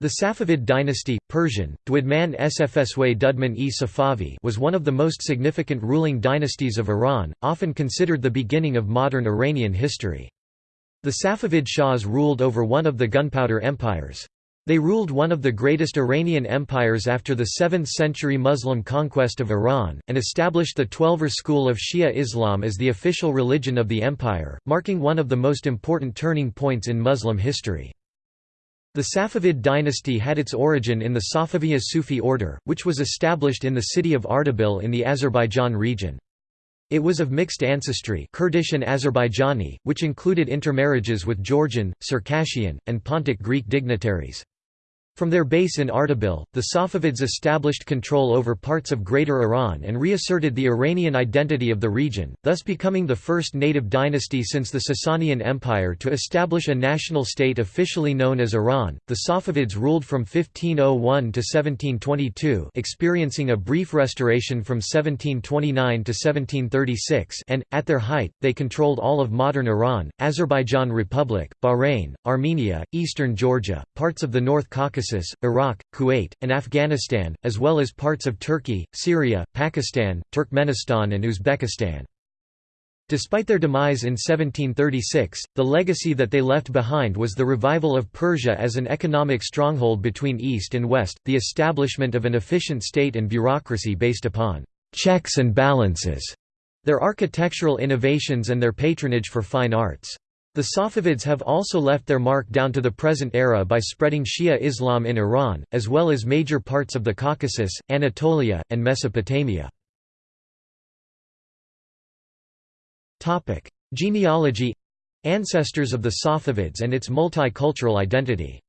The Safavid dynasty, Persian, Dwidman Sfsw Dudman e Safavi was one of the most significant ruling dynasties of Iran, often considered the beginning of modern Iranian history. The Safavid Shahs ruled over one of the gunpowder empires. They ruled one of the greatest Iranian empires after the 7th century Muslim conquest of Iran, and established the Twelver school of Shia Islam as the official religion of the empire, marking one of the most important turning points in Muslim history. The Safavid dynasty had its origin in the Safaviya Sufi order, which was established in the city of Ardabil in the Azerbaijan region. It was of mixed ancestry Kurdish and Azerbaijani, which included intermarriages with Georgian, Circassian, and Pontic Greek dignitaries. From their base in Ardabil, the Safavids established control over parts of Greater Iran and reasserted the Iranian identity of the region, thus becoming the first native dynasty since the Sasanian Empire to establish a national state officially known as Iran. The Safavids ruled from 1501 to 1722, experiencing a brief restoration from 1729 to 1736, and at their height, they controlled all of modern Iran, Azerbaijan Republic, Bahrain, Armenia, eastern Georgia, parts of the North Caucasus Caucasus, Iraq, Kuwait, and Afghanistan, as well as parts of Turkey, Syria, Pakistan, Turkmenistan and Uzbekistan. Despite their demise in 1736, the legacy that they left behind was the revival of Persia as an economic stronghold between East and West, the establishment of an efficient state and bureaucracy based upon checks and balances, their architectural innovations and their patronage for fine arts. The Safavids have also left their mark down to the present era by spreading Shia Islam in Iran, as well as major parts of the Caucasus, Anatolia, and Mesopotamia. Genealogy Ancestors of the Safavids and its multicultural identity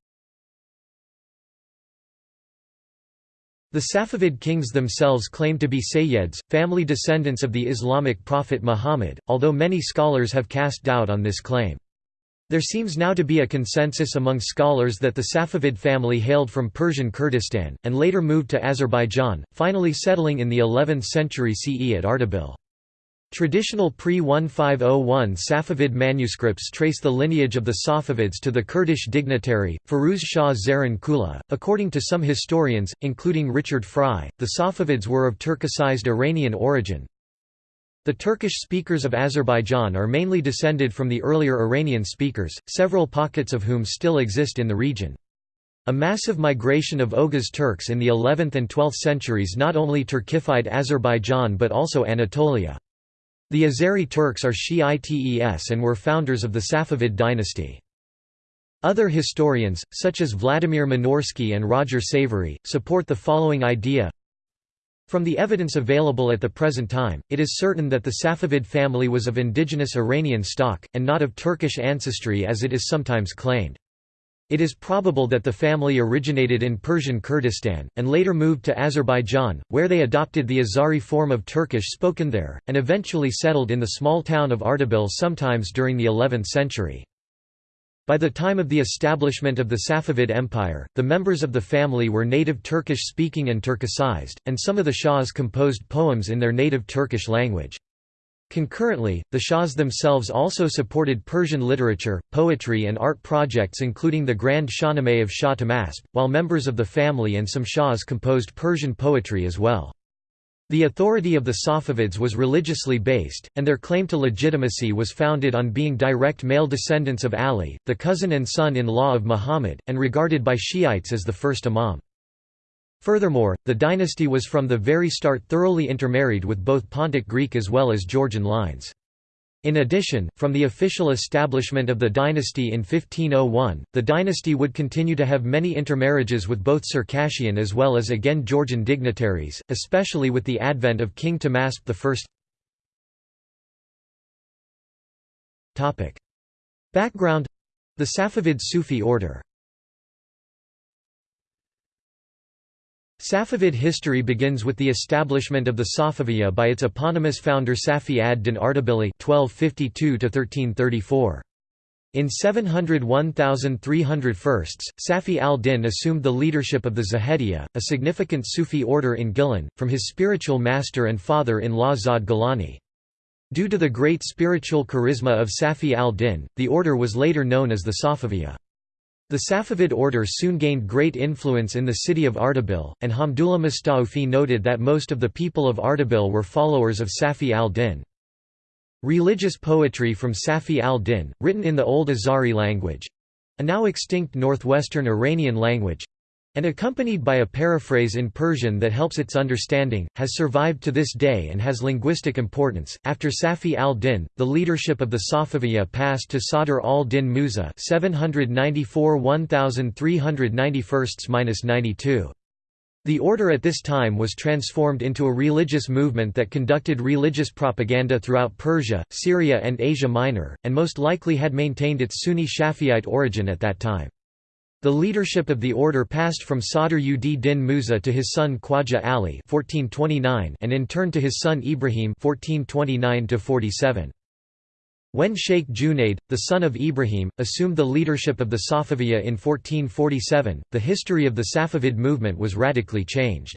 The Safavid kings themselves claimed to be Sayyids, family descendants of the Islamic prophet Muhammad, although many scholars have cast doubt on this claim. There seems now to be a consensus among scholars that the Safavid family hailed from Persian Kurdistan, and later moved to Azerbaijan, finally settling in the 11th century CE at Ardabil. Traditional pre-1501 Safavid manuscripts trace the lineage of the Safavids to the Kurdish dignitary, Firuz Shah Zaran Kula. According to some historians, including Richard Frye, the Safavids were of Turkicized Iranian origin. The Turkish speakers of Azerbaijan are mainly descended from the earlier Iranian speakers, several pockets of whom still exist in the region. A massive migration of Oghuz Turks in the 11th and 12th centuries not only Turkified Azerbaijan but also Anatolia. The Azeri Turks are Shiites and were founders of the Safavid dynasty. Other historians, such as Vladimir Minorsky and Roger Savory, support the following idea From the evidence available at the present time, it is certain that the Safavid family was of indigenous Iranian stock, and not of Turkish ancestry as it is sometimes claimed. It is probable that the family originated in Persian Kurdistan, and later moved to Azerbaijan, where they adopted the Azari form of Turkish spoken there, and eventually settled in the small town of Ardabil sometimes during the 11th century. By the time of the establishment of the Safavid Empire, the members of the family were native Turkish-speaking and Turkicized, and some of the Shahs composed poems in their native Turkish language. Concurrently, the Shahs themselves also supported Persian literature, poetry and art projects including the Grand Shahnameh of Shah Tahmasp, while members of the family and some Shahs composed Persian poetry as well. The authority of the Safavids was religiously based, and their claim to legitimacy was founded on being direct male descendants of Ali, the cousin and son-in-law of Muhammad, and regarded by Shiites as the first imam. Furthermore, the dynasty was from the very start thoroughly intermarried with both Pontic Greek as well as Georgian lines. In addition, from the official establishment of the dynasty in 1501, the dynasty would continue to have many intermarriages with both Circassian as well as again Georgian dignitaries, especially with the advent of King Tahmasp I. Background The Safavid Sufi order Safavid history begins with the establishment of the Safaviya by its eponymous founder Safi ad-Din Ardabili (1252–1334). In 701,300 Safi al-Din assumed the leadership of the Zahediyya, a significant Sufi order in Gilan, from his spiritual master and father-in-law Zahed Gilani. Due to the great spiritual charisma of Safi al-Din, the order was later known as the Safaviya. The Safavid order soon gained great influence in the city of Ardabil, and Hamdullah Mustawfi noted that most of the people of Ardabil were followers of Safi al-Din. Religious poetry from Safi al-Din, written in the Old Azari language—a now extinct northwestern Iranian language, and accompanied by a paraphrase in Persian that helps its understanding, has survived to this day and has linguistic importance. After Safi al-Din, the leadership of the Safaviya passed to Sadr al-Din Musa (794–1391–92). The order at this time was transformed into a religious movement that conducted religious propaganda throughout Persia, Syria and Asia Minor, and most likely had maintained its Sunni Shafi'ite origin at that time. The leadership of the order passed from Sadr ud din Musa to his son Khwaja Ali (1429) and in turn to his son Ibrahim (1429–47). When Sheikh Junaid, the son of Ibrahim, assumed the leadership of the Safaviya in 1447, the history of the Safavid movement was radically changed.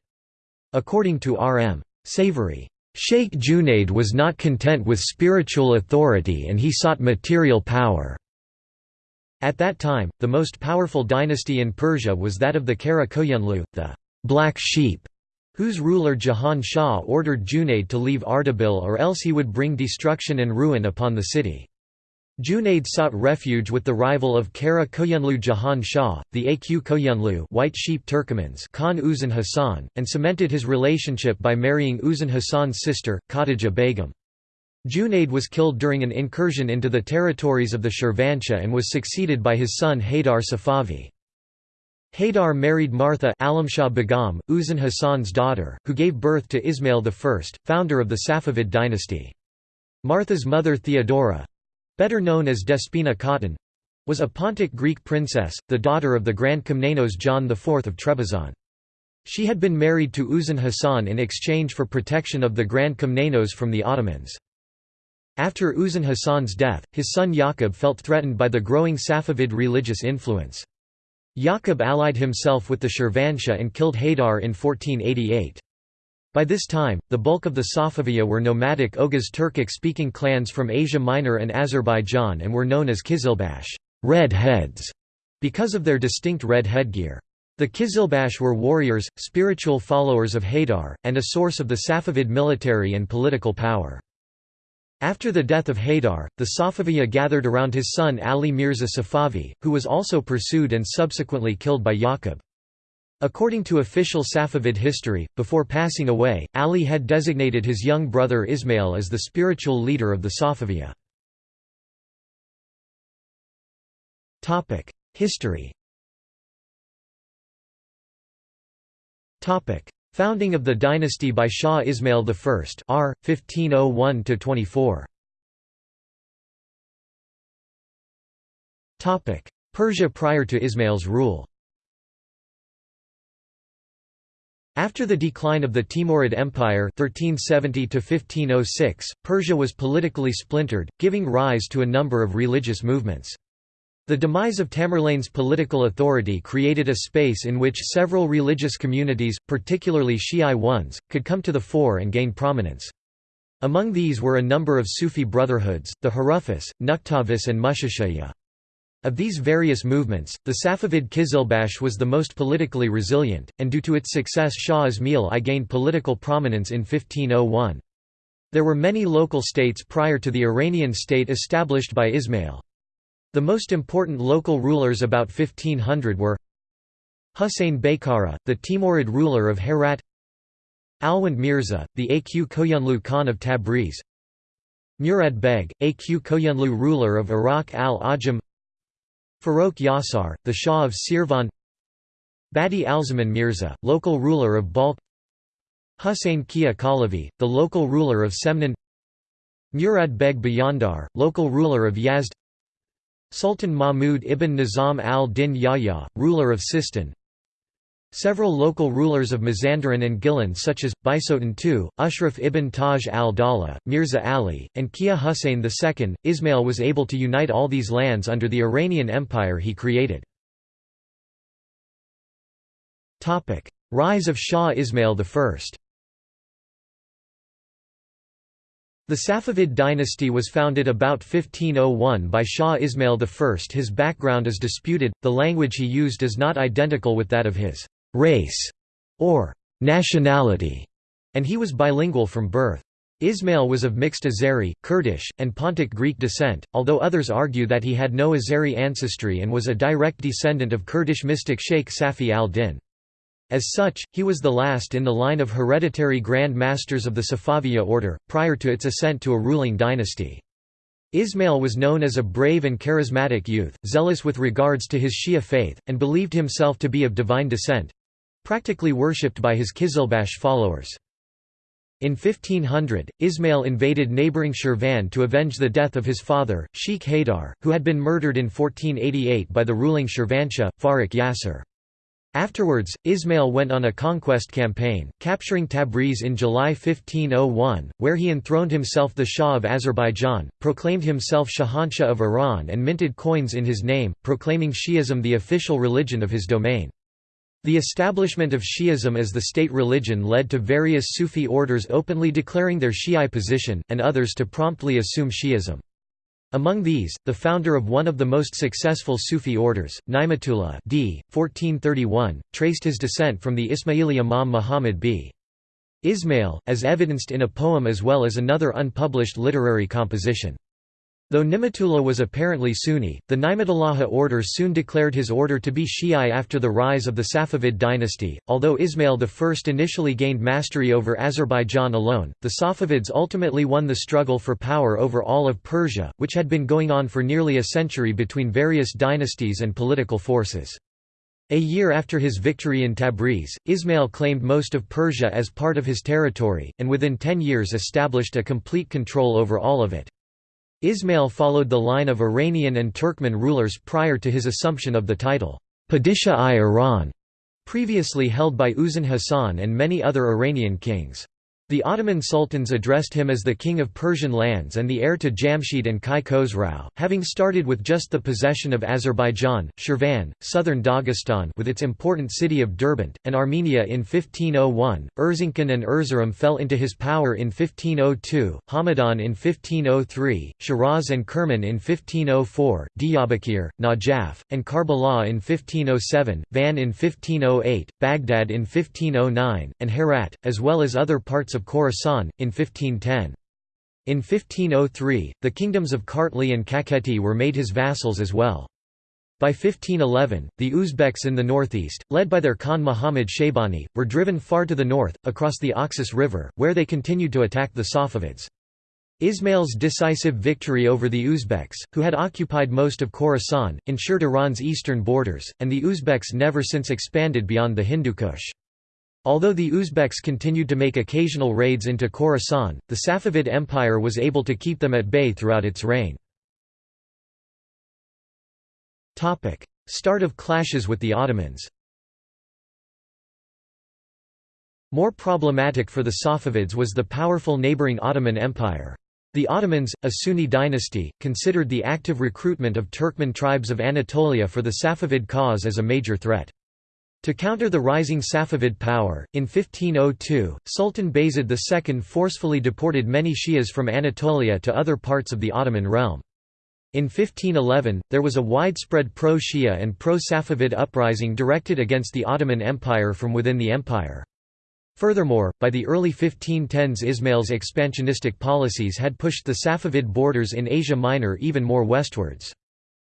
According to R.M. Savory, Sheikh Junaid was not content with spiritual authority and he sought material power. At that time, the most powerful dynasty in Persia was that of the Kara Koyunlu, the «black sheep», whose ruler Jahan Shah ordered Junaid to leave Ardabil or else he would bring destruction and ruin upon the city. Junaid sought refuge with the rival of Kara Koyunlu Jahan Shah, the Aq Koyunlu White Sheep Turkomans Khan Uzun Hasan, and cemented his relationship by marrying Uzun Hasan's sister, Khadija Begum. Junaid was killed during an incursion into the territories of the Shirvanshah and was succeeded by his son Haydar Safavi. Haydar married Martha Alamshah Begum, Uzun Hasan's daughter, who gave birth to Ismail I, founder of the Safavid dynasty. Martha's mother Theodora—better known as Despina Khatun, was a Pontic Greek princess, the daughter of the Grand Komnenos John IV of Trebizond. She had been married to Uzun Hasan in exchange for protection of the Grand Komnenos from the Ottomans. After Uzun Hasan's death, his son Yaqub felt threatened by the growing Safavid religious influence. Yaqub allied himself with the Shirvanshah and killed Haydar in 1488. By this time, the bulk of the Safaviya were nomadic Oghuz Turkic-speaking clans from Asia Minor and Azerbaijan and were known as Kizilbash red heads", because of their distinct red headgear. The Kizilbash were warriors, spiritual followers of Haydar, and a source of the Safavid military and political power. After the death of Haydar, the Safaviya gathered around his son Ali Mirza Safavi, who was also pursued and subsequently killed by Yaqub. According to official Safavid history, before passing away, Ali had designated his young brother Ismail as the spiritual leader of the Safaviya. History Founding of the dynasty by Shah Ismail I R. 1501–24 Persia prior to Ismail's rule After the decline of the Timurid Empire 1370 Persia was politically splintered, giving rise to a number of religious movements. The demise of Tamerlane's political authority created a space in which several religious communities, particularly Shi'i ones, could come to the fore and gain prominence. Among these were a number of Sufi brotherhoods, the Harufis, Nukhtavis and Mushashiyya. Of these various movements, the Safavid Kizilbash was the most politically resilient, and due to its success Shah Ismail I gained political prominence in 1501. There were many local states prior to the Iranian state established by Ismail. The most important local rulers about 1500 were Husayn Baykara, the Timurid ruler of Herat Alwand Mirza, the Aq Koyunlu Khan of Tabriz Murad Beg, Aq Koyunlu ruler of Iraq al-Ajam Farokh Yasar, the Shah of Sirvan Badi Alzaman Mirza, local ruler of Balkh Husayn Kia Kalavi, the local ruler of Semnan Murad Beg Bayandar, local ruler of Yazd Sultan Mahmud ibn Nizam al-Din Yahya, ruler of Sistan Several local rulers of Mazandaran and Gilan such as, Baisotan II, Ushraf ibn Taj al-Dawla, Mirza Ali, and Kia Hussein II. Ismail was able to unite all these lands under the Iranian Empire he created. Rise of Shah Ismail I The Safavid dynasty was founded about 1501 by Shah Ismail I. His background is disputed, the language he used is not identical with that of his «race» or «nationality», and he was bilingual from birth. Ismail was of mixed Azeri, Kurdish, and Pontic Greek descent, although others argue that he had no Azeri ancestry and was a direct descendant of Kurdish mystic Sheikh Safi al-Din. As such, he was the last in the line of hereditary Grand Masters of the Safaviya order, prior to its ascent to a ruling dynasty. Ismail was known as a brave and charismatic youth, zealous with regards to his Shia faith, and believed himself to be of divine descent—practically worshipped by his Kizilbash followers. In 1500, Ismail invaded neighbouring Shirvan to avenge the death of his father, Sheikh Haydar, who had been murdered in 1488 by the ruling Shirvanshah, Farrukh Yasser. Afterwards, Ismail went on a conquest campaign, capturing Tabriz in July 1501, where he enthroned himself the Shah of Azerbaijan, proclaimed himself Shahanshah of Iran and minted coins in his name, proclaiming Shi'ism the official religion of his domain. The establishment of Shi'ism as the state religion led to various Sufi orders openly declaring their Shi'i position, and others to promptly assume Shi'ism. Among these, the founder of one of the most successful Sufi orders, Ni'matullah d. 1431, traced his descent from the Ismaili Imam Muhammad b. Ismail, as evidenced in a poem as well as another unpublished literary composition. Though Ni'matullah was apparently Sunni, the Ni'matullahi order soon declared his order to be Shi'i after the rise of the Safavid dynasty. Although Ismail I initially gained mastery over Azerbaijan alone, the Safavids ultimately won the struggle for power over all of Persia, which had been going on for nearly a century between various dynasties and political forces. A year after his victory in Tabriz, Ismail claimed most of Persia as part of his territory, and within ten years established a complete control over all of it. Ismail followed the line of Iranian and Turkmen rulers prior to his assumption of the title, Padishah-i-Iran, previously held by Uzun Hasan and many other Iranian kings. The Ottoman sultans addressed him as the king of Persian lands and the heir to Jamshid and Kai Khosrau, having started with just the possession of Azerbaijan, Shirvan, southern Dagestan with its important city of Derbent, and Armenia in 1501. Erzincan and Erzurum fell into his power in 1502, Hamadan in 1503, Shiraz and Kerman in 1504, Diyarbakir, Najaf, and Karbala in 1507, Van in 1508, Baghdad in 1509, and Herat, as well as other parts of of Khorasan, in 1510. In 1503, the kingdoms of Kartli and Kakheti were made his vassals as well. By 1511, the Uzbeks in the northeast, led by their Khan Muhammad Shaybani, were driven far to the north, across the Oxus River, where they continued to attack the Safavids. Ismail's decisive victory over the Uzbeks, who had occupied most of Khorasan, ensured Iran's eastern borders, and the Uzbeks never since expanded beyond the Hindukush. Although the Uzbeks continued to make occasional raids into Khorasan, the Safavid Empire was able to keep them at bay throughout its reign. Start of clashes with the Ottomans More problematic for the Safavids was the powerful neighboring Ottoman Empire. The Ottomans, a Sunni dynasty, considered the active recruitment of Turkmen tribes of Anatolia for the Safavid cause as a major threat. To counter the rising Safavid power, in 1502, Sultan Bayezid II forcefully deported many Shias from Anatolia to other parts of the Ottoman realm. In 1511, there was a widespread pro-Shia and pro-Safavid uprising directed against the Ottoman Empire from within the empire. Furthermore, by the early 1510s Ismail's expansionistic policies had pushed the Safavid borders in Asia Minor even more westwards.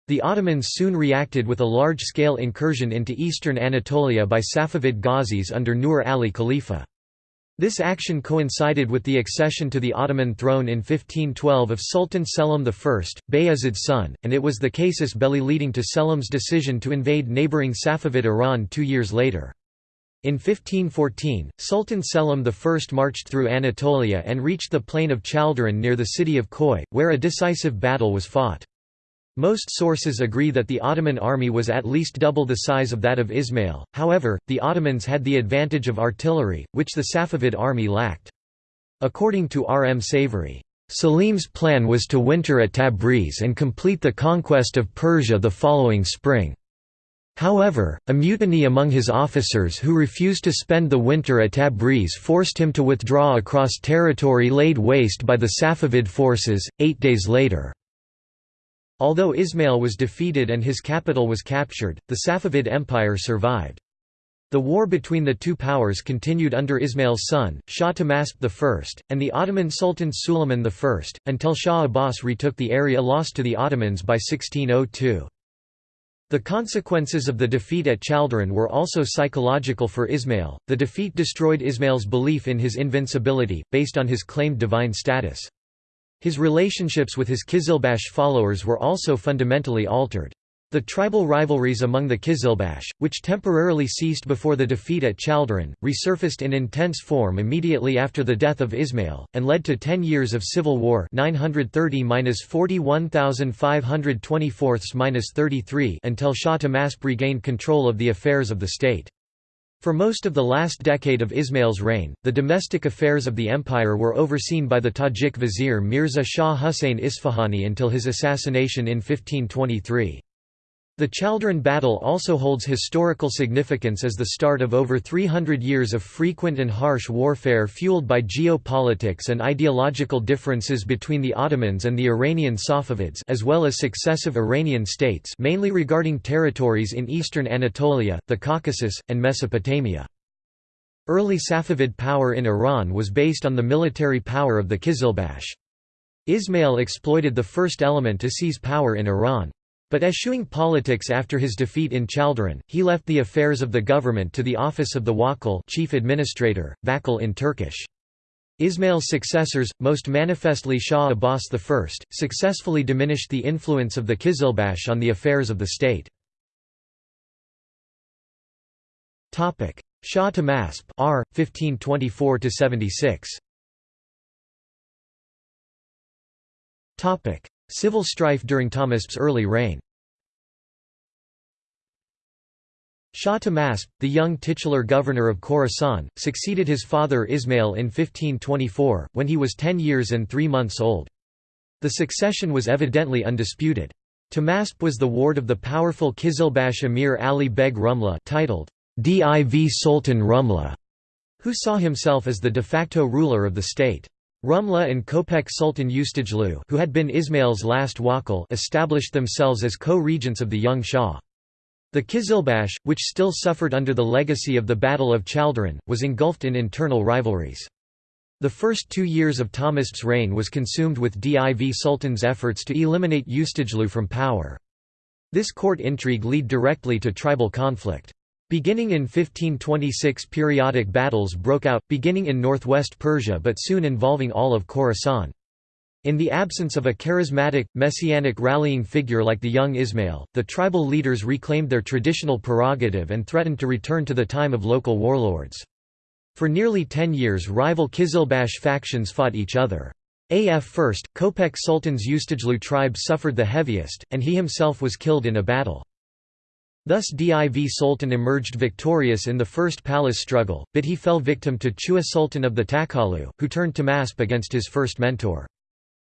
The Ottomans soon reacted with a large-scale incursion into eastern Anatolia by Safavid Ghazis under Nur Ali Khalifa. This action coincided with the accession to the Ottoman throne in 1512 of Sultan Selim I, Bayezid's son, and it was the casus belli leading to Selim's decision to invade neighbouring Safavid Iran two years later. In 1514, Sultan Selim I marched through Anatolia and reached the plain of Chaldiran near the city of Khoi, where a decisive battle was fought. Most sources agree that the Ottoman army was at least double the size of that of Ismail, however, the Ottomans had the advantage of artillery, which the Safavid army lacked. According to R. M. Savory, Selim's plan was to winter at Tabriz and complete the conquest of Persia the following spring. However, a mutiny among his officers who refused to spend the winter at Tabriz forced him to withdraw across territory laid waste by the Safavid forces, eight days later. Although Ismail was defeated and his capital was captured, the Safavid Empire survived. The war between the two powers continued under Ismail's son, Shah Tahmasp I, and the Ottoman Sultan Suleiman I, until Shah Abbas retook the area lost to the Ottomans by 1602. The consequences of the defeat at Chaldiran were also psychological for Ismail. The defeat destroyed Ismail's belief in his invincibility, based on his claimed divine status. His relationships with his Qizilbash followers were also fundamentally altered. The tribal rivalries among the Qizilbash, which temporarily ceased before the defeat at Chaldiran, resurfaced in intense form immediately after the death of Ismail, and led to ten years of civil war 930–41524–33 until Shah Tahmasp regained control of the affairs of the state. For most of the last decade of Ismail's reign, the domestic affairs of the empire were overseen by the Tajik vizier Mirza Shah Hussain Isfahani until his assassination in 1523. The Chaldiran battle also holds historical significance as the start of over 300 years of frequent and harsh warfare fueled by geopolitics and ideological differences between the Ottomans and the Iranian Safavids as well as successive Iranian states mainly regarding territories in eastern Anatolia, the Caucasus, and Mesopotamia. Early Safavid power in Iran was based on the military power of the Qizilbash. Ismail exploited the first element to seize power in Iran. But eschewing politics after his defeat in Chaldiran, he left the affairs of the government to the office of the Wakil chief administrator, Vakil in Turkish. Ismail's successors, most manifestly Shah Abbas I, successfully diminished the influence of the Qizilbash on the affairs of the state. Shah Tahmasp R. 1524–76 Civil strife during Tahmasp's early reign Shah Tahmasp, the young titular governor of Khorasan, succeeded his father Ismail in 1524, when he was ten years and three months old. The succession was evidently undisputed. Tahmasp was the ward of the powerful Kizilbash emir Ali Beg Rumla titled Div Sultan Rumla, who saw himself as the de facto ruler of the state. Rumla and Kopek Sultan Ustajlu who had been Ismail's last wakil established themselves as co-regents of the young Shah. The Qizilbash, which still suffered under the legacy of the Battle of Chaldiran, was engulfed in internal rivalries. The first two years of Tahmasp's reign was consumed with Div Sultan's efforts to eliminate Ustajlu from power. This court intrigue led directly to tribal conflict. Beginning in 1526 periodic battles broke out, beginning in northwest Persia but soon involving all of Khorasan. In the absence of a charismatic, messianic rallying figure like the young Ismail, the tribal leaders reclaimed their traditional prerogative and threatened to return to the time of local warlords. For nearly ten years rival Kizilbash factions fought each other. AF first, Kopek Sultan's Ustajlu tribe suffered the heaviest, and he himself was killed in a battle. Thus Div Sultan emerged victorious in the first palace struggle, but he fell victim to Chua Sultan of the Takhalu, who turned Tahmasp against his first mentor.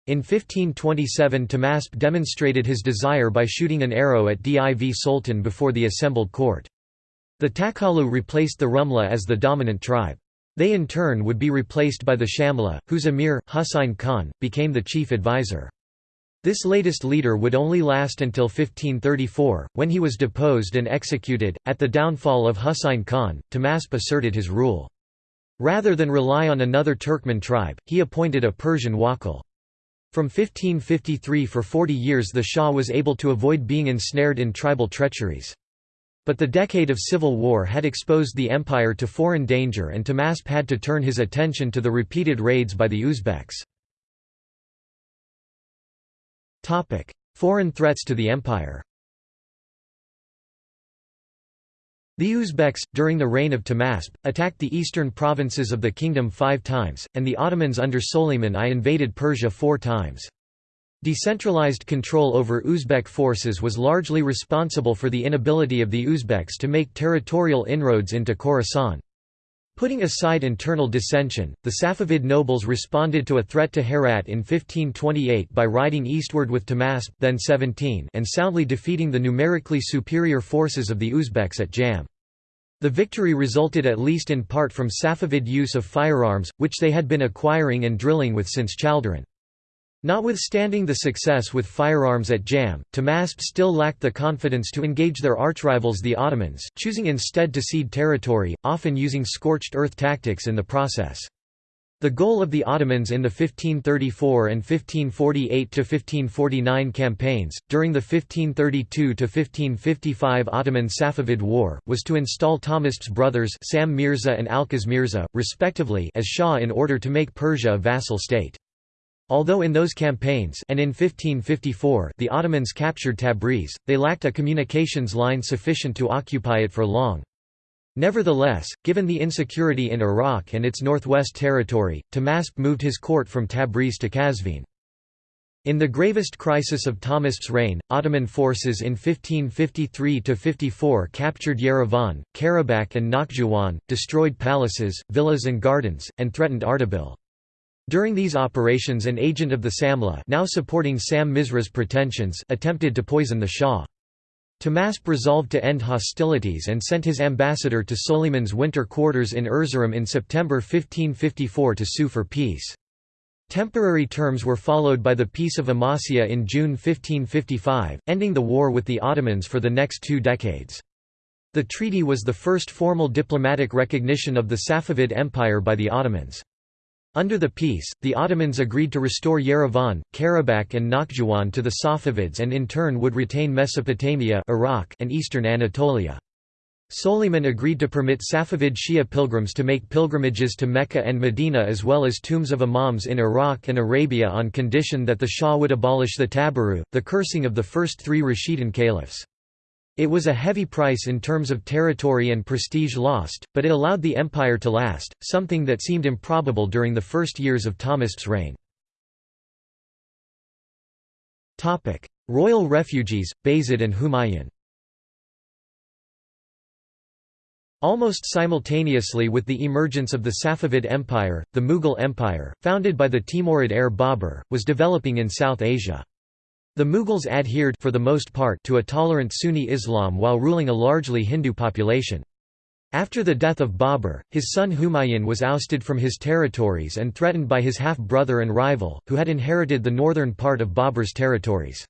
In 1527 Tahmasp demonstrated his desire by shooting an arrow at Div Sultan before the assembled court. The Takhalu replaced the Rumla as the dominant tribe. They in turn would be replaced by the Shamla, whose emir, Husayn Khan, became the chief advisor. This latest leader would only last until 1534, when he was deposed and executed. At the downfall of Husayn Khan, Tahmasp asserted his rule. Rather than rely on another Turkmen tribe, he appointed a Persian wakil. From 1553 for 40 years the Shah was able to avoid being ensnared in tribal treacheries. But the decade of civil war had exposed the empire to foreign danger and Tahmasp had to turn his attention to the repeated raids by the Uzbeks. Topic: Foreign threats to the empire. The Uzbeks, during the reign of Tahmasp, attacked the eastern provinces of the kingdom five times, and the Ottomans under Suleiman I invaded Persia four times. Decentralized control over Uzbek forces was largely responsible for the inability of the Uzbeks to make territorial inroads into Khorasan. Putting aside internal dissension, the Safavid nobles responded to a threat to Herat in 1528 by riding eastward with Tahmasp then 17 and soundly defeating the numerically superior forces of the Uzbeks at Jam. The victory resulted at least in part from Safavid use of firearms, which they had been acquiring and drilling with since Chaldiran. Notwithstanding the success with firearms at Jam, Tahmasp still lacked the confidence to engage their archrivals the Ottomans, choosing instead to cede territory, often using scorched earth tactics in the process. The goal of the Ottomans in the 1534 and 1548–1549 campaigns, during the 1532–1555 Ottoman-Safavid War, was to install Tahmasp's brothers Sam Mirza and Alqas Mirza, respectively as Shah in order to make Persia a vassal state. Although in those campaigns and in 1554 the Ottomans captured Tabriz, they lacked a communications line sufficient to occupy it for long. Nevertheless, given the insecurity in Iraq and its northwest territory, Tahmasp moved his court from Tabriz to Qazvin. In the gravest crisis of Tahmasp's reign, Ottoman forces in 1553–54 captured Yerevan, Karabakh and Nakhchivan, destroyed palaces, villas and gardens, and threatened Ardabil. During these operations an agent of the Samla now supporting Sam Mirza's pretensions attempted to poison the Shah. Tahmasp resolved to end hostilities and sent his ambassador to Suleiman's winter quarters in Erzurum in September 1554 to sue for peace. Temporary terms were followed by the Peace of Amasya in June 1555, ending the war with the Ottomans for the next two decades. The treaty was the first formal diplomatic recognition of the Safavid Empire by the Ottomans. Under the peace, the Ottomans agreed to restore Yerevan, Karabakh and Nakhchivan to the Safavids and in turn would retain Mesopotamia Iraq and eastern Anatolia. Suleiman agreed to permit Safavid Shia pilgrims to make pilgrimages to Mecca and Medina as well as tombs of imams in Iraq and Arabia on condition that the Shah would abolish the tabaru, the cursing of the first three Rashidun caliphs. It was a heavy price in terms of territory and prestige lost, but it allowed the empire to last, something that seemed improbable during the first years of Tahmasp's reign. Royal refugees, Bayezid and Humayun Almost simultaneously with the emergence of the Safavid Empire, the Mughal Empire, founded by the Timurid heir Babur, was developing in South Asia. The Mughals adhered for the most part to a tolerant Sunni Islam while ruling a largely Hindu population. After the death of Babur, his son Humayun was ousted from his territories and threatened by his half-brother and rival, who had inherited the northern part of Babur's territories.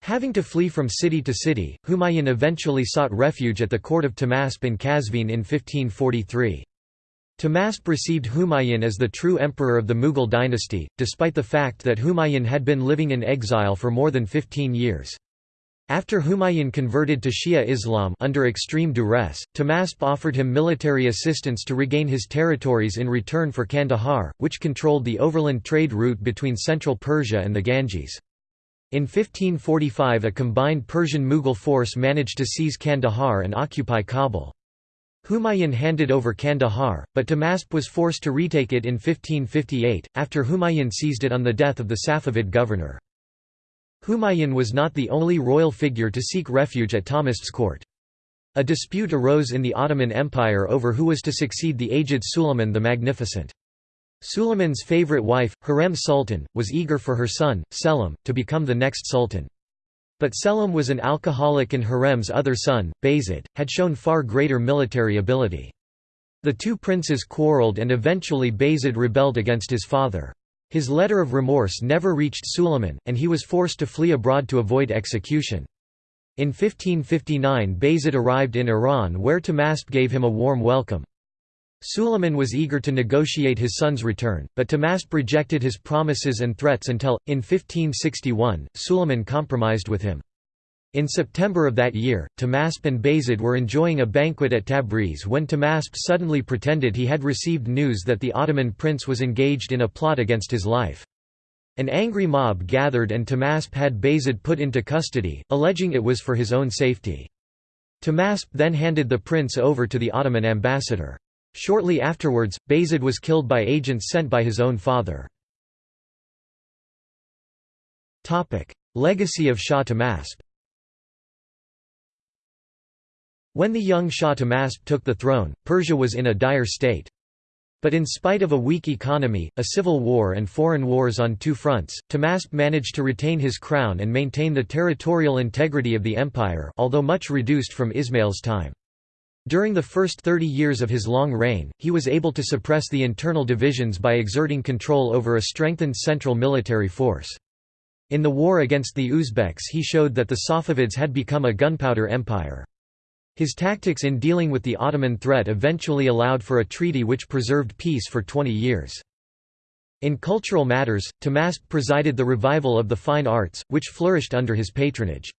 Having to flee from city to city, Humayun eventually sought refuge at the court of Tahmasp in Qazvin in 1543. Tahmasp received Humayun as the true emperor of the Mughal dynasty, despite the fact that Humayun had been living in exile for more than 15 years. After Humayun converted to Shia Islam under extreme duress, Tahmasp offered him military assistance to regain his territories in return for Kandahar, which controlled the overland trade route between central Persia and the Ganges. In 1545 a combined Persian-Mughal force managed to seize Kandahar and occupy Kabul. Humayun handed over Kandahar, but Tahmasp was forced to retake it in 1558, after Humayun seized it on the death of the Safavid governor. Humayun was not the only royal figure to seek refuge at Tahmasp's court. A dispute arose in the Ottoman Empire over who was to succeed the aged Suleiman the Magnificent. Suleiman's favorite wife, Hurrem Sultan, was eager for her son, Selim, to become the next sultan. But Selim was an alcoholic and Hurrem's other son, Bayezid, had shown far greater military ability. The two princes quarreled and eventually Bayezid rebelled against his father. His letter of remorse never reached Suleiman, and he was forced to flee abroad to avoid execution. In 1559 Bayezid arrived in Iran where Tahmasp gave him a warm welcome. Suleiman was eager to negotiate his son's return, but Tahmasp rejected his promises and threats until, in 1561, Suleiman compromised with him. In September of that year, Tahmasp and Bayezid were enjoying a banquet at Tabriz when Tahmasp suddenly pretended he had received news that the Ottoman prince was engaged in a plot against his life. An angry mob gathered and Tahmasp had Bayezid put into custody, alleging it was for his own safety. Tahmasp then handed the prince over to the Ottoman ambassador. Shortly afterwards, Bayezid was killed by agents sent by his own father. Legacy of Shah Tahmasp When the young Shah Tahmasp took the throne, Persia was in a dire state. But in spite of a weak economy, a civil war and foreign wars on two fronts, Tahmasp managed to retain his crown and maintain the territorial integrity of the empire although much reduced from Ismail's time. During the first 30 years of his long reign, he was able to suppress the internal divisions by exerting control over a strengthened central military force. In the war against the Uzbeks he showed that the Safavids had become a gunpowder empire. His tactics in dealing with the Ottoman threat eventually allowed for a treaty which preserved peace for 20 years. In cultural matters, Tahmasp presided the revival of the fine arts, which flourished under his patronage.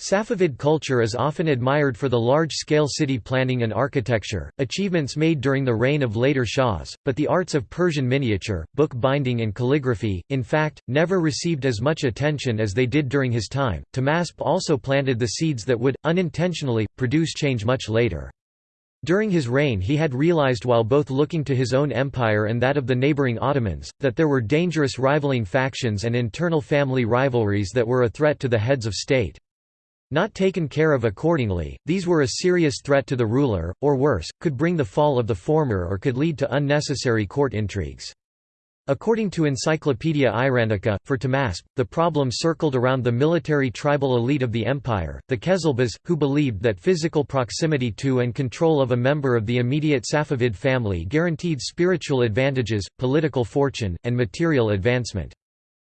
Safavid culture is often admired for the large-scale city planning and architecture, achievements made during the reign of later Shahs, but the arts of Persian miniature, book binding and calligraphy, in fact, never received as much attention as they did during his time. Tahmasp also planted the seeds that would, unintentionally, produce change much later. During his reign he had realized while both looking to his own empire and that of the neighboring Ottomans, that there were dangerous rivaling factions and internal family rivalries that were a threat to the heads of state. Not taken care of accordingly, these were a serious threat to the ruler, or worse, could bring the fall of the former or could lead to unnecessary court intrigues. According to Encyclopaedia Iranica, for Tahmasp, the problem circled around the military tribal elite of the empire, the Kezilbas, who believed that physical proximity to and control of a member of the immediate Safavid family guaranteed spiritual advantages, political fortune, and material advancement.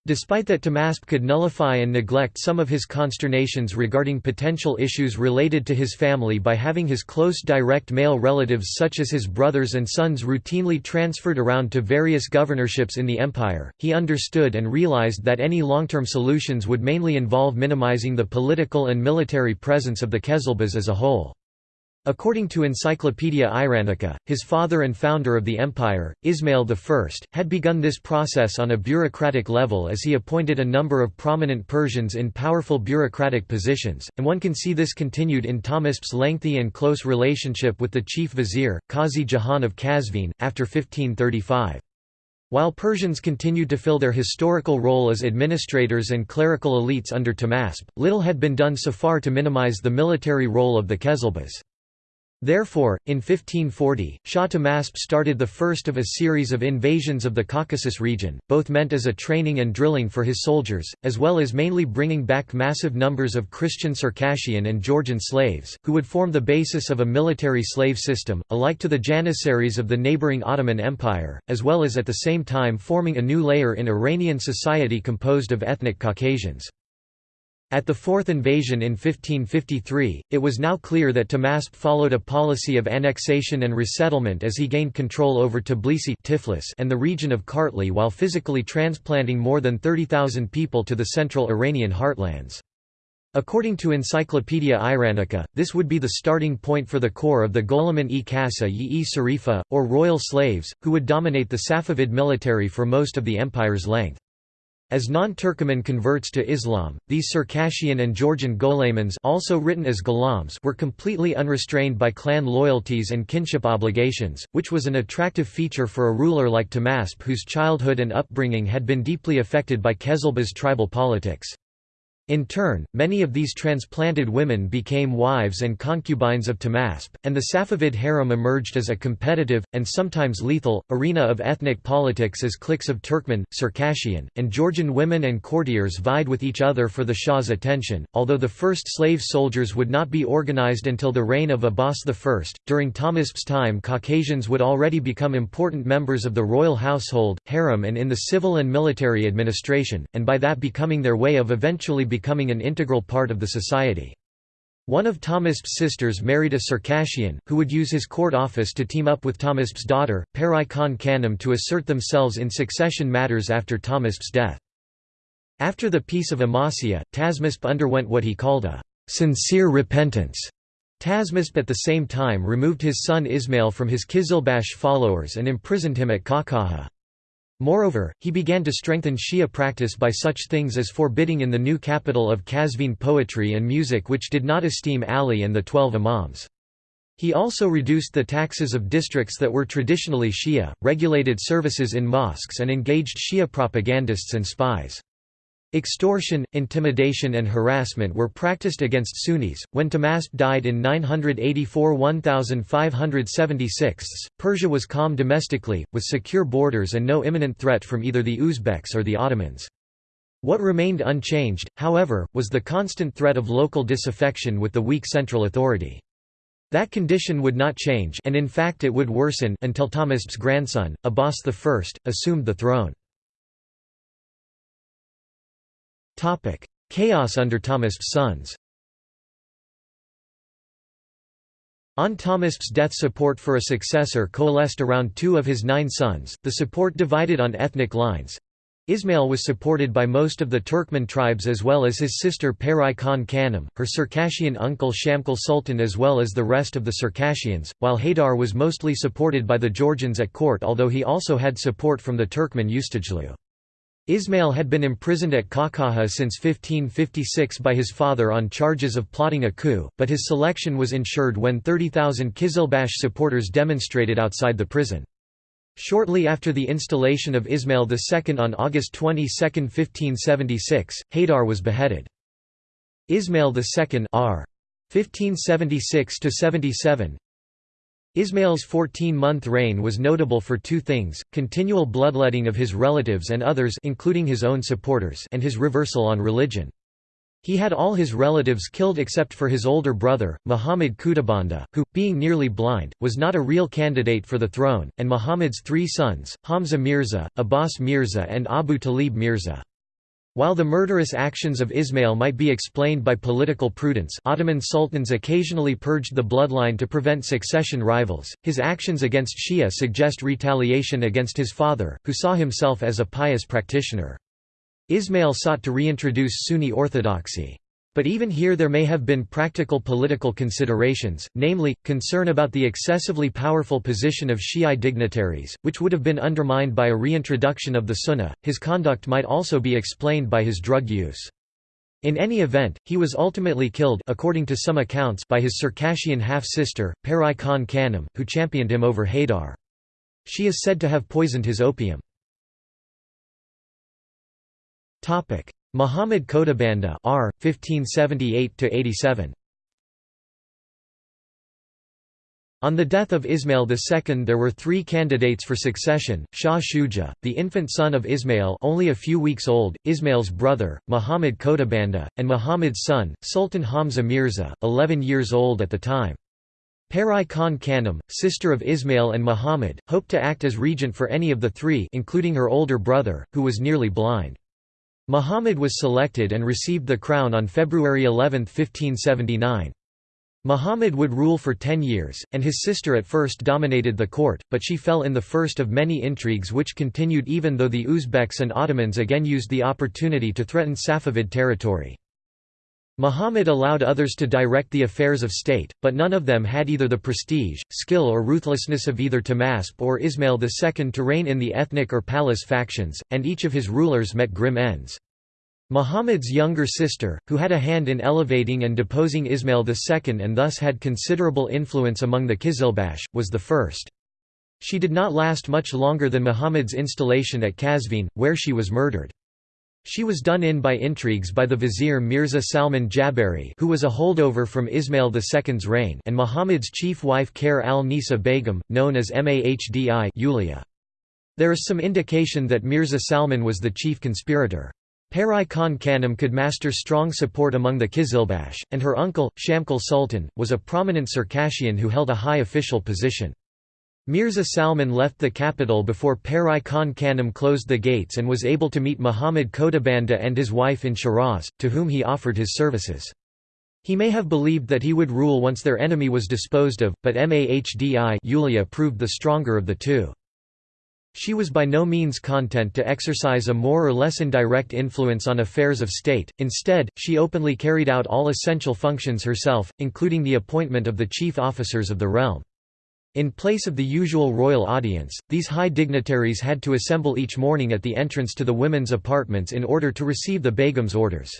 Despite that Tahmasp could nullify and neglect some of his consternations regarding potential issues related to his family by having his close direct male relatives such as his brothers and sons routinely transferred around to various governorships in the empire, he understood and realized that any long-term solutions would mainly involve minimizing the political and military presence of the Kezilbas as a whole. According to Encyclopaedia Iranica, his father and founder of the empire, Ismail I, had begun this process on a bureaucratic level as he appointed a number of prominent Persians in powerful bureaucratic positions, and one can see this continued in Tahmasp's lengthy and close relationship with the chief vizier, Qazi Jahan of Qazvin, after 1535. While Persians continued to fill their historical role as administrators and clerical elites under Tahmasp, little had been done so far to minimize the military role of the Kezilbas. Therefore, in 1540, Shah Tahmasp started the first of a series of invasions of the Caucasus region, both meant as a training and drilling for his soldiers, as well as mainly bringing back massive numbers of Christian Circassian and Georgian slaves, who would form the basis of a military slave system, alike to the Janissaries of the neighbouring Ottoman Empire, as well as at the same time forming a new layer in Iranian society composed of ethnic Caucasians. At the fourth invasion in 1553, it was now clear that Tahmasp followed a policy of annexation and resettlement as he gained control over Tbilisi Tiflis and the region of Kartli while physically transplanting more than 30,000 people to the central Iranian heartlands. According to Encyclopaedia Iranica, this would be the starting point for the core of the Ghulaman-e Kasa yi Sarifa, or royal slaves, who would dominate the Safavid military for most of the empire's length. As non-Turkoman converts to Islam, these Circassian and Georgian Gholamans also written as Gholams were completely unrestrained by clan loyalties and kinship obligations, which was an attractive feature for a ruler like Tahmasp whose childhood and upbringing had been deeply affected by Kezilbas tribal politics. In turn, many of these transplanted women became wives and concubines of Tahmasp, and the Safavid harem emerged as a competitive, and sometimes lethal, arena of ethnic politics as cliques of Turkmen, Circassian, and Georgian women and courtiers vied with each other for the Shah's attention. Although the first slave soldiers would not be organized until the reign of Abbas I, during Tahmasp's time Caucasians would already become important members of the royal household, harem, and in the civil and military administration, and by that becoming their way of eventually becoming an integral part of the society. One of Tahmasp's sisters married a Circassian, who would use his court office to team up with Tahmasp's daughter, Perai Khan Kanem to assert themselves in succession matters after Tahmasp's death. After the Peace of Amasya, Tahmasp underwent what he called a «sincere repentance». Tahmasp at the same time removed his son Ismail from his Kizilbash followers and imprisoned him at Kakaha. Moreover, he began to strengthen Shia practice by such things as forbidding in the new capital of Qazvin poetry and music which did not esteem Ali and the Twelve Imams. He also reduced the taxes of districts that were traditionally Shia, regulated services in mosques and engaged Shia propagandists and spies. Extortion, intimidation and harassment were practiced against Sunnis. When Tahmasp died in 984-1576, Persia was calm domestically, with secure borders and no imminent threat from either the Uzbeks or the Ottomans. What remained unchanged, however, was the constant threat of local disaffection with the weak central authority. That condition would not change and in fact it would worsen until Tahmasp's grandson, Abbas I, assumed the throne. Chaos under Tahmasp's sons On Tahmasp's death support for a successor coalesced around two of his nine sons, the support divided on ethnic lines. Ismail was supported by most of the Turkmen tribes as well as his sister Perai Khan Kanem, her Circassian uncle Shamkal Sultan as well as the rest of the Circassians, while Haydar was mostly supported by the Georgians at court although he also had support from the Turkmen Ustajlu. Ismail had been imprisoned at Qahqaha since 1556 by his father on charges of plotting a coup, but his selection was ensured when 30,000 Kizilbash supporters demonstrated outside the prison. Shortly after the installation of Ismail II on August 22, 1576, Haydar was beheaded. Ismail II r. 1576–77 Ismail's 14-month reign was notable for two things, continual bloodletting of his relatives and others including his own supporters and his reversal on religion. He had all his relatives killed except for his older brother, Muhammad Khodabanda, who, being nearly blind, was not a real candidate for the throne, and Muhammad's three sons, Hamza Mirza, Abbas Mirza and Abu Talib Mirza. While the murderous actions of Ismail might be explained by political prudence Ottoman sultans occasionally purged the bloodline to prevent succession rivals, his actions against Shia suggest retaliation against his father, who saw himself as a pious practitioner. Ismail sought to reintroduce Sunni orthodoxy. But even here there may have been practical political considerations, namely, concern about the excessively powerful position of Shi'i dignitaries, which would have been undermined by a reintroduction of the Sunnah. His conduct might also be explained by his drug use. In any event, he was ultimately killed according to some accounts by his Circassian half-sister, Pari Khan Khanum, who championed him over Haydar. She is said to have poisoned his opium. Muhammad Khodabanda R 1578 87 On the death of Ismail II there were three candidates for succession, Shah Shuja, the infant son of Ismail only a few weeks old, Ismail's brother, Muhammad Khodabanda, and Muhammad's son, Sultan Hamza Mirza, 11 years old at the time. Pari Khan Khanum, sister of Ismail and Muhammad, hoped to act as regent for any of the three including her older brother, who was nearly blind. Muhammad was selected and received the crown on February 11, 1579. Muhammad would rule for ten years, and his sister at first dominated the court, but she fell in the first of many intrigues which continued even though the Uzbeks and Ottomans again used the opportunity to threaten Safavid territory. Muhammad allowed others to direct the affairs of state, but none of them had either the prestige, skill or ruthlessness of either Tahmasp or Ismail II to reign in the ethnic or palace factions, and each of his rulers met grim ends. Muhammad's younger sister, who had a hand in elevating and deposing Ismail II and thus had considerable influence among the Kizilbash, was the first. She did not last much longer than Muhammad's installation at Qazvin, where she was murdered. She was done in by intrigues by the vizier Mirza Salman Jaberi who was a holdover from Ismail II's reign and Muhammad's chief wife Khair al-Nisa Begum, known as Mahd-i Olya. There is some indication that Mirza Salman was the chief conspirator. Pari Khan Khanum could master strong support among the Kizilbash, and her uncle, Shamkal Sultan, was a prominent Circassian who held a high official position. Mirza Salman left the capital before Pari Khan Khanum closed the gates and was able to meet Muhammad Khodabanda and his wife in Shiraz, to whom he offered his services. He may have believed that he would rule once their enemy was disposed of, but Mahd-i Olya proved the stronger of the two. She was by no means content to exercise a more or less indirect influence on affairs of state, instead, she openly carried out all essential functions herself, including the appointment of the chief officers of the realm. In place of the usual royal audience, these high dignitaries had to assemble each morning at the entrance to the women's apartments in order to receive the begum's orders.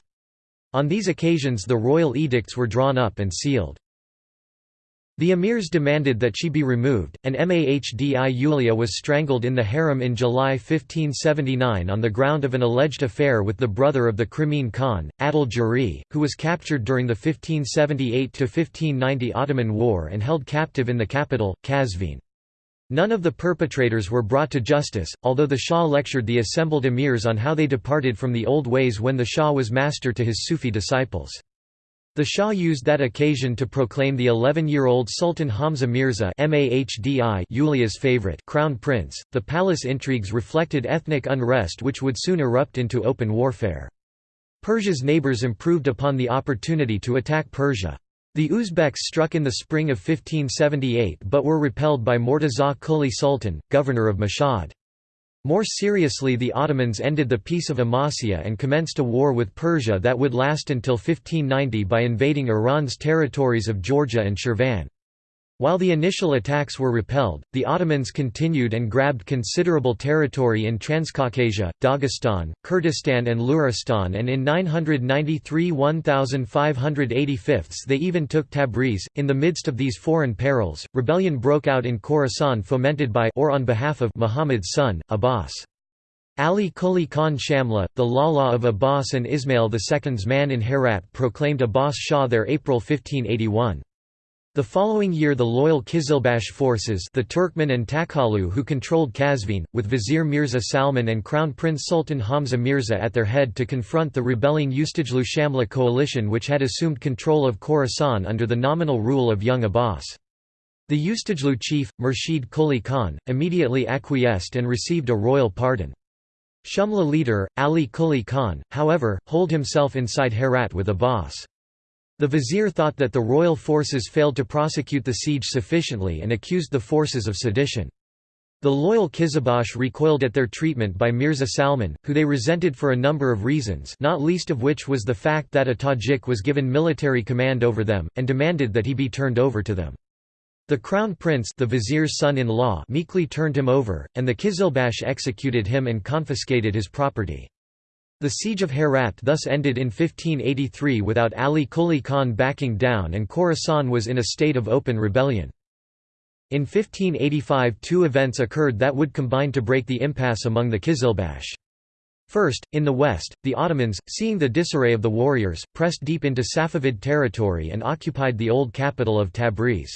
On these occasions the royal edicts were drawn up and sealed. The emirs demanded that she be removed, and Mahd-i Olya was strangled in the harem in July 1579 on the ground of an alleged affair with the brother of the Crimean Khan, Adil Giray, who was captured during the 1578–1590 Ottoman War and held captive in the capital, Kazvin. None of the perpetrators were brought to justice, although the Shah lectured the assembled emirs on how they departed from the old ways when the Shah was master to his Sufi disciples. The Shah used that occasion to proclaim the 11-year-old Sultan Hamza Mirza Yulia's favorite crown prince. The palace intrigues reflected ethnic unrest which would soon erupt into open warfare. Persia's neighbors improved upon the opportunity to attack Persia. The Uzbeks struck in the spring of 1578 but were repelled by Mortaza Quli Sultan, governor of Mashhad. More seriously the Ottomans ended the Peace of Amasya and commenced a war with Persia that would last until 1590 by invading Iran's territories of Georgia and Shirvan. While the initial attacks were repelled, the Ottomans continued and grabbed considerable territory in Transcaucasia, Dagestan, Kurdistan and Luristan and in 993 1585 they even took Tabriz. In the midst of these foreign perils, rebellion broke out in Khorasan fomented by or on behalf of Muhammad's son, Abbas. Ali Quli Khan Shamlu, the Lala of Abbas and Ismail II's man in Herat proclaimed Abbas Shah there April 1581. The following year the loyal Kizilbash forces the Turkmen and Takhalu who controlled Kazvin, with Vizier Mirza Salman and Crown Prince Sultan Hamza Mirza at their head to confront the rebelling Ustajlu Shamlu coalition which had assumed control of Khorasan under the nominal rule of young Abbas. The Ustajlu chief, Murshid Quli Khan, immediately acquiesced and received a royal pardon. Shamlu leader, Ali Quli Khan, however, holed himself inside Herat with Abbas. The vizier thought that the royal forces failed to prosecute the siege sufficiently and accused the forces of sedition. The loyal Kizilbash recoiled at their treatment by Mirza Salman, who they resented for a number of reasons not least of which was the fact that a Tajik was given military command over them, and demanded that he be turned over to them. The crown prince the vizier's son-in-law meekly turned him over, and the Kizilbash executed him and confiscated his property. The siege of Herat thus ended in 1583 without Ali Quli Khan backing down and Khorasan was in a state of open rebellion. In 1585 two events occurred that would combine to break the impasse among the Kizilbash. First, in the west, the Ottomans, seeing the disarray of the warriors, pressed deep into Safavid territory and occupied the old capital of Tabriz.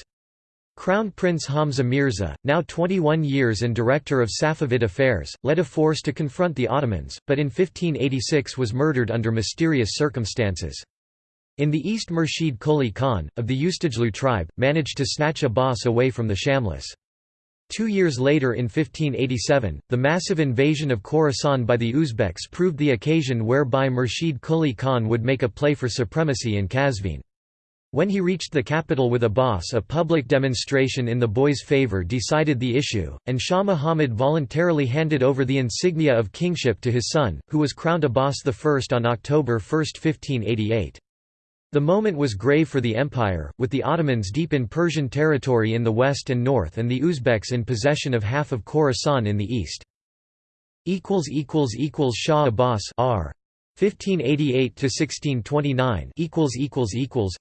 Crown Prince Hamza Mirza, now 21 years and director of Safavid affairs, led a force to confront the Ottomans, but in 1586 was murdered under mysterious circumstances. In the east Murshid Quli Khan, of the Ustajlu tribe, managed to snatch Abbas away from the Shamlus. Two years later in 1587, the massive invasion of Khorasan by the Uzbeks proved the occasion whereby Murshid Quli Khan would make a play for supremacy in Kazvin. When he reached the capital with Abbas a public demonstration in the boy's favour decided the issue, and Shah Muhammad voluntarily handed over the insignia of kingship to his son, who was crowned Abbas I on October 1, 1588. The moment was grave for the empire, with the Ottomans deep in Persian territory in the west and north and the Uzbeks in possession of half of Khorasan in the east. Shah Abbas R. 1588 to 1629 equals equals equals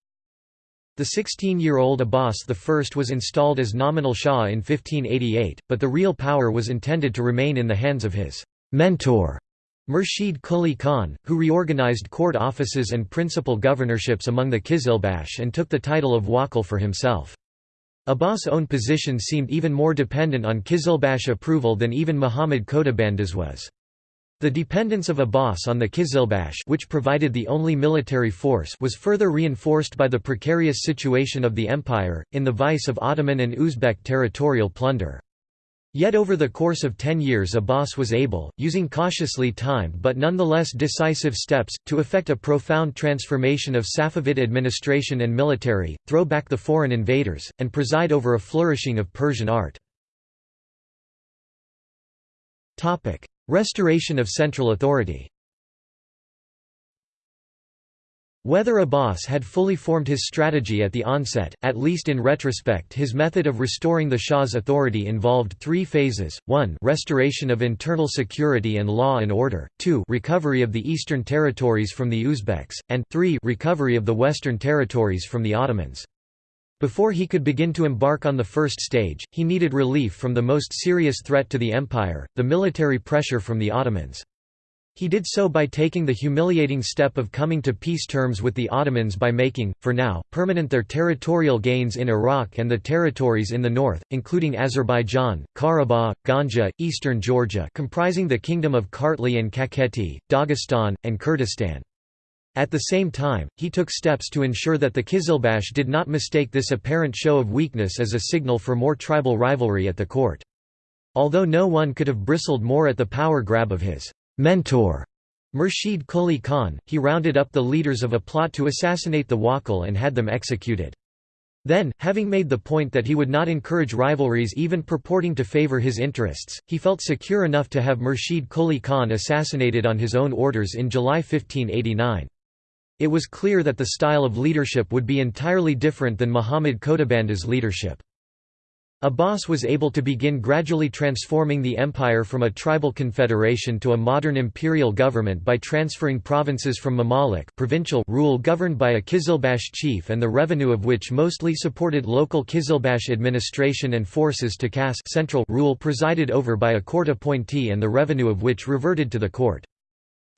the 16-year-old Abbas I was installed as nominal Shah in 1588, but the real power was intended to remain in the hands of his mentor, Murshid Quli Khan, who reorganized court offices and principal governorships among the Kizilbash and took the title of Wakil for himself. Abbas' own position seemed even more dependent on Kizilbash approval than even Muhammad Khodabanda's was. The dependence of Abbas on the Kizilbash which provided the only military force was further reinforced by the precarious situation of the empire, in the vice of Ottoman and Uzbek territorial plunder. Yet over the course of ten years Abbas was able, using cautiously timed but nonetheless decisive steps, to effect a profound transformation of Safavid administration and military, throw back the foreign invaders, and preside over a flourishing of Persian art. Restoration of central authority. Whether Abbas had fully formed his strategy at the onset, at least in retrospect his method of restoring the Shah's authority involved three phases, 1 restoration of internal security and law and order, 2 recovery of the eastern territories from the Uzbeks, and 3 recovery of the western territories from the Ottomans. Before he could begin to embark on the first stage, he needed relief from the most serious threat to the empire, the military pressure from the Ottomans. He did so by taking the humiliating step of coming to peace terms with the Ottomans by making, for now, permanent their territorial gains in Iraq and the territories in the north, including Azerbaijan, Karabakh, Ganja, eastern Georgia comprising the Kingdom of Kartli and Kakheti, Dagestan, and Kurdistan. At the same time, he took steps to ensure that the Kizilbash did not mistake this apparent show of weakness as a signal for more tribal rivalry at the court. Although no one could have bristled more at the power grab of his mentor, Murshid Quli Khan, he rounded up the leaders of a plot to assassinate the Wakil and had them executed. Then, having made the point that he would not encourage rivalries even purporting to favor his interests, he felt secure enough to have Murshid Quli Khan assassinated on his own orders in July 1589. It was clear that the style of leadership would be entirely different than Muhammad Khodabanda's leadership. Abbas was able to begin gradually transforming the empire from a tribal confederation to a modern imperial government by transferring provinces from Mamalik provincial rule governed by a Kizilbash chief and the revenue of which mostly supported local Kizilbash administration and forces to Khass central rule presided over by a court appointee and the revenue of which reverted to the court.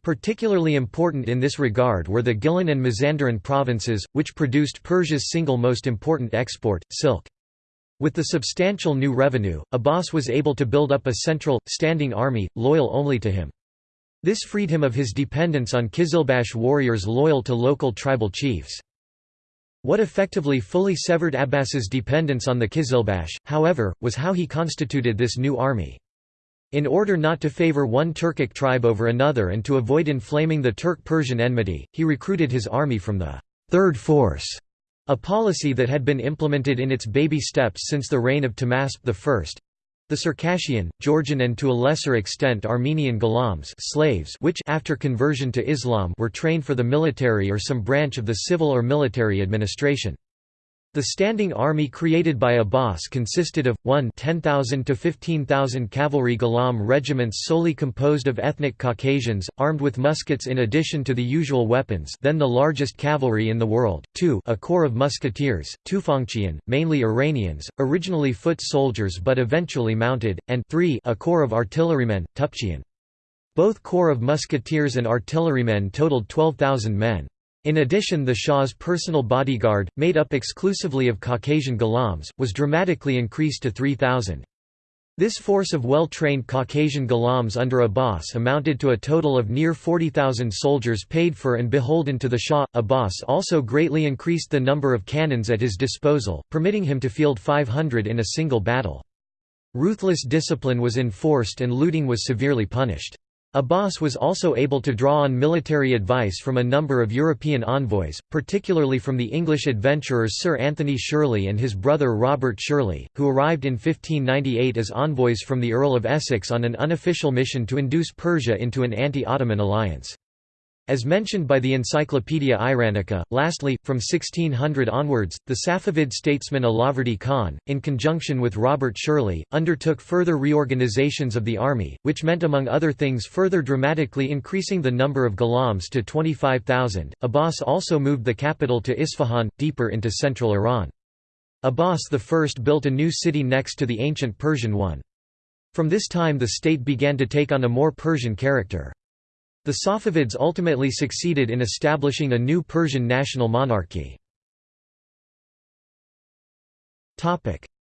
Particularly important in this regard were the Gilan and Mazandaran provinces, which produced Persia's single most important export, silk. With the substantial new revenue, Abbas was able to build up a central, standing army, loyal only to him. This freed him of his dependence on Kizilbash warriors loyal to local tribal chiefs. What effectively fully severed Abbas's dependence on the Kizilbash, however, was how he constituted this new army. In order not to favor one Turkic tribe over another and to avoid inflaming the Turk-Persian enmity, he recruited his army from the Third Force, a policy that had been implemented in its baby steps since the reign of Tahmasp I. The Circassian, Georgian and to a lesser extent Armenian ghulams slaves which after conversion to Islam were trained for the military or some branch of the civil or military administration. The standing army created by Abbas consisted of, 1 10,000 to 15,000 cavalry Ghulam regiments solely composed of ethnic Caucasians, armed with muskets in addition to the usual weapons then the largest cavalry in the world, 2 a corps of musketeers, Tufangchian, mainly Iranians, originally foot soldiers but eventually mounted, and 3 a corps of artillerymen, Tupchian. Both corps of musketeers and artillerymen totaled 12,000 men. In addition the Shah's personal bodyguard, made up exclusively of Caucasian Ghulams, was dramatically increased to 3,000. This force of well-trained Caucasian Ghulams under Abbas amounted to a total of near 40,000 soldiers paid for and beholden to the Shah. Abbas also greatly increased the number of cannons at his disposal, permitting him to field 500 in a single battle. Ruthless discipline was enforced and looting was severely punished. Abbas was also able to draw on military advice from a number of European envoys, particularly from the English adventurers Sir Anthony Shirley and his brother Robert Shirley, who arrived in 1598 as envoys from the Earl of Essex on an unofficial mission to induce Persia into an anti-Ottoman alliance. As mentioned by the Encyclopaedia Iranica, lastly, from 1600 onwards, the Safavid statesman Allahverdi Khan, in conjunction with Robert Shirley, undertook further reorganizations of the army, which meant among other things further dramatically increasing the number of Ghulams to 25,000. Abbas also moved the capital to Isfahan, deeper into central Iran. Abbas I built a new city next to the ancient Persian one. From this time the state began to take on a more Persian character. The Safavids ultimately succeeded in establishing a new Persian national monarchy.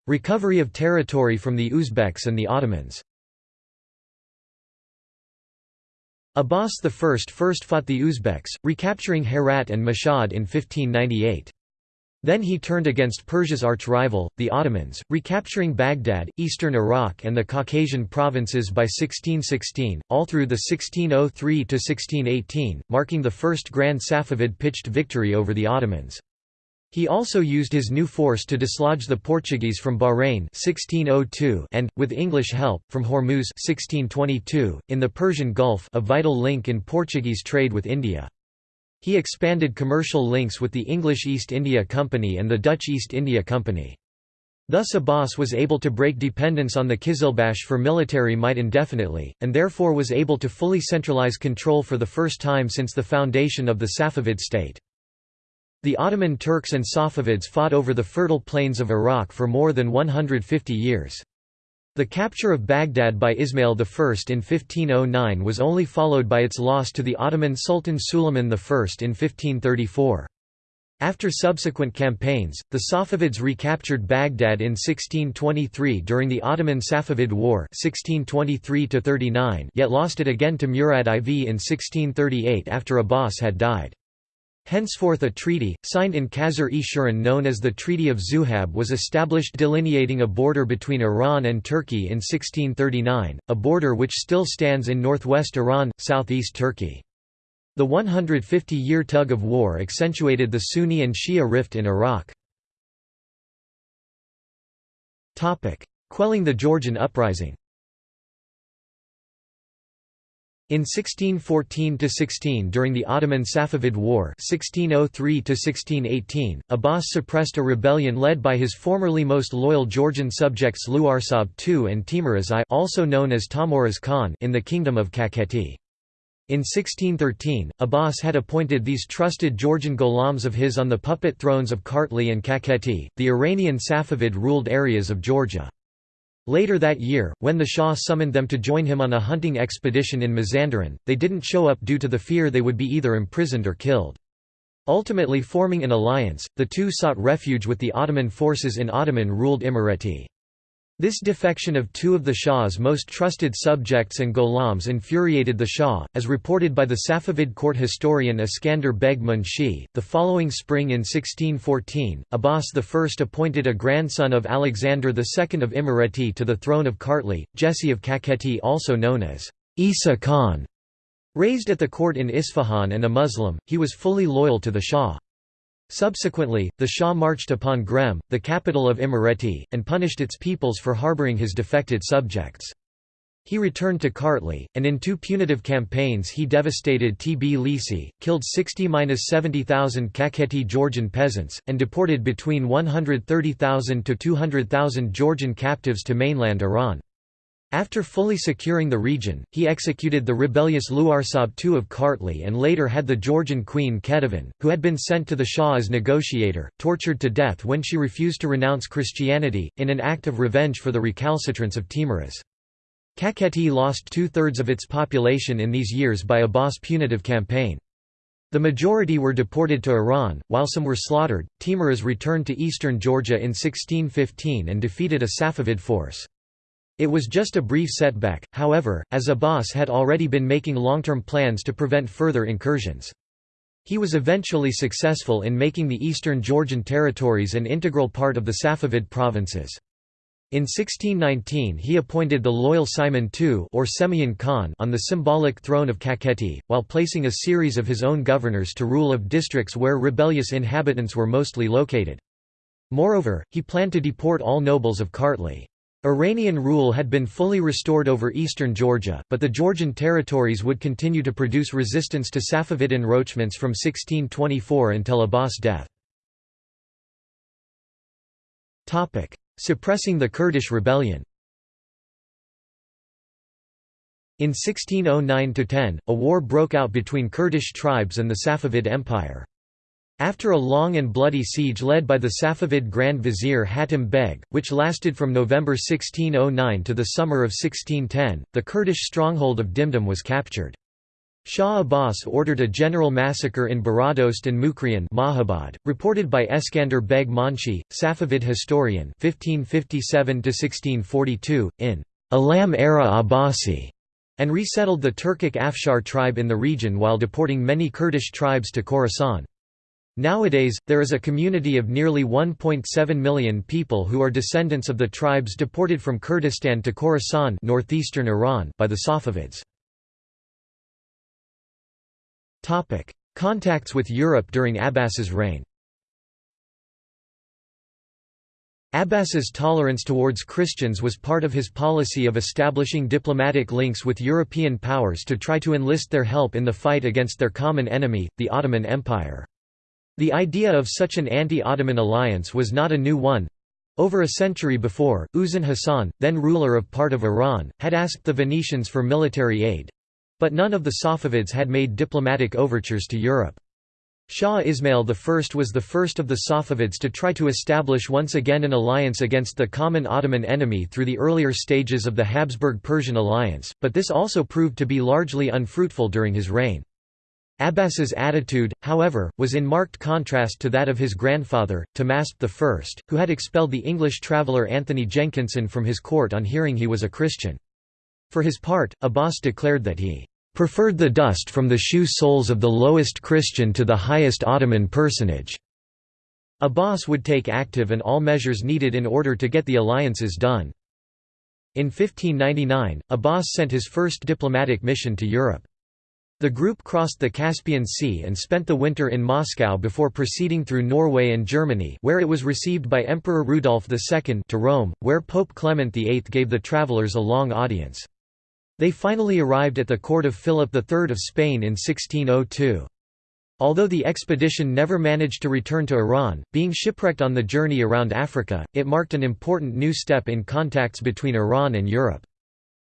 Recovery of territory from the Uzbeks and the Ottomans Abbas I first fought the Uzbeks, recapturing Herat and Mashhad in 1598. Then he turned against Persia's arch-rival, the Ottomans, recapturing Baghdad, eastern Iraq and the Caucasian provinces by 1616, all through the 1603–1618, marking the first Grand Safavid pitched victory over the Ottomans. He also used his new force to dislodge the Portuguese from Bahrain 1602 and, with English help, from Hormuz 1622, in the Persian Gulf a vital link in Portuguese trade with India. He expanded commercial links with the English East India Company and the Dutch East India Company. Thus Abbas was able to break dependence on the Kizilbash for military might indefinitely, and therefore was able to fully centralize control for the first time since the foundation of the Safavid state. The Ottoman Turks and Safavids fought over the fertile plains of Iraq for more than 150 years. The capture of Baghdad by Ismail I in 1509 was only followed by its loss to the Ottoman Sultan Suleiman I in 1534. After subsequent campaigns, the Safavids recaptured Baghdad in 1623 during the Ottoman Safavid War 1623 yet lost it again to Murad IV in 1638 after Abbas had died. Henceforth a treaty, signed in Qasr-e Shirin known as the Treaty of Zuhab was established delineating a border between Iran and Turkey in 1639, a border which still stands in northwest Iran, southeast Turkey. The 150-year tug of war accentuated the Sunni and Shia rift in Iraq. Quelling the Georgian uprising in 1614–16 during the Ottoman-Safavid War 1603–1618, Abbas suppressed a rebellion led by his formerly most loyal Georgian subjects Luarsab II and Teimuraz I also known as Tahmuras Khan in the Kingdom of Kakheti. In 1613, Abbas had appointed these trusted Georgian ghulams of his on the puppet thrones of Kartli and Kakheti, the Iranian Safavid-ruled areas of Georgia. Later that year, when the Shah summoned them to join him on a hunting expedition in Mazandaran, they didn't show up due to the fear they would be either imprisoned or killed. Ultimately forming an alliance, the two sought refuge with the Ottoman forces in Ottoman-ruled Imereti. This defection of two of the Shah's most trusted subjects and Gholams infuriated the Shah, as reported by the Safavid court historian Iskander Beg Munshi. The following spring in 1614, Abbas I appointed a grandson of Alexander II of Imereti to the throne of Kartli, Jesse of Kakheti also known as Isa Khan. Raised at the court in Isfahan and a Muslim, he was fully loyal to the Shah. Subsequently, the Shah marched upon Grem, the capital of Imereti, and punished its peoples for harboring his defected subjects. He returned to Kartli, and in two punitive campaigns he devastated TB Tbilisi, killed 60–70,000 Kakheti Georgian peasants, and deported between 130,000 to 200,000 Georgian captives to mainland Iran. After fully securing the region, he executed the rebellious Luarsab II of Kartli and later had the Georgian queen Ketevan, who had been sent to the Shah as negotiator, tortured to death when she refused to renounce Christianity, in an act of revenge for the recalcitrance of Teimuraz. Kakheti lost two-thirds of its population in these years by Abbas' punitive campaign. The majority were deported to Iran, while some were slaughtered. Teimuraz returned to eastern Georgia in 1615 and defeated a Safavid force. It was just a brief setback, however, as Abbas had already been making long-term plans to prevent further incursions. He was eventually successful in making the eastern Georgian territories an integral part of the Safavid provinces. In 1619 he appointed the loyal Simon II or Semyon Khan on the symbolic throne of Kakheti, while placing a series of his own governors to rule of districts where rebellious inhabitants were mostly located. Moreover, he planned to deport all nobles of Kartli. Iranian rule had been fully restored over eastern Georgia, but the Georgian territories would continue to produce resistance to Safavid encroachments from 1624 until Abbas' death. Suppressing the Kurdish rebellion In 1609–10, a war broke out between Kurdish tribes and the Safavid Empire. After a long and bloody siege led by the Safavid Grand Vizier Hatim Beg, which lasted from November 1609 to the summer of 1610, the Kurdish stronghold of Dimdim was captured. Shah Abbas ordered a general massacre in Baradost and Mukrian Mahabad, reported by Eskander Beg Munshi, Safavid historian 1557 in Alam era Abbasi, and resettled the Turkic Afshar tribe in the region while deporting many Kurdish tribes to Khorasan. Nowadays, there is a community of nearly 1.7 million people who are descendants of the tribes deported from Kurdistan to Khorasan northeastern Iran by the Safavids. Contacts with Europe during Abbas's reign Abbas's tolerance towards Christians was part of his policy of establishing diplomatic links with European powers to try to enlist their help in the fight against their common enemy, the Ottoman Empire. The idea of such an anti-Ottoman alliance was not a new one. Over a century before, Uzun Hasan, then ruler of part of Iran, had asked the Venetians for military aid. But none of the Safavids had made diplomatic overtures to Europe. Shah Ismail I was the first of the Safavids to try to establish once again an alliance against the common Ottoman enemy through the earlier stages of the Habsburg-Persian alliance, but this also proved to be largely unfruitful during his reign. Abbas's attitude, however, was in marked contrast to that of his grandfather, Tahmasp I, who had expelled the English traveller Anthony Jenkinson from his court on hearing he was a Christian. For his part, Abbas declared that he preferred the dust from the shoe soles of the lowest Christian to the highest Ottoman personage." Abbas would take active and all measures needed in order to get the alliances done. In 1599, Abbas sent his first diplomatic mission to Europe. The group crossed the Caspian Sea and spent the winter in Moscow before proceeding through Norway and Germany where it was received by Emperor Rudolf II to Rome, where Pope Clement VIII gave the travelers a long audience. They finally arrived at the court of Philip III of Spain in 1602. Although the expedition never managed to return to Iran, being shipwrecked on the journey around Africa, it marked an important new step in contacts between Iran and Europe.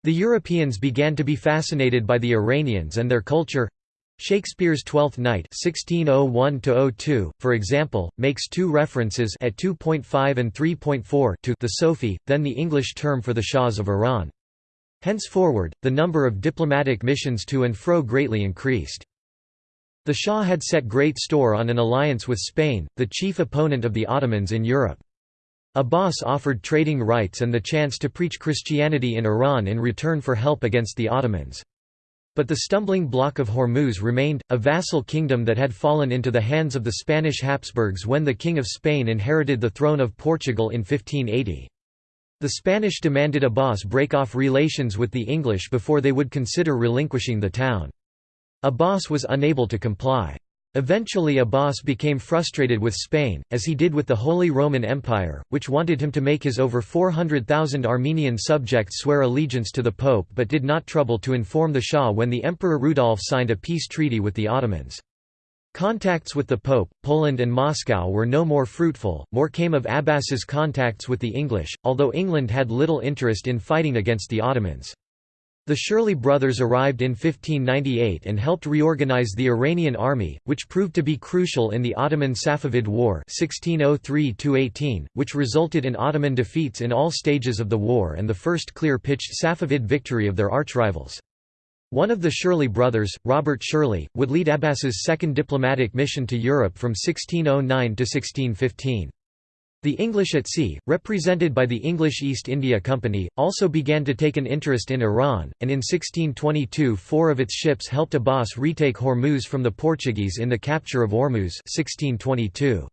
The Europeans began to be fascinated by the Iranians and their culture. Shakespeare's Twelfth Night (1601–02), for example, makes two references at 2.5 and 3.4 to the Sofi, then the English term for the Shahs of Iran. Henceforward, the number of diplomatic missions to and fro greatly increased. The Shah had set great store on an alliance with Spain, the chief opponent of the Ottomans in Europe. Abbas offered trading rights and the chance to preach Christianity in Iran in return for help against the Ottomans. But the stumbling block of Hormuz remained, a vassal kingdom that had fallen into the hands of the Spanish Habsburgs when the King of Spain inherited the throne of Portugal in 1580. The Spanish demanded Abbas break off relations with the English before they would consider relinquishing the town. Abbas was unable to comply. Eventually Abbas became frustrated with Spain, as he did with the Holy Roman Empire, which wanted him to make his over 400,000 Armenian subjects swear allegiance to the Pope but did not trouble to inform the Shah when the Emperor Rudolf signed a peace treaty with the Ottomans. Contacts with the Pope, Poland and Moscow were no more fruitful, more came of Abbas's contacts with the English, although England had little interest in fighting against the Ottomans. The Shirley brothers arrived in 1598 and helped reorganize the Iranian army, which proved to be crucial in the Ottoman-Safavid War 1603 which resulted in Ottoman defeats in all stages of the war and the first clear-pitched Safavid victory of their archrivals. One of the Shirley brothers, Robert Shirley, would lead Abbas's second diplomatic mission to Europe from 1609 to 1615. The English at sea, represented by the English East India Company, also began to take an interest in Iran, and in 1622 four of its ships helped Abbas retake Hormuz from the Portuguese in the capture of Ormuz 1622.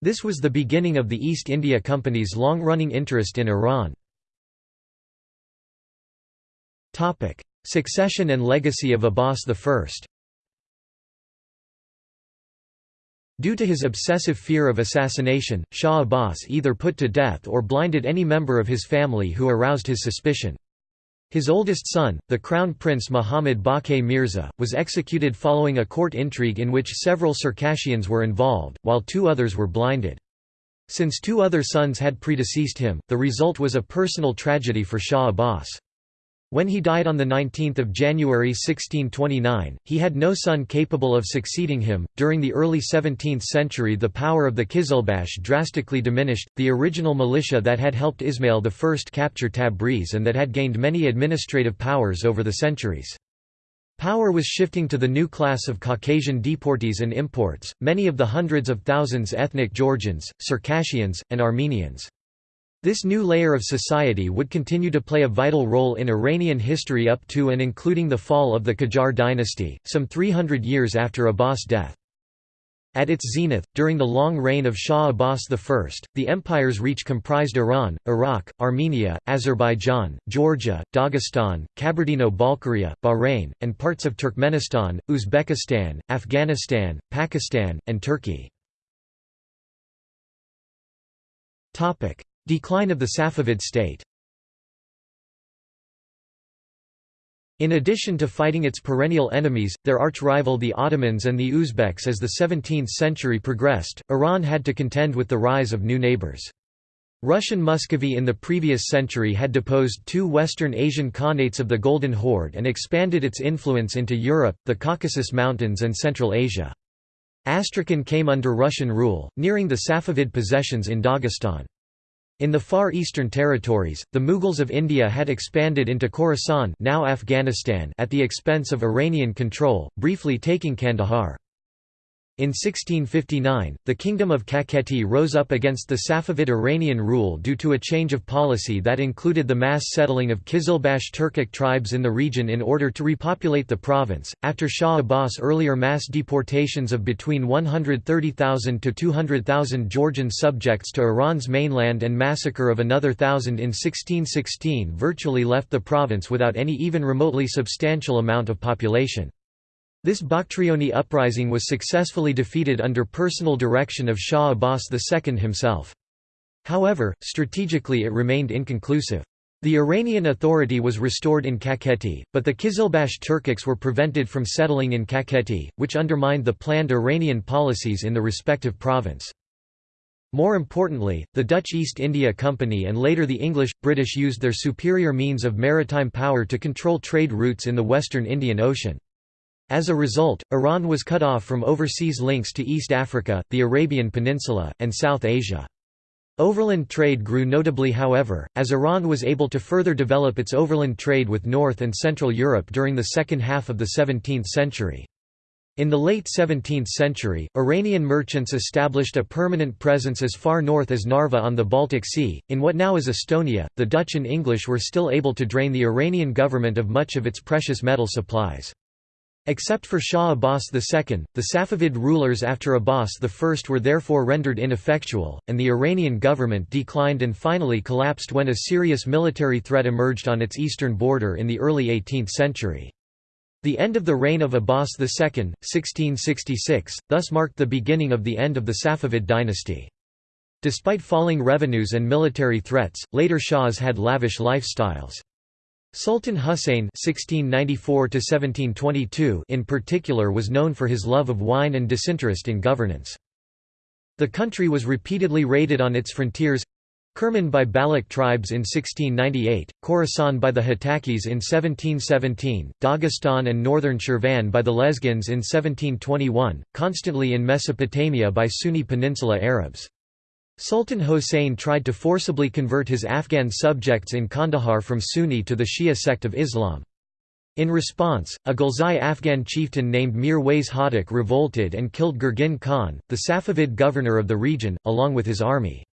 This was the beginning of the East India Company's long-running interest in Iran. Succession and legacy of Abbas I Due to his obsessive fear of assassination, Shah Abbas either put to death or blinded any member of his family who aroused his suspicion. His oldest son, the Crown Prince Muhammad Baqi Mirza, was executed following a court intrigue in which several Circassians were involved, while two others were blinded. Since two other sons had predeceased him, the result was a personal tragedy for Shah Abbas. When he died on 19 January 1629, he had no son capable of succeeding him. During the early 17th century, the power of the Qizilbash drastically diminished. The original militia that had helped Ismail I capture Tabriz and that had gained many administrative powers over the centuries. Power was shifting to the new class of Caucasian deportees and imports, many of the hundreds of thousands ethnic Georgians, Circassians, and Armenians. This new layer of society would continue to play a vital role in Iranian history up to and including the fall of the Qajar dynasty, some 300 years after Abbas' death. At its zenith, during the long reign of Shah Abbas I, the empire's reach comprised Iran, Iraq, Armenia, Azerbaijan, Georgia, Dagestan, Kabardino-Balkaria, Bahrain, and parts of Turkmenistan, Uzbekistan, Afghanistan, Pakistan, and Turkey. Decline of the Safavid state In addition to fighting its perennial enemies, their arch-rival the Ottomans and the Uzbeks as the 17th century progressed, Iran had to contend with the rise of new neighbors. Russian Muscovy in the previous century had deposed two Western Asian Khanates of the Golden Horde and expanded its influence into Europe, the Caucasus Mountains and Central Asia. Astrakhan came under Russian rule, nearing the Safavid possessions in Dagestan. In the far eastern territories, the Mughals of India had expanded into Khorasan now Afghanistan at the expense of Iranian control, briefly taking Kandahar. In 1659, the Kingdom of Kakheti rose up against the Safavid Iranian rule due to a change of policy that included the mass settling of Kizilbash Turkic tribes in the region in order to repopulate the province. After Shah Abbas' earlier mass deportations of between 130,000 to 200,000 Georgian subjects to Iran's mainland and massacre of another thousand in 1616 virtually left the province without any even remotely substantial amount of population. This Bakhtrioni uprising was successfully defeated under personal direction of Shah Abbas II himself. However, strategically it remained inconclusive. The Iranian authority was restored in Kakheti, but the Kizilbash Turkics were prevented from settling in Kakheti, which undermined the planned Iranian policies in the respective province. More importantly, the Dutch East India Company and later the English, British used their superior means of maritime power to control trade routes in the western Indian Ocean. As a result, Iran was cut off from overseas links to East Africa, the Arabian Peninsula, and South Asia. Overland trade grew notably however, as Iran was able to further develop its overland trade with North and Central Europe during the second half of the 17th century. In the late 17th century, Iranian merchants established a permanent presence as far north as Narva on the Baltic Sea. In what now is Estonia, the Dutch and English were still able to drain the Iranian government of much of its precious metal supplies. Except for Shah Abbas II, the Safavid rulers after Abbas I were therefore rendered ineffectual, and the Iranian government declined and finally collapsed when a serious military threat emerged on its eastern border in the early 18th century. The end of the reign of Abbas II, 1666, thus marked the beginning of the end of the Safavid dynasty. Despite falling revenues and military threats, later Shahs had lavish lifestyles. Sultan Hussein (1694–1722) in particular was known for his love of wine and disinterest in governance. The country was repeatedly raided on its frontiers. Kerman by Baloch tribes in 1698, Khorasan by the Hotakis in 1717, Dagestan and northern Shirvan by the Lezgins in 1721, constantly in Mesopotamia by Sunni Peninsula Arabs. Sultan Hossein tried to forcibly convert his Afghan subjects in Kandahar from Sunni to the Shia sect of Islam. In response, a Ghilzai Afghan chieftain named Mir Wais Hotak revolted and killed Gurgin Khan, the Safavid governor of the region, along with his army.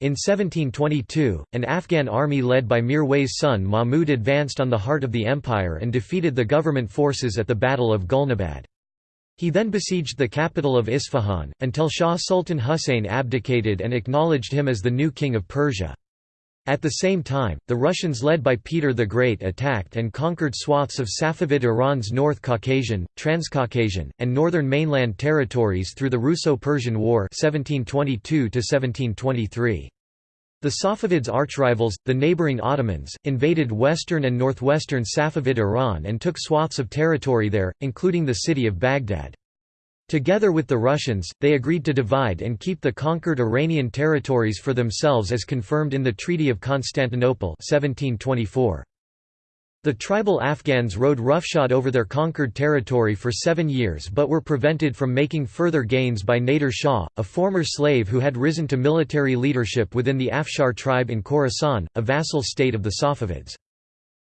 In 1722, an Afghan army led by Mir Wais' son Mahmud advanced on the heart of the empire and defeated the government forces at the Battle of Gulnabad. He then besieged the capital of Isfahan, until Shah Sultan Husayn abdicated and acknowledged him as the new king of Persia. At the same time, the Russians led by Peter the Great attacked and conquered swaths of Safavid Iran's North Caucasian, Transcaucasian, and northern mainland territories through the Russo-Persian War 1722 -1723. The Safavids' archrivals, the neighboring Ottomans, invaded western and northwestern Safavid Iran and took swaths of territory there, including the city of Baghdad. Together with the Russians, they agreed to divide and keep the conquered Iranian territories for themselves as confirmed in the Treaty of Constantinople 1724. The tribal Afghans rode roughshod over their conquered territory for seven years but were prevented from making further gains by Nader Shah, a former slave who had risen to military leadership within the Afshar tribe in Khorasan, a vassal state of the Safavids.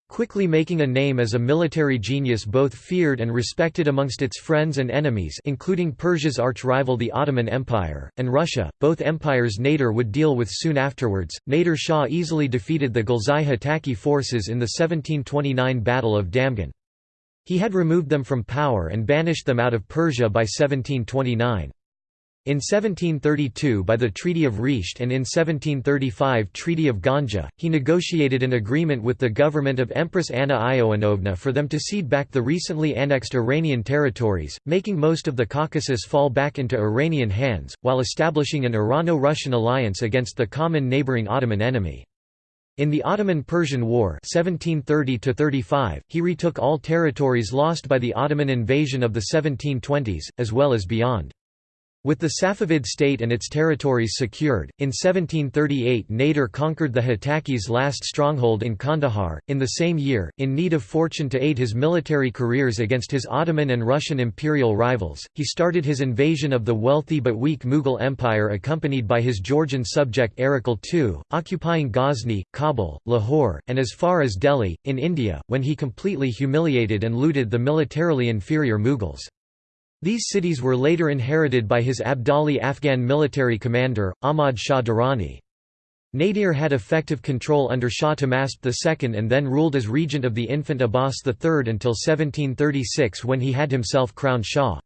Quickly making a name as a military genius both feared and respected amongst its friends and enemies including Persia's arch-rival the Ottoman Empire, and Russia, both empires Nader would deal with soon afterwards. Nader Shah easily defeated the Ghilzai Hotaki forces in the 1729 Battle of Damghan. He had removed them from power and banished them out of Persia by 1729. In 1732 by the Treaty of Resht and in 1735 Treaty of Ganja, he negotiated an agreement with the government of Empress Anna Ioannovna for them to cede back the recently annexed Iranian territories, making most of the Caucasus fall back into Iranian hands, while establishing an Irano-Russian alliance against the common neighboring Ottoman enemy. In the Ottoman–Persian War 1730 he retook all territories lost by the Ottoman invasion of the 1720s, as well as beyond. With the Safavid state and its territories secured, in 1738 Nader conquered the Hotakis' last stronghold in Kandahar. In the same year, in need of fortune to aid his military careers against his Ottoman and Russian imperial rivals, he started his invasion of the wealthy but weak Mughal Empire accompanied by his Georgian subject Erekle II, occupying Ghazni, Kabul, Lahore, and as far as Delhi, in India, when he completely humiliated and looted the militarily inferior Mughals. These cities were later inherited by his Abdali Afghan military commander, Ahmad Shah Durrani. Nadir had effective control under Shah Tahmasp II and then ruled as regent of the infant Abbas III until 1736 when he had himself crowned Shah.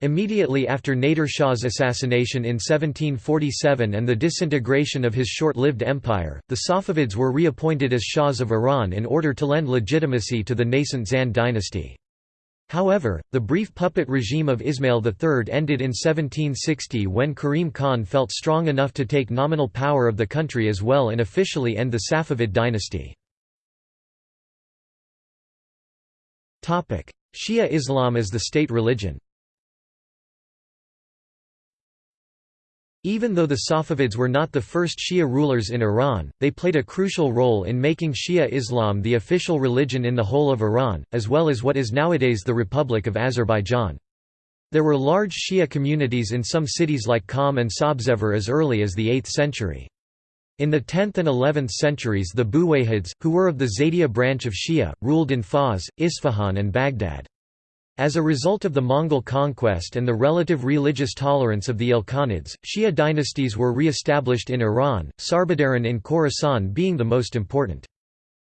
Immediately after Nadir Shah's assassination in 1747 and the disintegration of his short-lived empire, the Safavids were reappointed as Shahs of Iran in order to lend legitimacy to the nascent Zand dynasty. However, the brief puppet regime of Ismail III ended in 1760 when Karim Khan felt strong enough to take nominal power of the country as well and officially end the Safavid dynasty. Shia Islam as the state religion Even though the Safavids were not the first Shia rulers in Iran, they played a crucial role in making Shia Islam the official religion in the whole of Iran, as well as what is nowadays the Republic of Azerbaijan. There were large Shia communities in some cities like Qom and Sabzevar as early as the 8th century. In the 10th and 11th centuries the Buwayhids, who were of the Zaydiya branch of Shia, ruled in Fars, Isfahan and Baghdad. As a result of the Mongol conquest and the relative religious tolerance of the Ilkhanids, Shia dynasties were re-established in Iran, Sarbadaran in Khorasan being the most important.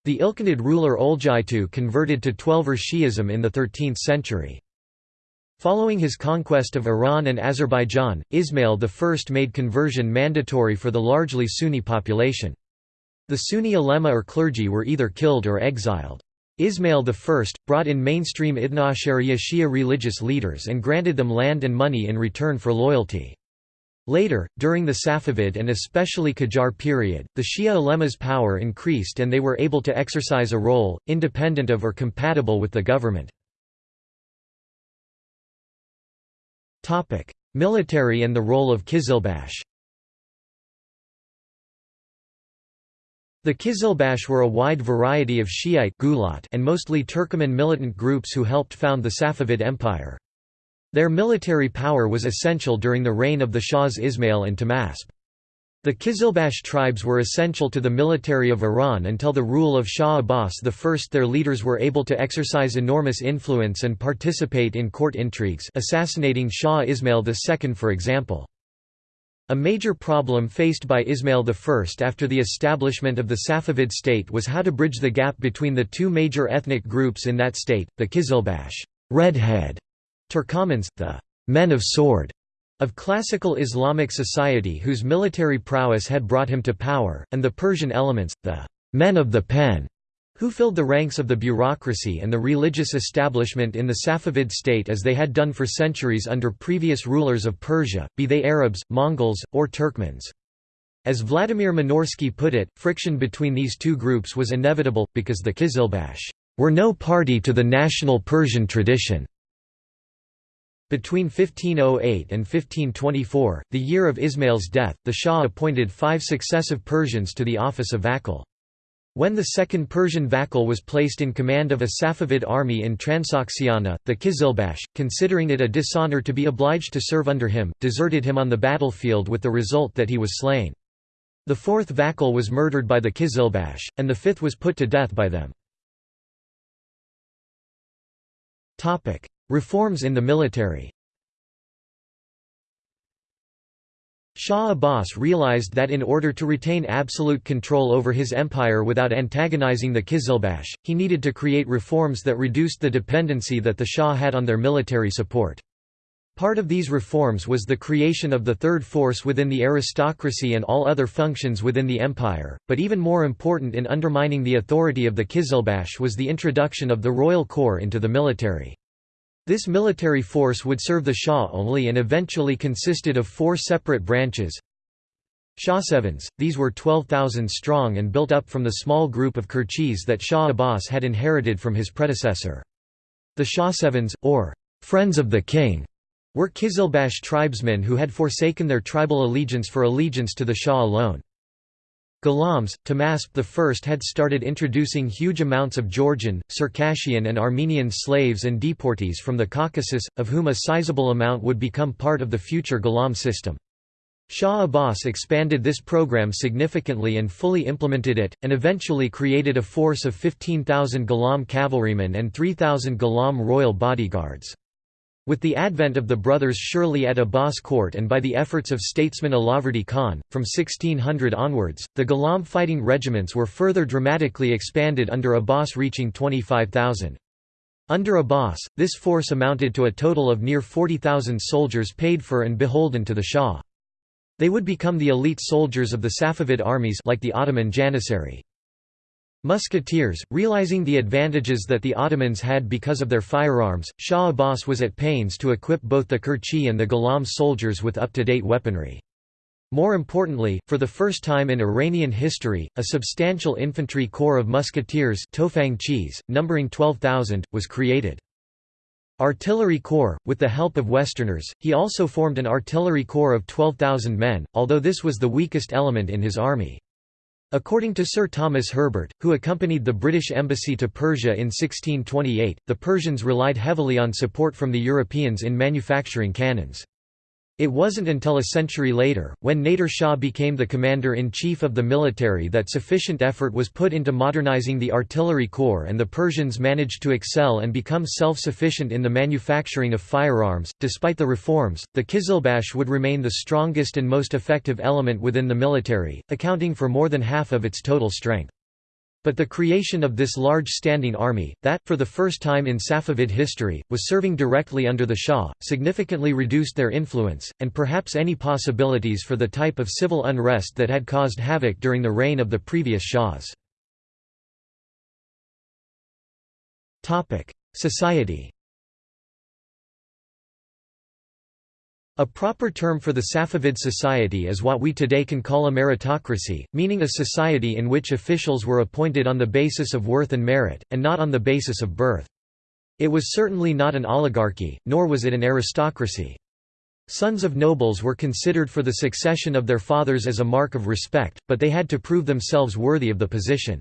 The Ilkhanid ruler Oljaitu converted to Twelver Shi'ism in the 13th century. Following his conquest of Iran and Azerbaijan, Ismail I made conversion mandatory for the largely Sunni population. The Sunni ulema or clergy were either killed or exiled. Ismail I, brought in mainstream Ithnaashariya Shia religious leaders and granted them land and money in return for loyalty. Later, during the Safavid and especially Qajar period, the Shia ulema's power increased and they were able to exercise a role, independent of or compatible with the government. Military and the role of Qizilbash The Qizilbash were a wide variety of Shiite and mostly Turkoman militant groups who helped found the Safavid Empire. Their military power was essential during the reign of the Shahs Ismail and Tahmasp. The Qizilbash tribes were essential to the military of Iran until the rule of Shah Abbas I. Their leaders were able to exercise enormous influence and participate in court intrigues assassinating Shah Ismail II for example. A major problem faced by Ismail I after the establishment of the Safavid state was how to bridge the gap between the two major ethnic groups in that state, the Qizilbash Redhead Turkomans, the men of sword of classical Islamic society whose military prowess had brought him to power, and the Persian elements, the men of the pen who filled the ranks of the bureaucracy and the religious establishment in the Safavid state as they had done for centuries under previous rulers of Persia, be they Arabs, Mongols, or Turkmens. As Vladimir Minorsky put it, friction between these two groups was inevitable, because the Qizilbash were no party to the national Persian tradition. Between 1508 and 1524, the year of Ismail's death, the Shah appointed five successive Persians to the office of Vakil. When the second Persian Vakil was placed in command of a Safavid army in Transoxiana, the Kizilbash, considering it a dishonor to be obliged to serve under him, deserted him on the battlefield with the result that he was slain. The fourth Vakil was murdered by the Kizilbash, and the fifth was put to death by them. Reforms in the military Shah Abbas realized that in order to retain absolute control over his empire without antagonizing the Kizilbash, he needed to create reforms that reduced the dependency that the Shah had on their military support. Part of these reforms was the creation of the third force within the aristocracy and all other functions within the empire, but even more important in undermining the authority of the Kizilbash was the introduction of the royal corps into the military. This military force would serve the Shah only and eventually consisted of four separate branches. Shahsevans, these were 12,000 strong and built up from the small group of Qurchis that Shah Abbas had inherited from his predecessor. The Shahsevans, or «friends of the king», were Kizilbash tribesmen who had forsaken their tribal allegiance for allegiance to the Shah alone. Ghulams, Tahmasp I had started introducing huge amounts of Georgian, Circassian and Armenian slaves and deportees from the Caucasus, of whom a sizable amount would become part of the future Ghulam system. Shah Abbas expanded this program significantly and fully implemented it, and eventually created a force of 15,000 Ghulam cavalrymen and 3,000 Ghulam royal bodyguards. With the advent of the brothers Shirley at Abbas court and by the efforts of statesman Allahverdi Khan, from 1600 onwards, the Ghulam fighting regiments were further dramatically expanded under Abbas reaching 25,000. Under Abbas, this force amounted to a total of near 40,000 soldiers paid for and beholden to the Shah. They would become the elite soldiers of the Safavid armies like the Ottoman Janissary. Musketeers, realizing the advantages that the Ottomans had because of their firearms, Shah Abbas was at pains to equip both the Qurchi and the Ghulam soldiers with up-to-date weaponry. More importantly, for the first time in Iranian history, a substantial infantry corps of musketeers numbering 12,000, was created. Artillery Corps, with the help of Westerners, he also formed an artillery corps of 12,000 men, although this was the weakest element in his army. According to Sir Thomas Herbert, who accompanied the British embassy to Persia in 1628, the Persians relied heavily on support from the Europeans in manufacturing cannons. It wasn't until a century later, when Nader Shah became the commander-in-chief of the military that sufficient effort was put into modernizing the artillery corps and the Persians managed to excel and become self-sufficient in the manufacturing of firearms. Despite the reforms, the Kizilbash would remain the strongest and most effective element within the military, accounting for more than half of its total strength. But the creation of this large standing army, that, for the first time in Safavid history, was serving directly under the Shah, significantly reduced their influence, and perhaps any possibilities for the type of civil unrest that had caused havoc during the reign of the previous Shahs. Society A proper term for the Safavid society is what we today can call a meritocracy, meaning a society in which officials were appointed on the basis of worth and merit, and not on the basis of birth. It was certainly not an oligarchy, nor was it an aristocracy. Sons of nobles were considered for the succession of their fathers as a mark of respect, but they had to prove themselves worthy of the position.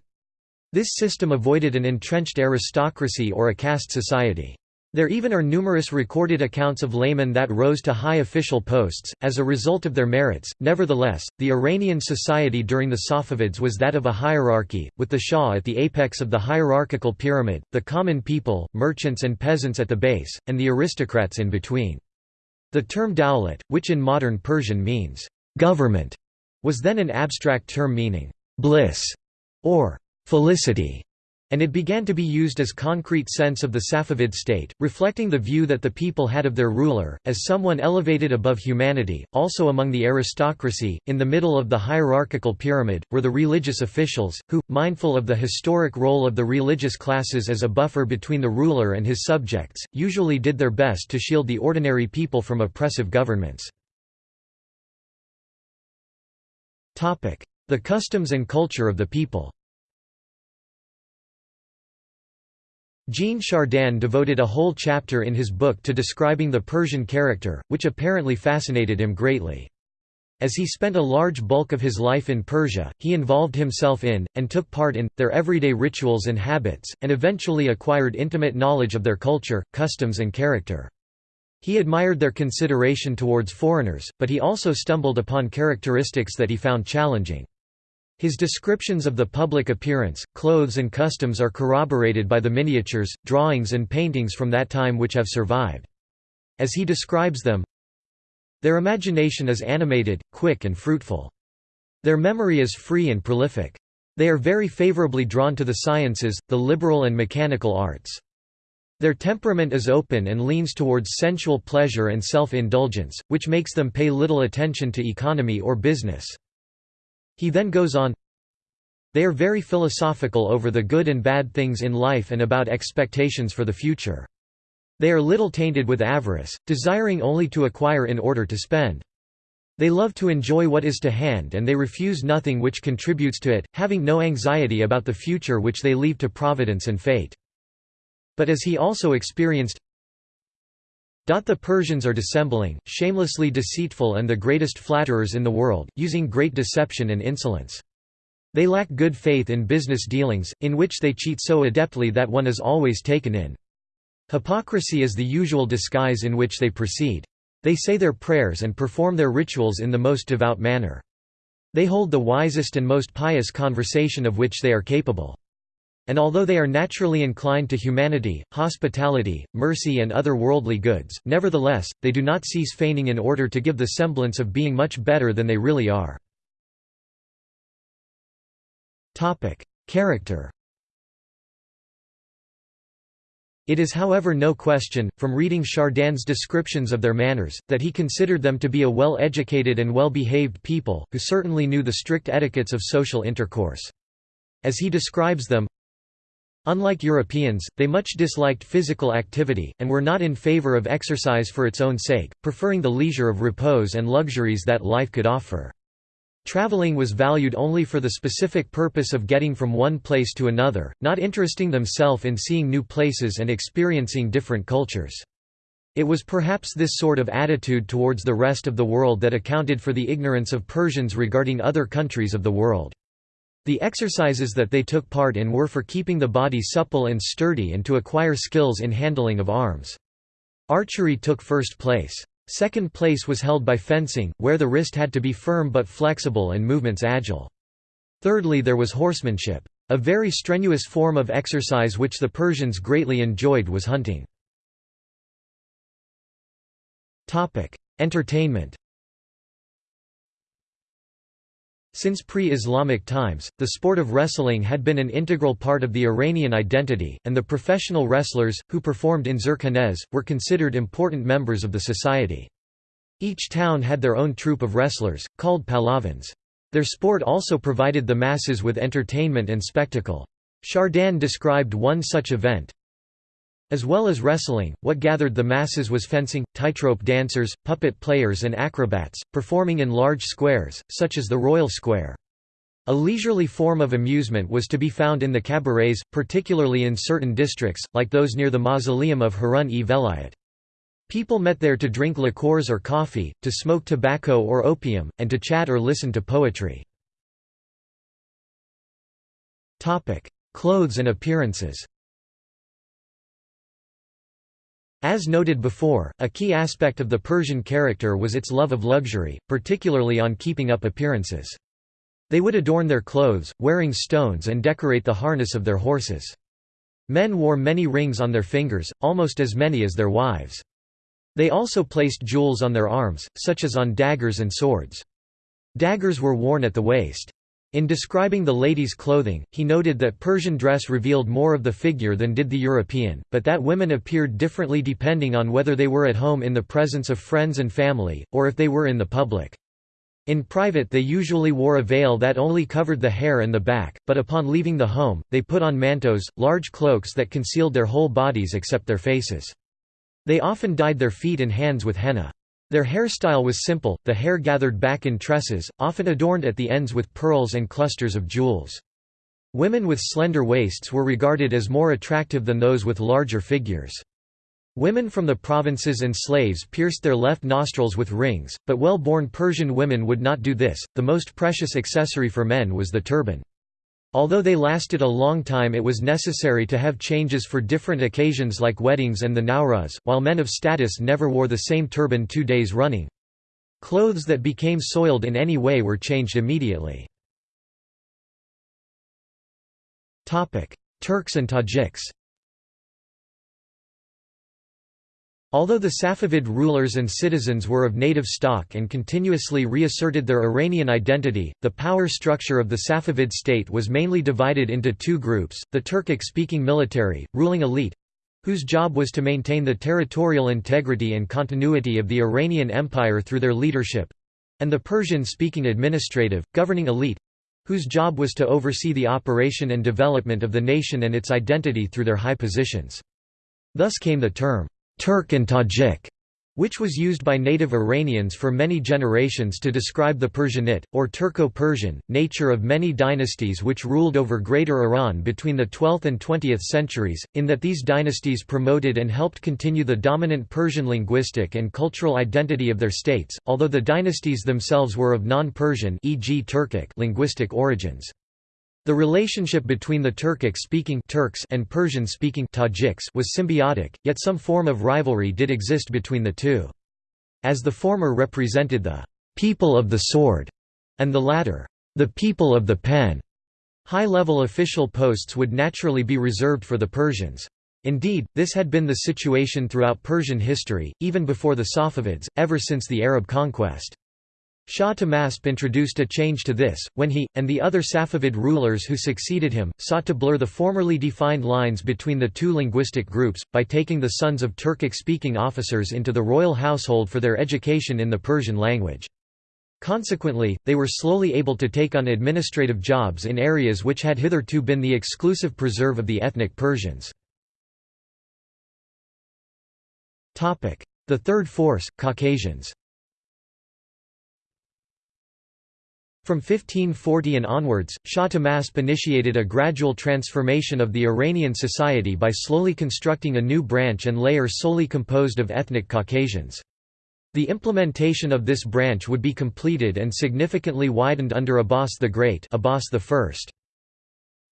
This system avoided an entrenched aristocracy or a caste society. There even are numerous recorded accounts of laymen that rose to high official posts, as a result of their merits. Nevertheless, the Iranian society during the Safavids was that of a hierarchy, with the Shah at the apex of the hierarchical pyramid, the common people, merchants and peasants at the base, and the aristocrats in between. The term dawlat, which in modern Persian means government, was then an abstract term meaning bliss or felicity and it began to be used as concrete sense of the Safavid state, reflecting the view that the people had of their ruler, as someone elevated above humanity. Also among the aristocracy, in the middle of the hierarchical pyramid, were the religious officials, who, mindful of the historic role of the religious classes as a buffer between the ruler and his subjects, usually did their best to shield the ordinary people from oppressive governments. The customs and culture of the people Jean Chardin devoted a whole chapter in his book to describing the Persian character, which apparently fascinated him greatly. As he spent a large bulk of his life in Persia, he involved himself in, and took part in, their everyday rituals and habits, and eventually acquired intimate knowledge of their culture, customs and character. He admired their consideration towards foreigners, but he also stumbled upon characteristics that he found challenging. His descriptions of the public appearance, clothes and customs are corroborated by the miniatures, drawings and paintings from that time which have survived. As he describes them, their imagination is animated, quick and fruitful. Their memory is free and prolific. They are very favorably drawn to the sciences, the liberal and mechanical arts. Their temperament is open and leans towards sensual pleasure and self-indulgence, which makes them pay little attention to economy or business. He then goes on, They are very philosophical over the good and bad things in life and about expectations for the future. They are little tainted with avarice, desiring only to acquire in order to spend. They love to enjoy what is to hand and they refuse nothing which contributes to it, having no anxiety about the future which they leave to providence and fate. But as he also experienced, The Persians are dissembling, shamelessly deceitful and the greatest flatterers in the world, using great deception and insolence. They lack good faith in business dealings, in which they cheat so adeptly that one is always taken in. Hypocrisy is the usual disguise in which they proceed. They say their prayers and perform their rituals in the most devout manner. They hold the wisest and most pious conversation of which they are capable. And although they are naturally inclined to humanity, hospitality, mercy and other worldly goods, nevertheless, they do not cease feigning in order to give the semblance of being much better than they really are. Character It is however no question, from reading Chardin's descriptions of their manners, that he considered them to be a well-educated and well-behaved people, who certainly knew the strict etiquettes of social intercourse. As he describes them, Unlike Europeans, they much disliked physical activity, and were not in favor of exercise for its own sake, preferring the leisure of repose and luxuries that life could offer. Traveling was valued only for the specific purpose of getting from one place to another, not interesting themselves in seeing new places and experiencing different cultures. It was perhaps this sort of attitude towards the rest of the world that accounted for the ignorance of Persians regarding other countries of the world. The exercises that they took part in were for keeping the body supple and sturdy and to acquire skills in handling of arms. Archery took first place. Second place was held by fencing, where the wrist had to be firm but flexible and movements agile. Thirdly there was horsemanship. A very strenuous form of exercise which the Persians greatly enjoyed was hunting. Entertainment Since pre-Islamic times, the sport of wrestling had been an integral part of the Iranian identity, and the professional wrestlers, who performed in zurkhanehs, were considered important members of the society. Each town had their own troupe of wrestlers, called pahlevans. Their sport also provided the masses with entertainment and spectacle. Chardin described one such event, as well as wrestling, what gathered the masses was fencing, tightrope dancers, puppet players and acrobats, performing in large squares, such as the Royal Square. A leisurely form of amusement was to be found in the cabarets, particularly in certain districts, like those near the mausoleum of Harun-e Velayat. People met there to drink liqueurs or coffee, to smoke tobacco or opium, and to chat or listen to poetry. Clothes and appearances As noted before, a key aspect of the Persian character was its love of luxury, particularly on keeping up appearances. They would adorn their clothes, wearing stones and decorate the harness of their horses. Men wore many rings on their fingers, almost as many as their wives. They also placed jewels on their arms, such as on daggers and swords. Daggers were worn at the waist. In describing the ladies' clothing, he noted that Persian dress revealed more of the figure than did the European, but that women appeared differently depending on whether they were at home in the presence of friends and family, or if they were in the public. In private they usually wore a veil that only covered the hair and the back, but upon leaving the home, they put on mantos, large cloaks that concealed their whole bodies except their faces. They often dyed their feet and hands with henna. Their hairstyle was simple, the hair gathered back in tresses, often adorned at the ends with pearls and clusters of jewels. Women with slender waists were regarded as more attractive than those with larger figures. Women from the provinces and slaves pierced their left nostrils with rings, but well-born Persian women would not do this. The most precious accessory for men was the turban. Although they lasted a long time it was necessary to have changes for different occasions like weddings and the Nowruz, while men of status never wore the same turban two days running. Clothes that became soiled in any way were changed immediately. Turks and Tajiks Although the Safavid rulers and citizens were of native stock and continuously reasserted their Iranian identity, the power structure of the Safavid state was mainly divided into two groups, the Turkic-speaking military, ruling elite—whose job was to maintain the territorial integrity and continuity of the Iranian Empire through their leadership—and the Persian-speaking administrative, governing elite—whose job was to oversee the operation and development of the nation and its identity through their high positions. Thus came the term, Turk and Tajik, which was used by native Iranians for many generations to describe the Persianate, or Turco-Persian, nature of many dynasties which ruled over Greater Iran between the 12th and 20th centuries, in that these dynasties promoted and helped continue the dominant Persian linguistic and cultural identity of their states, although the dynasties themselves were of non-Persian linguistic origins. The relationship between the Turkic-speaking Turks and Persian-speaking Tajiks was symbiotic, yet some form of rivalry did exist between the two. As the former represented the «people of the sword» and the latter «the people of the pen», high-level official posts would naturally be reserved for the Persians. Indeed, this had been the situation throughout Persian history, even before the Safavids, ever since the Arab conquest. Shah Tahmasp introduced a change to this, when he, and the other Safavid rulers who succeeded him, sought to blur the formerly defined lines between the two linguistic groups, by taking the sons of Turkic-speaking officers into the royal household for their education in the Persian language. Consequently, they were slowly able to take on administrative jobs in areas which had hitherto been the exclusive preserve of the ethnic Persians. The third force, Caucasians From 1540 and onwards, Shah Tahmasp initiated a gradual transformation of the Iranian society by slowly constructing a new branch and layer solely composed of ethnic Caucasians. The implementation of this branch would be completed and significantly widened under Abbas the Great Abbas I.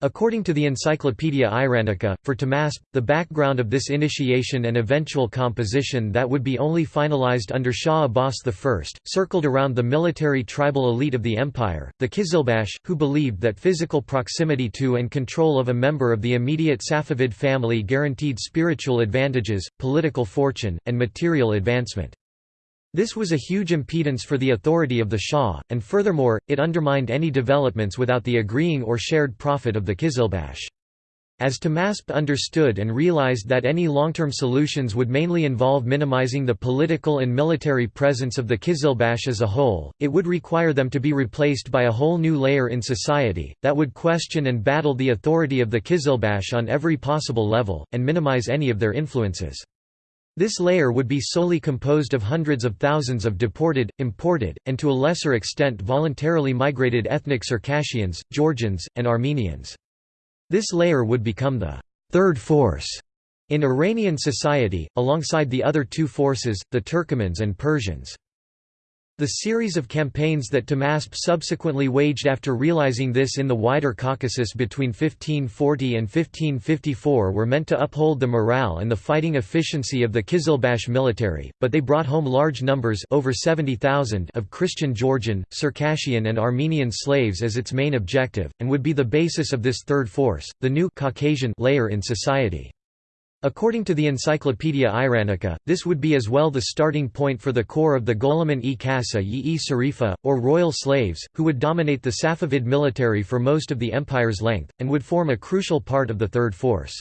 According to the Encyclopaedia Iranica, for Tahmasp, the background of this initiation and eventual composition that would be only finalized under Shah Abbas I, circled around the military tribal elite of the empire, the Kizilbash, who believed that physical proximity to and control of a member of the immediate Safavid family guaranteed spiritual advantages, political fortune, and material advancement. This was a huge impedance for the authority of the Shah, and furthermore, it undermined any developments without the agreeing or shared profit of the Kizilbash. As Tahmasp understood and realized that any long-term solutions would mainly involve minimizing the political and military presence of the Kizilbash as a whole, it would require them to be replaced by a whole new layer in society, that would question and battle the authority of the Kizilbash on every possible level, and minimize any of their influences. This layer would be solely composed of hundreds of thousands of deported, imported, and to a lesser extent voluntarily migrated ethnic Circassians, Georgians, and Armenians. This layer would become the third force in Iranian society, alongside the other two forces, the Turkomans and Persians. The series of campaigns that Tahmasp subsequently waged after realizing this in the wider Caucasus between 1540 and 1554 were meant to uphold the morale and the fighting efficiency of the Kizilbash military, but they brought home large numbers over 70,000 of Christian Georgian, Circassian and Armenian slaves as its main objective, and would be the basis of this third force, the new Caucasian layer in society. According to the Encyclopaedia Iranica, this would be as well the starting point for the core of the Gholaman-e Kasa-yi Sarifa, or royal slaves, who would dominate the Safavid military for most of the empire's length, and would form a crucial part of the third force.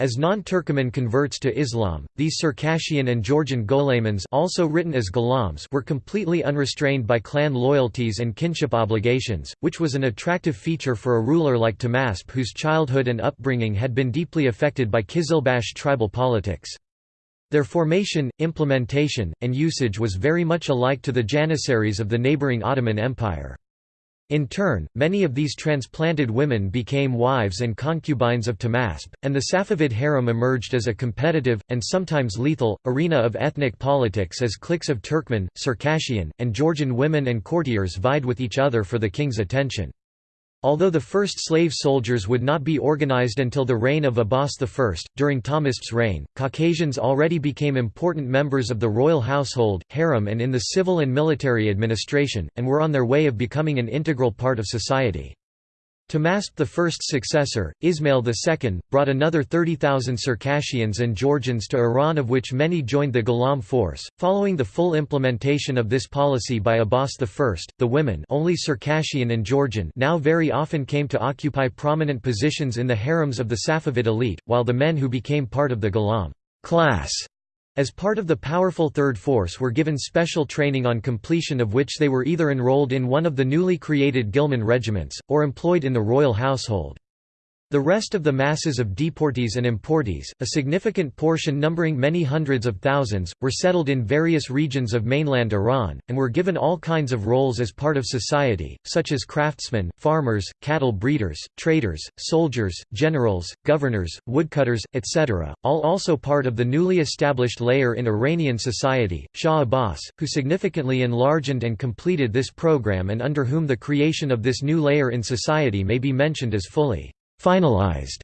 As non-Turkoman converts to Islam, these Circassian and Georgian Gholamans also written as Gholams were completely unrestrained by clan loyalties and kinship obligations, which was an attractive feature for a ruler like Tahmasp whose childhood and upbringing had been deeply affected by Kizilbash tribal politics. Their formation, implementation, and usage was very much alike to the Janissaries of the neighbouring Ottoman Empire. In turn, many of these transplanted women became wives and concubines of Tahmasp, and the Safavid harem emerged as a competitive, and sometimes lethal, arena of ethnic politics as cliques of Turkmen, Circassian, and Georgian women and courtiers vied with each other for the king's attention. Although the first slave soldiers would not be organized until the reign of Abbas I, during Tahmasp's reign, Caucasians already became important members of the royal household, harem and in the civil and military administration, and were on their way of becoming an integral part of society. Tahmasp I's successor, Ismail II, brought another 30,000 Circassians and Georgians to Iran of which many joined the Gholam force. Following the full implementation of this policy by Abbas I, the women only Circassian and Georgian now very often came to occupy prominent positions in the harems of the Safavid elite, while the men who became part of the Gholam class as part of the powerful Third Force were given special training on completion of which they were either enrolled in one of the newly created Ghulam regiments, or employed in the royal household. The rest of the masses of deportees and importees, a significant portion numbering many hundreds of thousands, were settled in various regions of mainland Iran, and were given all kinds of roles as part of society, such as craftsmen, farmers, cattle breeders, traders, soldiers, generals, governors, woodcutters, etc., all also part of the newly established layer in Iranian society, Shah Abbas, who significantly enlarged and completed this program and under whom the creation of this new layer in society may be mentioned as fully finalized,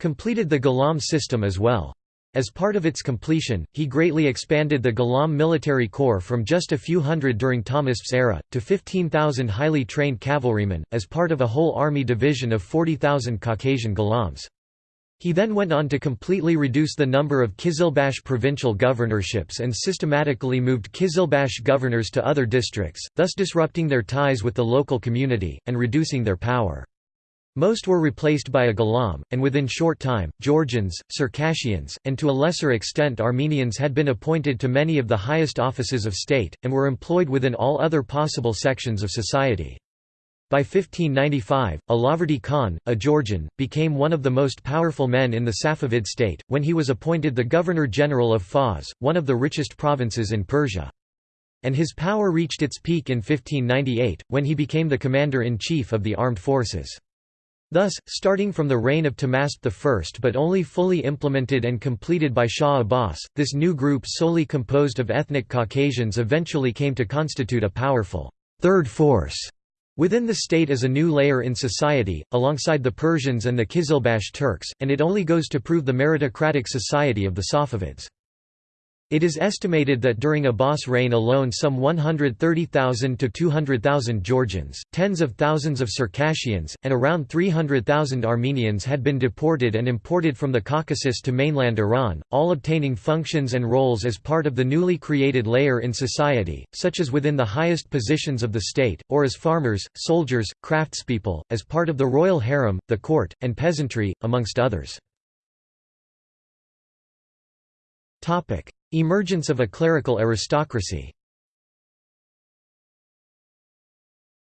completed the Ghulam system as well. As part of its completion, he greatly expanded the Ghulam military corps from just a few hundred during Tahmasp's era, to 15,000 highly trained cavalrymen, as part of a whole army division of 40,000 Caucasian Ghulams. He then went on to completely reduce the number of Kizilbash provincial governorships and systematically moved Kizilbash governors to other districts, thus disrupting their ties with the local community, and reducing their power. Most were replaced by a Ghulam, and within short time, Georgians, Circassians, and to a lesser extent Armenians had been appointed to many of the highest offices of state, and were employed within all other possible sections of society. By 1595, Allahverdi Khan, a Georgian, became one of the most powerful men in the Safavid state, when he was appointed the Governor-General of Fars, one of the richest provinces in Persia. And his power reached its peak in 1598, when he became the commander-in-chief of the armed forces. Thus, starting from the reign of Tahmasp I but only fully implemented and completed by Shah Abbas, this new group solely composed of ethnic Caucasians eventually came to constitute a powerful third force within the state as a new layer in society, alongside the Persians and the Kizilbash Turks, and it only goes to prove the meritocratic society of the Safavids. It is estimated that during Abbas' reign alone some 130,000 to 200,000 Georgians, tens of thousands of Circassians, and around 300,000 Armenians had been deported and imported from the Caucasus to mainland Iran, all obtaining functions and roles as part of the newly created layer in society, such as within the highest positions of the state, or as farmers, soldiers, craftspeople, as part of the royal harem, the court, and peasantry, amongst others. Emergence of a clerical aristocracy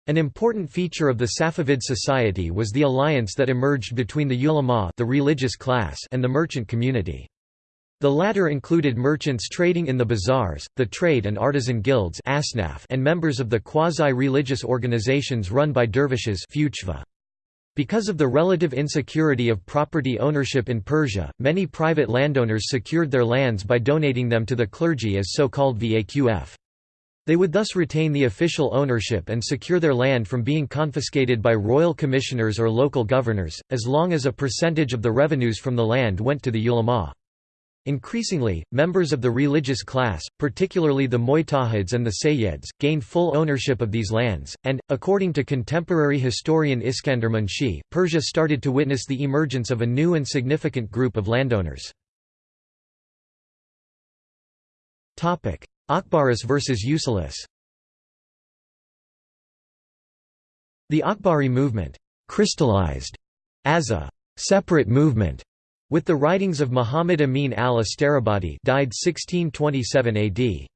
An important feature of the Safavid society was the alliance that emerged between the ulama the religious class and the merchant community. The latter included merchants trading in the bazaars, the trade and artisan guilds and members of the quasi-religious organizations run by dervishes because of the relative insecurity of property ownership in Persia, many private landowners secured their lands by donating them to the clergy as so-called vaqf. They would thus retain the official ownership and secure their land from being confiscated by royal commissioners or local governors, as long as a percentage of the revenues from the land went to the ulama. Increasingly, members of the religious class, particularly the Mujtahids and the Sayyids, gained full ownership of these lands, and, according to contemporary historian Iskandar Munshi, Persia started to witness the emergence of a new and significant group of landowners. Akhbaris versus Usulis The Akhbari movement crystallized as a separate movement with the writings of Muhammad Amin al-Astarabadi died 1627 AD.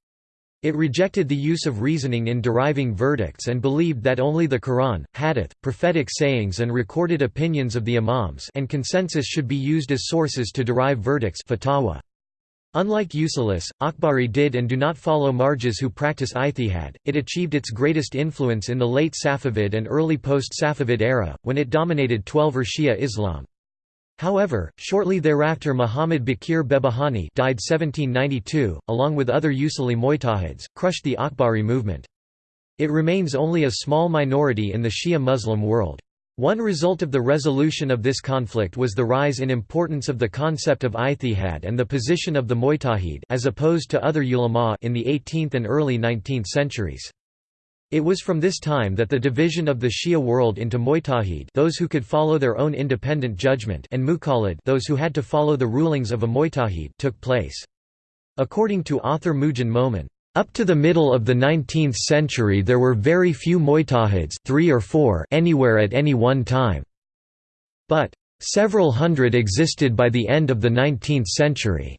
It rejected the use of reasoning in deriving verdicts and believed that only the Quran, hadith, prophetic sayings and recorded opinions of the imams and consensus should be used as sources to derive verdicts fatwa. Unlike Usulis, Akhbari did and do not follow marjas who practice ijtihad. It achieved its greatest influence in the late Safavid and early post-Safavid era, when it dominated Twelver Shia Islam. However, shortly thereafter Muhammad Baqir Behbahani died 1792, along with other Usuli Mujtahids, crushed the Akhbari movement. It remains only a small minority in the Shia Muslim world. One result of the resolution of this conflict was the rise in importance of the concept of ijtihad and the position of the Mujtahid as opposed to other ulama in the 18th and early 19th centuries. It was from this time that the division of the Shia world into Mujtahid those who could follow their own independent judgment and Muqallid those who had to follow the rulings of a Mujtahid took place. According to author Moojan Momen, up to the middle of the 19th century there were very few Mujtahids three or four anywhere at any one time. But, several hundred existed by the end of the 19th century.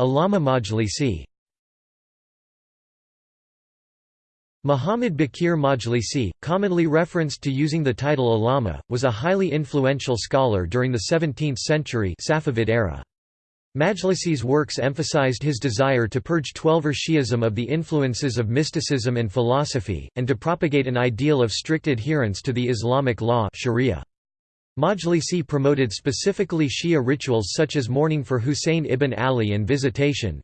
Allama Majlisi Muhammad Baqir Majlisi, commonly referenced to using the title Allama, was a highly influential scholar during the 17th century Safavid era. Majlisi's works emphasized his desire to purge Twelver Shi'ism of the influences of mysticism and philosophy, and to propagate an ideal of strict adherence to the Islamic law Sharia. Majlisi promoted specifically Shia rituals such as mourning for Husayn ibn Ali and visitation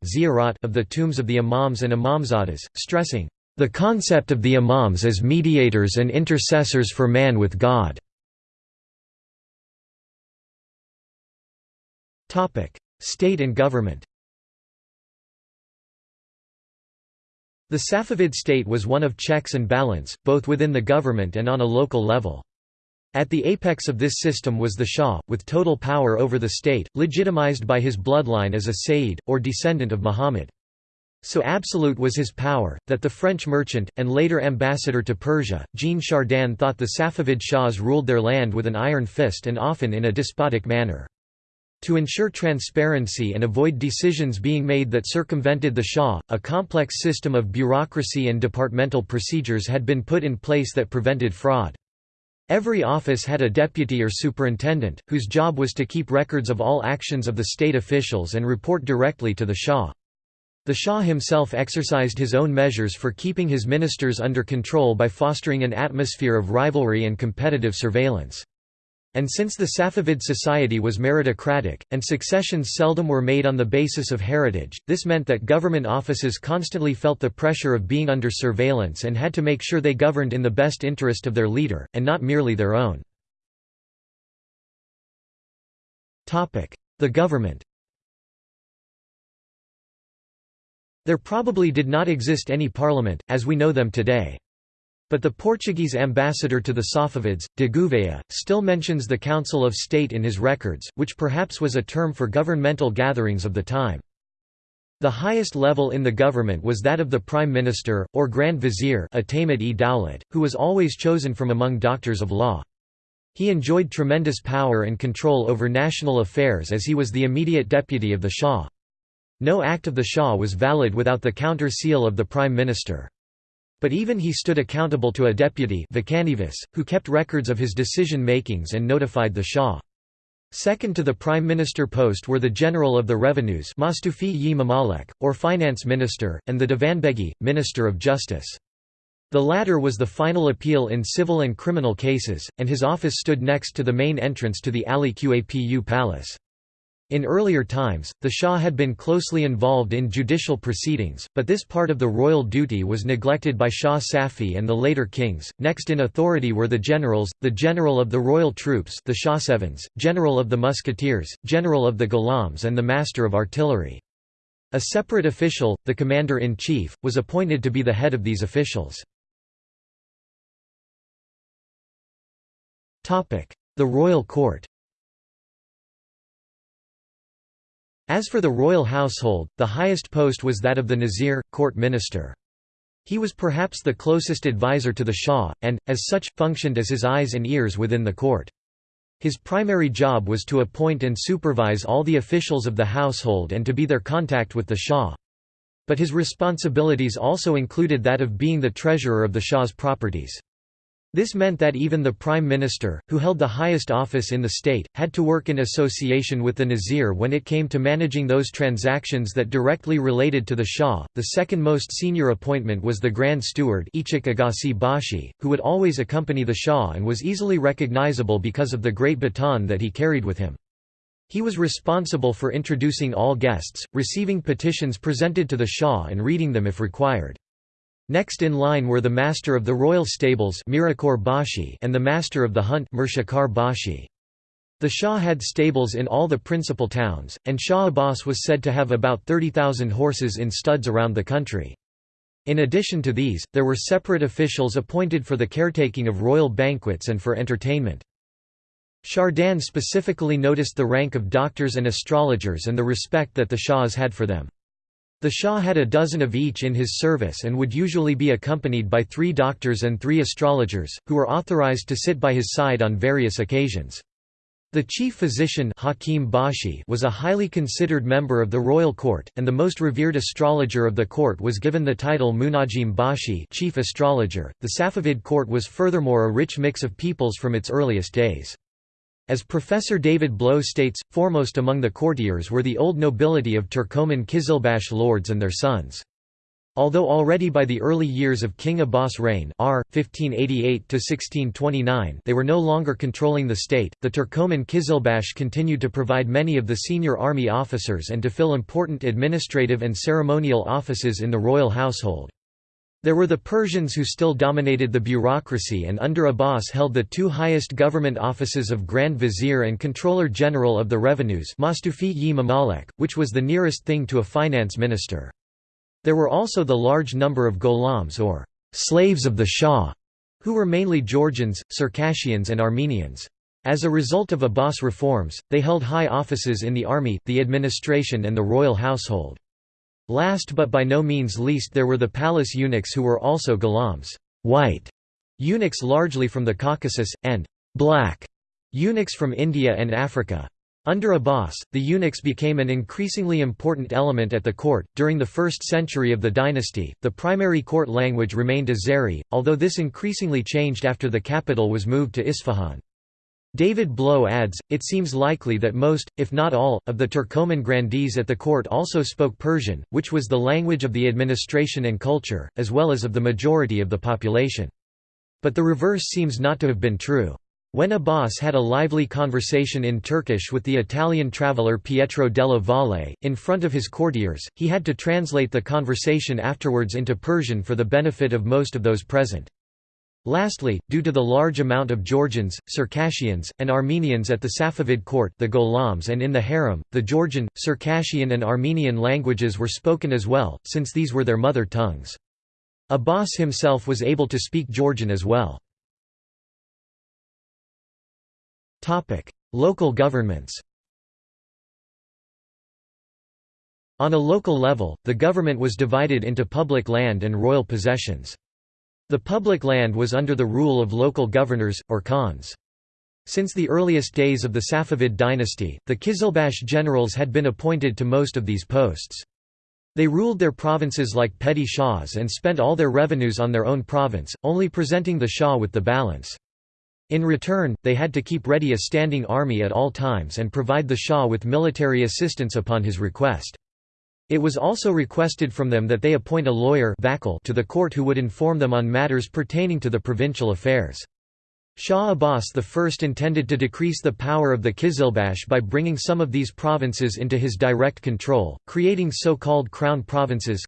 of the tombs of the Imams and Imamzadas, stressing, the concept of the imams as mediators and intercessors for man with God. State and government The Safavid state was one of checks and balance, both within the government and on a local level. At the apex of this system was the Shah, with total power over the state, legitimized by his bloodline as a Sayyid, or descendant of Muhammad. So absolute was his power, that the French merchant, and later ambassador to Persia, Jean Chardin thought the Safavid Shahs ruled their land with an iron fist and often in a despotic manner. To ensure transparency and avoid decisions being made that circumvented the Shah, a complex system of bureaucracy and departmental procedures had been put in place that prevented fraud. Every office had a deputy or superintendent, whose job was to keep records of all actions of the state officials and report directly to the Shah. The Shah himself exercised his own measures for keeping his ministers under control by fostering an atmosphere of rivalry and competitive surveillance. And since the Safavid society was meritocratic, and successions seldom were made on the basis of heritage, this meant that government offices constantly felt the pressure of being under surveillance and had to make sure they governed in the best interest of their leader, and not merely their own. The government There probably did not exist any parliament, as we know them today. But the Portuguese ambassador to the Safavids, de Gouveia, still mentions the Council of State in his records, which perhaps was a term for governmental gatherings of the time. The highest level in the government was that of the Prime Minister, or Grand Vizier who was always chosen from among doctors of law. He enjoyed tremendous power and control over national affairs as he was the immediate deputy of the Shah. No act of the Shah was valid without the counter seal of the Prime Minister. But even he stood accountable to a deputy who kept records of his decision-makings and notified the Shah. Second to the prime minister post were the general of the revenues or finance minister, and the Divanbegi, minister of justice. The latter was the final appeal in civil and criminal cases, and his office stood next to the main entrance to the Ali Qapu palace. In earlier times, the Shah had been closely involved in judicial proceedings, but this part of the royal duty was neglected by Shah Safi and the later kings. Next in authority were the generals, the general of the royal troops, the Shahsevans, general of the musketeers, general of the Ghulams, and the master of artillery. A separate official, the commander-in-chief, was appointed to be the head of these officials. The royal court As for the royal household, the highest post was that of the Nazir, court minister. He was perhaps the closest advisor to the Shah, and, as such, functioned as his eyes and ears within the court. His primary job was to appoint and supervise all the officials of the household and to be their contact with the Shah. But his responsibilities also included that of being the treasurer of the Shah's properties. This meant that even the prime minister, who held the highest office in the state, had to work in association with the Nazir when it came to managing those transactions that directly related to the Shah. The second most senior appointment was the Grand Steward Bashi, who would always accompany the Shah and was easily recognizable because of the great baton that he carried with him. He was responsible for introducing all guests, receiving petitions presented to the Shah and reading them if required. Next in line were the master of the royal stables and the master of the hunt The Shah had stables in all the principal towns, and Shah Abbas was said to have about 30,000 horses in studs around the country. In addition to these, there were separate officials appointed for the caretaking of royal banquets and for entertainment. Chardin specifically noticed the rank of doctors and astrologers and the respect that the Shahs had for them. The Shah had a dozen of each in his service and would usually be accompanied by three doctors and three astrologers, who were authorized to sit by his side on various occasions. The chief physician Hakim Bashi was a highly considered member of the royal court, and the most revered astrologer of the court was given the title Munajim Bashi chief astrologer. .The Safavid court was furthermore a rich mix of peoples from its earliest days. As Professor David Blow states, foremost among the courtiers were the old nobility of Turkoman Kizilbash lords and their sons. Although already by the early years of King Abbas' reign r. 1588 they were no longer controlling the state, the Turkoman Kizilbash continued to provide many of the senior army officers and to fill important administrative and ceremonial offices in the royal household. There were the Persians who still dominated the bureaucracy and under Abbas held the two highest government offices of Grand Vizier and Controller General of the Revenues which was the nearest thing to a finance minister. There were also the large number of gholams or slaves of the Shah, who were mainly Georgians, Circassians and Armenians. As a result of Abbas reforms, they held high offices in the army, the administration and the royal household. Last but by no means least there were the palace eunuchs who were also gholams white eunuchs largely from the Caucasus, and black eunuchs from India and Africa. Under Abbas, the eunuchs became an increasingly important element at the court. During the first century of the dynasty, the primary court language remained Azeri, although this increasingly changed after the capital was moved to Isfahan. David Blow adds, it seems likely that most, if not all, of the Turkoman grandees at the court also spoke Persian, which was the language of the administration and culture, as well as of the majority of the population. But the reverse seems not to have been true. When Abbas had a lively conversation in Turkish with the Italian traveller Pietro della Valle, in front of his courtiers, he had to translate the conversation afterwards into Persian for the benefit of most of those present. Lastly, due to the large amount of Georgians, Circassians, and Armenians at the Safavid court the Ghulams and in the harem, the Georgian, Circassian and Armenian languages were spoken as well, since these were their mother tongues. Abbas himself was able to speak Georgian as well. Local governments On a local level, the government was divided into public land and royal possessions. The public land was under the rule of local governors, or khans. Since the earliest days of the Safavid dynasty, the Kizilbash generals had been appointed to most of these posts. They ruled their provinces like petty shahs and spent all their revenues on their own province, only presenting the shah with the balance. In return, they had to keep ready a standing army at all times and provide the Shah with military assistance upon his request. It was also requested from them that they appoint a lawyer to the court who would inform them on matters pertaining to the provincial affairs. Shah Abbas I intended to decrease the power of the Kizilbash by bringing some of these provinces into his direct control, creating so-called crown provinces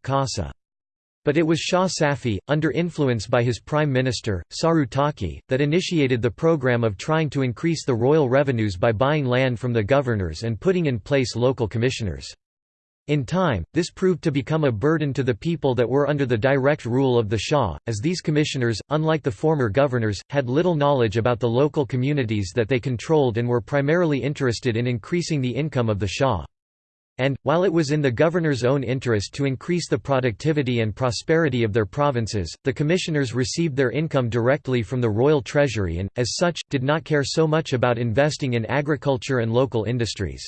but it was Shah Safi, under influence by his prime minister, Saru Taqi, that initiated the program of trying to increase the royal revenues by buying land from the governors and putting in place local commissioners. In time, this proved to become a burden to the people that were under the direct rule of the Shah, as these commissioners, unlike the former governors, had little knowledge about the local communities that they controlled and were primarily interested in increasing the income of the Shah. And, while it was in the governor's own interest to increase the productivity and prosperity of their provinces, the commissioners received their income directly from the royal treasury and, as such, did not care so much about investing in agriculture and local industries.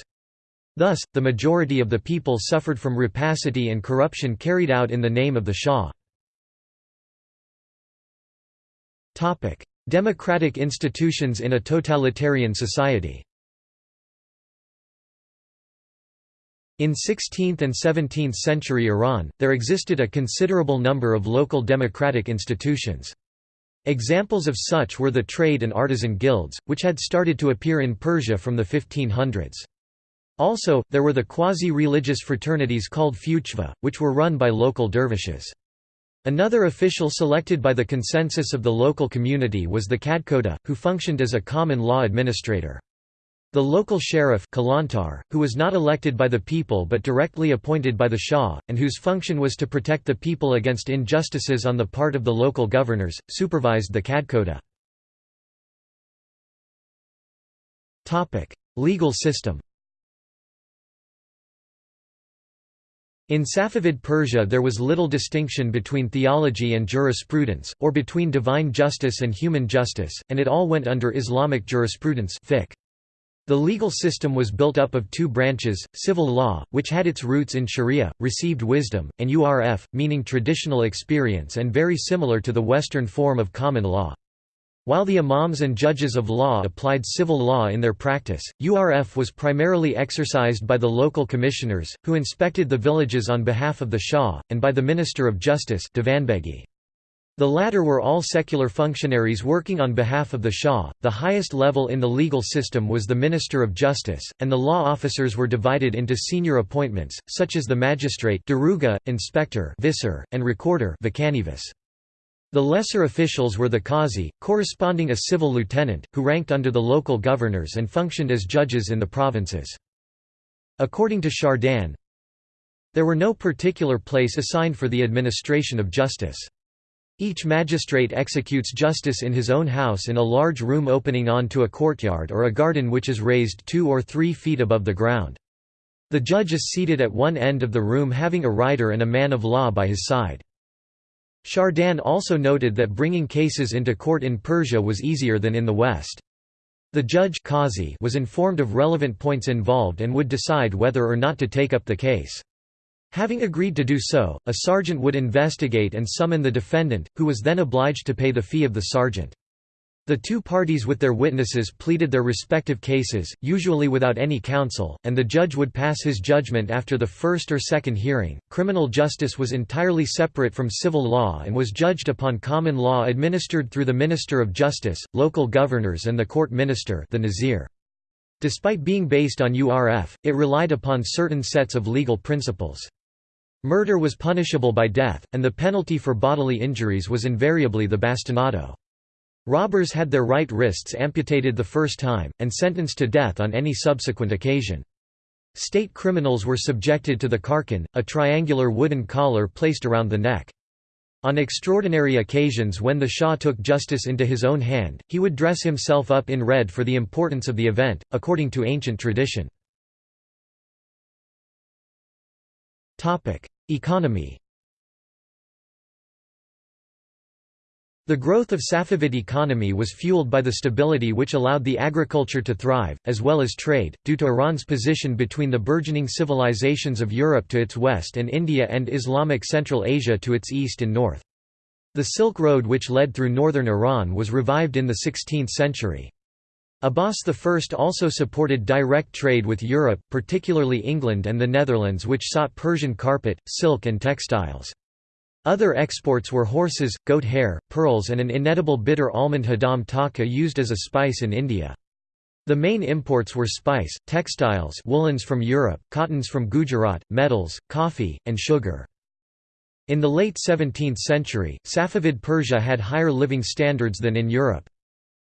Thus, the majority of the people suffered from rapacity and corruption carried out in the name of the Shah. Democratic institutions in a totalitarian society In 16th and 17th century Iran, there existed a considerable number of local democratic institutions. Examples of such were the trade and artisan guilds, which had started to appear in Persia from the 1500s. Also, there were the quasi-religious fraternities called fuqva, which were run by local dervishes. Another official selected by the consensus of the local community was the kadkhoda, who functioned as a common law administrator. The local sheriff Kalantar, who was not elected by the people but directly appointed by the Shah, and whose function was to protect the people against injustices on the part of the local governors, supervised the Kadkhoda. Legal system In Safavid Persia there was little distinction between theology and jurisprudence, or between divine justice and human justice, and it all went under Islamic jurisprudence. The legal system was built up of two branches, civil law, which had its roots in sharia, received wisdom, and urf, meaning traditional experience and very similar to the Western form of common law. While the imams and judges of law applied civil law in their practice, URF was primarily exercised by the local commissioners, who inspected the villages on behalf of the Shah, and by the Minister of Justice Divanbegi. The latter were all secular functionaries working on behalf of the Shah. The highest level in the legal system was the Minister of Justice, and the law officers were divided into senior appointments, such as the magistrate daruga, inspector visir, and recorder The lesser officials were the qazi, corresponding a civil lieutenant, who ranked under the local governors and functioned as judges in the provinces. According to Chardin, there were no particular place assigned for the administration of justice. Each magistrate executes justice in his own house in a large room opening onto a courtyard or a garden which is raised two or three feet above the ground. The judge is seated at one end of the room having a writer and a man of law by his side. Chardin also noted that bringing cases into court in Persia was easier than in the West. The judge was informed of relevant points involved and would decide whether or not to take up the case. Having agreed to do so, a sergeant would investigate and summon the defendant, who was then obliged to pay the fee of the sergeant. The two parties with their witnesses pleaded their respective cases, usually without any counsel, and the judge would pass his judgment after the first or second hearing. Criminal justice was entirely separate from civil law and was judged upon common law administered through the Minister of Justice, local governors, and the court minister, the Nazir. Despite being based on URF, it relied upon certain sets of legal principles. Murder was punishable by death, and the penalty for bodily injuries was invariably the bastinado. Robbers had their right wrists amputated the first time, and sentenced to death on any subsequent occasion. State criminals were subjected to the karkan, a triangular wooden collar placed around the neck. On extraordinary occasions when the Shah took justice into his own hand, he would dress himself up in red for the importance of the event, according to ancient tradition. Economy The growth of Safavid economy was fueled by the stability which allowed the agriculture to thrive, as well as trade, due to Iran's position between the burgeoning civilizations of Europe to its west and India and Islamic Central Asia to its east and north. The Silk Road which led through northern Iran was revived in the 16th century. Abbas I also supported direct trade with Europe, particularly England and the Netherlands which sought Persian carpet, silk and textiles. Other exports were horses, goat hair, pearls and an inedible bitter almond hadam taka used as a spice in India. The main imports were spice, textiles woolens from Europe, cottons from Gujarat, metals, coffee, and sugar. In the late 17th century, Safavid Persia had higher living standards than in Europe.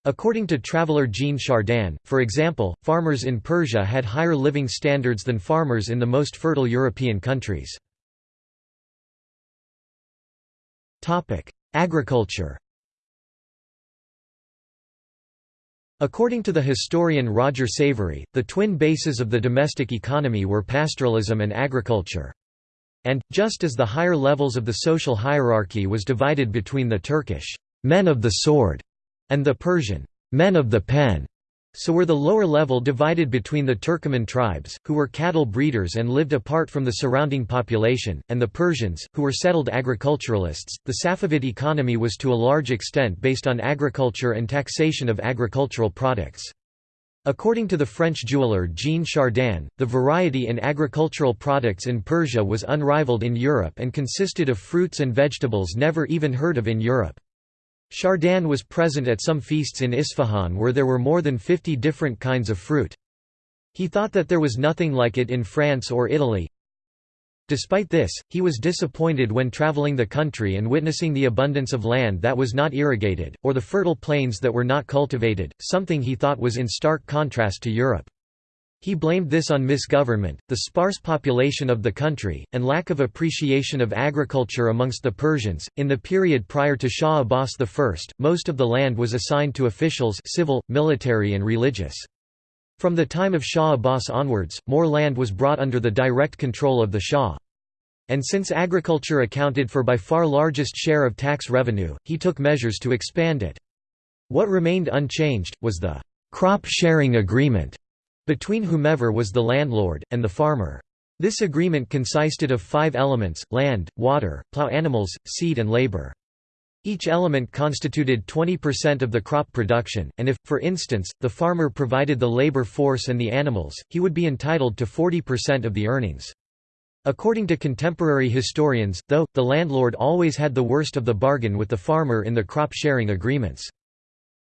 According to traveller Jean Chardin, for example, farmers in Persia had higher living standards than farmers in the most fertile European countries. Agriculture According to the historian Roger Savory, the twin bases of the domestic economy were pastoralism and agriculture. And, just as the higher levels of the social hierarchy was divided between the Turkish men of the sword and the Persian men of the pen. So were the lower level divided between the Turkoman tribes, who were cattle breeders and lived apart from the surrounding population, and the Persians, who were settled agriculturalists. The Safavid economy was to a large extent based on agriculture and taxation of agricultural products. According to the French jeweller Jean Chardin, the variety in agricultural products in Persia was unrivaled in Europe and consisted of fruits and vegetables never even heard of in Europe. Chardin was present at some feasts in Isfahan where there were more than 50 different kinds of fruit. He thought that there was nothing like it in France or Italy. Despite this, he was disappointed when traveling the country and witnessing the abundance of land that was not irrigated, or the fertile plains that were not cultivated, something he thought was in stark contrast to Europe. He blamed this on misgovernment, the sparse population of the country, and lack of appreciation of agriculture amongst the Persians. In the period prior to Shah Abbas I, most of the land was assigned to officials civil, military and religious. From the time of Shah Abbas onwards, more land was brought under the direct control of the Shah. And since agriculture accounted for by far largest share of tax revenue, he took measures to expand it. What remained unchanged, was the crop sharing agreement between whomever was the landlord, and the farmer. This agreement consisted of five elements, land, water, plow animals, seed and labor. Each element constituted 20% of the crop production, and if, for instance, the farmer provided the labor force and the animals, he would be entitled to 40% of the earnings. According to contemporary historians, though, the landlord always had the worst of the bargain with the farmer in the crop-sharing agreements.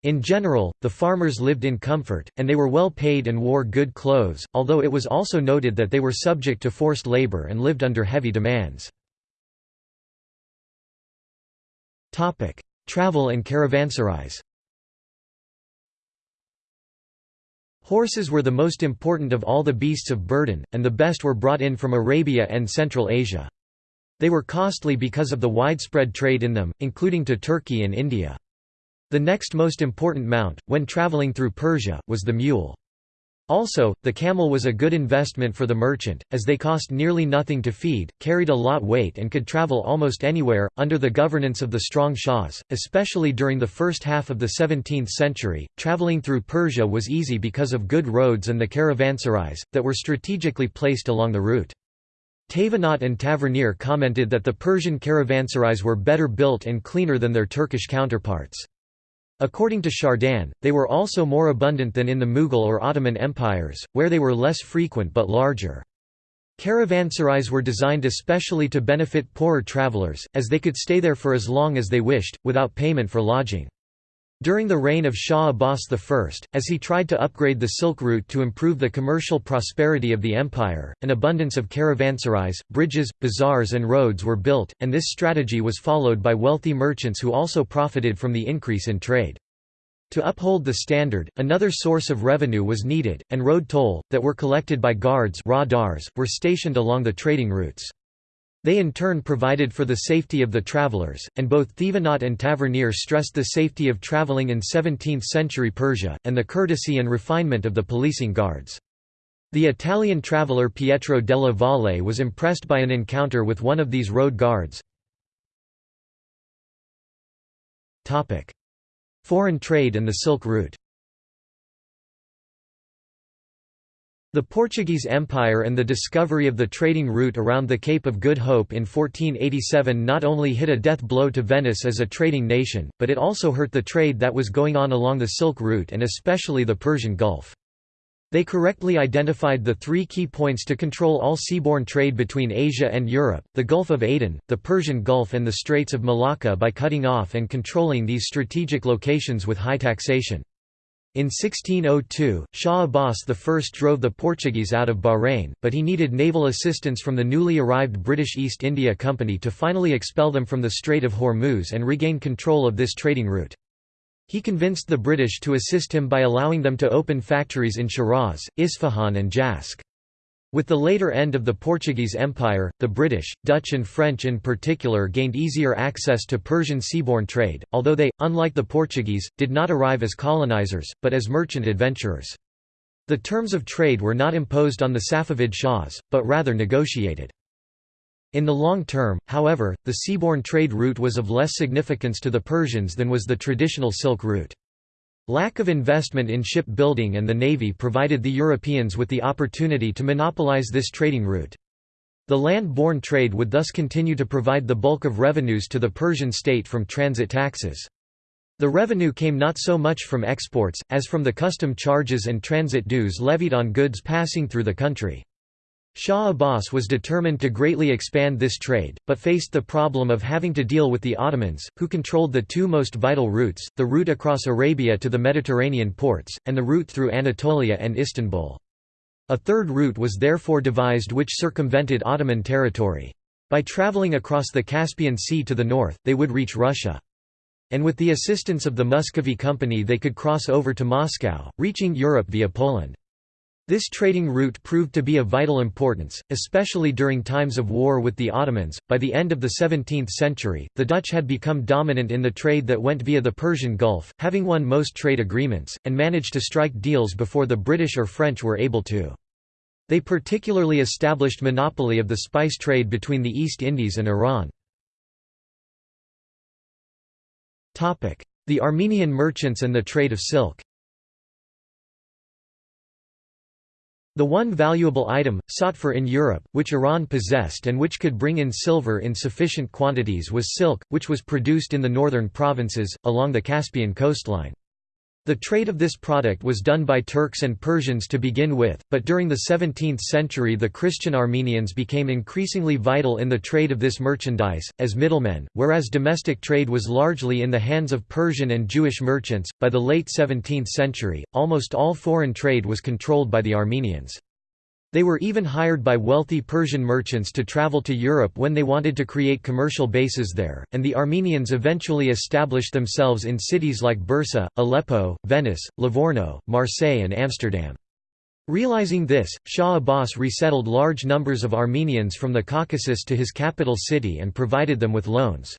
In general, the farmers lived in comfort, and they were well paid and wore good clothes, although it was also noted that they were subject to forced labor and lived under heavy demands. Travel and caravanserais Horses were the most important of all the beasts of burden, and the best were brought in from Arabia and Central Asia. They were costly because of the widespread trade in them, including to Turkey and India. The next most important mount, when traveling through Persia, was the mule. Also, the camel was a good investment for the merchant, as they cost nearly nothing to feed, carried a lot weight and could travel almost anywhere, under the governance of the strong shahs, especially during the first half of the 17th century. Traveling through Persia was easy because of good roads and the caravanserais, that were strategically placed along the route. Thévenot and Tavernier commented that the Persian caravanserais were better built and cleaner than their Turkish counterparts. According to Chardin, they were also more abundant than in the Mughal or Ottoman empires, where they were less frequent but larger. Caravanserais were designed especially to benefit poorer travelers, as they could stay there for as long as they wished, without payment for lodging. During the reign of Shah Abbas I, as he tried to upgrade the Silk Route to improve the commercial prosperity of the empire, an abundance of caravanserais, bridges, bazaars and roads were built, and this strategy was followed by wealthy merchants who also profited from the increase in trade. To uphold the standard, another source of revenue was needed, and road toll, that were collected by guards were stationed along the trading routes. They in turn provided for the safety of the travelers, and both Thévenot and Tavernier stressed the safety of traveling in 17th-century Persia, and the courtesy and refinement of the policing guards. The Italian traveller Pietro della Valle was impressed by an encounter with one of these road guards. Foreign trade and the Silk Route The Portuguese Empire and the discovery of the trading route around the Cape of Good Hope in 1487 not only hit a death blow to Venice as a trading nation, but it also hurt the trade that was going on along the Silk Route and especially the Persian Gulf. They correctly identified the three key points to control all seaborne trade between Asia and Europe, the Gulf of Aden, the Persian Gulf and the Straits of Malacca by cutting off and controlling these strategic locations with high taxation. In 1602, Shah Abbas I drove the Portuguese out of Bahrain, but he needed naval assistance from the newly arrived British East India Company to finally expel them from the Strait of Hormuz and regain control of this trading route. He convinced the British to assist him by allowing them to open factories in Shiraz, Isfahan and Jask. With the later end of the Portuguese Empire, the British, Dutch and French in particular gained easier access to Persian seaborne trade, although they, unlike the Portuguese, did not arrive as colonizers, but as merchant adventurers. The terms of trade were not imposed on the Safavid Shahs, but rather negotiated. In the long term, however, the seaborne trade route was of less significance to the Persians than was the traditional Silk Route. Lack of investment in shipbuilding and the navy provided the Europeans with the opportunity to monopolize this trading route. The land-borne trade would thus continue to provide the bulk of revenues to the Persian state from transit taxes. The revenue came not so much from exports, as from the custom charges and transit dues levied on goods passing through the country. Shah Abbas was determined to greatly expand this trade, but faced the problem of having to deal with the Ottomans, who controlled the two most vital routes, the route across Arabia to the Mediterranean ports, and the route through Anatolia and Istanbul. A third route was therefore devised which circumvented Ottoman territory. By travelling across the Caspian Sea to the north, they would reach Russia. And with the assistance of the Muscovy Company they could cross over to Moscow, reaching Europe via Poland. This trading route proved to be of vital importance, especially during times of war with the Ottomans. By the end of the 17th century, the Dutch had become dominant in the trade that went via the Persian Gulf, having won most trade agreements, and managed to strike deals before the British or French were able to. They particularly established monopoly of the spice trade between the East Indies and Iran. The Armenian merchants and the trade of silk The one valuable item, sought for in Europe, which Iran possessed and which could bring in silver in sufficient quantities was silk, which was produced in the northern provinces, along the Caspian coastline. The trade of this product was done by Turks and Persians to begin with, but during the 17th century the Christian Armenians became increasingly vital in the trade of this merchandise, as middlemen, whereas domestic trade was largely in the hands of Persian and Jewish merchants. By the late 17th century, almost all foreign trade was controlled by the Armenians. They were even hired by wealthy Persian merchants to travel to Europe when they wanted to create commercial bases there, and the Armenians eventually established themselves in cities like Bursa, Aleppo, Venice, Livorno, Marseille and Amsterdam. Realizing this, Shah Abbas resettled large numbers of Armenians from the Caucasus to his capital city and provided them with loans.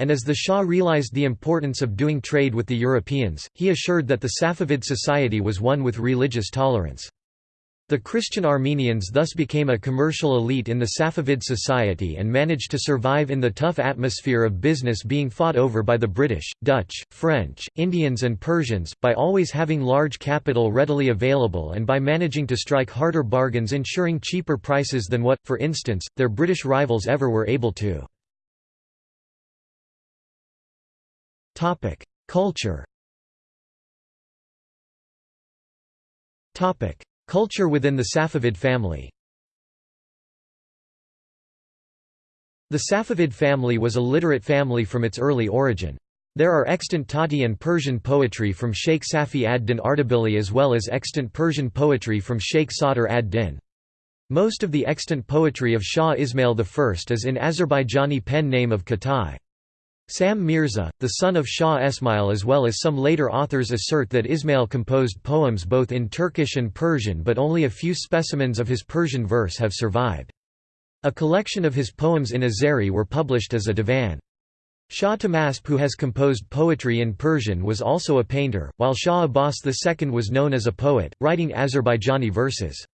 And as the Shah realized the importance of doing trade with the Europeans, he assured that the Safavid society was one with religious tolerance. The Christian Armenians thus became a commercial elite in the Safavid society and managed to survive in the tough atmosphere of business being fought over by the British, Dutch, French, Indians and Persians, by always having large capital readily available and by managing to strike harder bargains ensuring cheaper prices than what, for instance, their British rivals ever were able to. Culture Culture within the Safavid family The Safavid family was a literate family from its early origin. There are extant Tati and Persian poetry from Sheikh Safi ad-Din Ardabili as well as extant Persian poetry from Sheikh Sadr ad-Din. Most of the extant poetry of Shah Ismail I is in Azerbaijani pen name of Khatai. Sam Mirza, the son of Shah Esmail as well as some later authors assert that Ismail composed poems both in Turkish and Persian but only a few specimens of his Persian verse have survived. A collection of his poems in Azeri were published as a divan. Shah Tahmasp who has composed poetry in Persian was also a painter, while Shah Abbas II was known as a poet, writing Azerbaijani verses.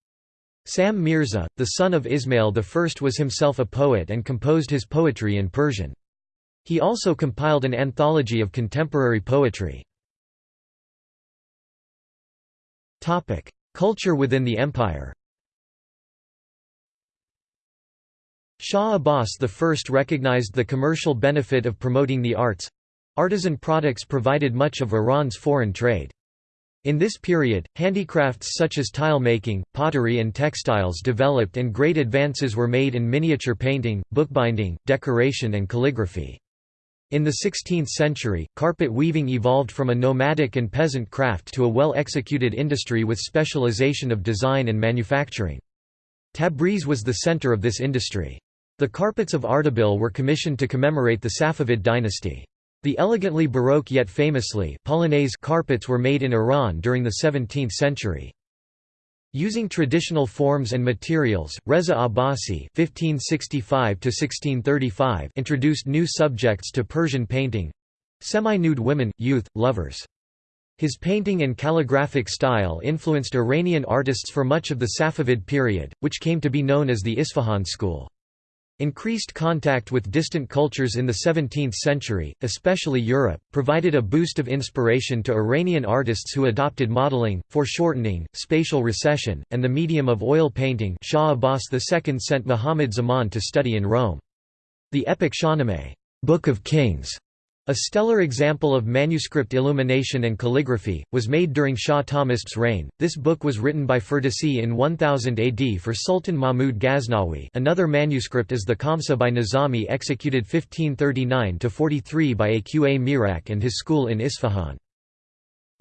Sam Mirza, the son of Ismail I was himself a poet and composed his poetry in Persian. He also compiled an anthology of contemporary poetry. Culture within the empire Shah Abbas I recognized the commercial benefit of promoting the arts. Artisan products provided much of Iran's foreign trade. In this period, handicrafts such as tile making, pottery and textiles developed and great advances were made in miniature painting, bookbinding, decoration and calligraphy. In the 16th century, carpet weaving evolved from a nomadic and peasant craft to a well-executed industry with specialization of design and manufacturing. Tabriz was the center of this industry. The carpets of Ardabil were commissioned to commemorate the Safavid dynasty. The elegantly Baroque yet famously Polonaise carpets were made in Iran during the 17th century. Using traditional forms and materials, Reza Abbasi (1565–1635) introduced new subjects to Persian painting—semi-nude women, youth, lovers. His painting and calligraphic style influenced Iranian artists for much of the Safavid period, which came to be known as the Isfahan school. Increased contact with distant cultures in the 17th century, especially Europe, provided a boost of inspiration to Iranian artists who adopted modeling, foreshortening, spatial recession, and the medium of oil painting Shah Abbas II sent Muhammad Zaman to study in Rome. The epic Shahnameh Book of Kings a stellar example of manuscript illumination and calligraphy, was made during Shah Tahmasp's reign. This book was written by Ferdowsi in 1000 AD for Sultan Mahmud Ghaznawi. Another manuscript is the Khamsa by Nizami executed 1539–43 by Aqa Mirak and his school in Isfahan.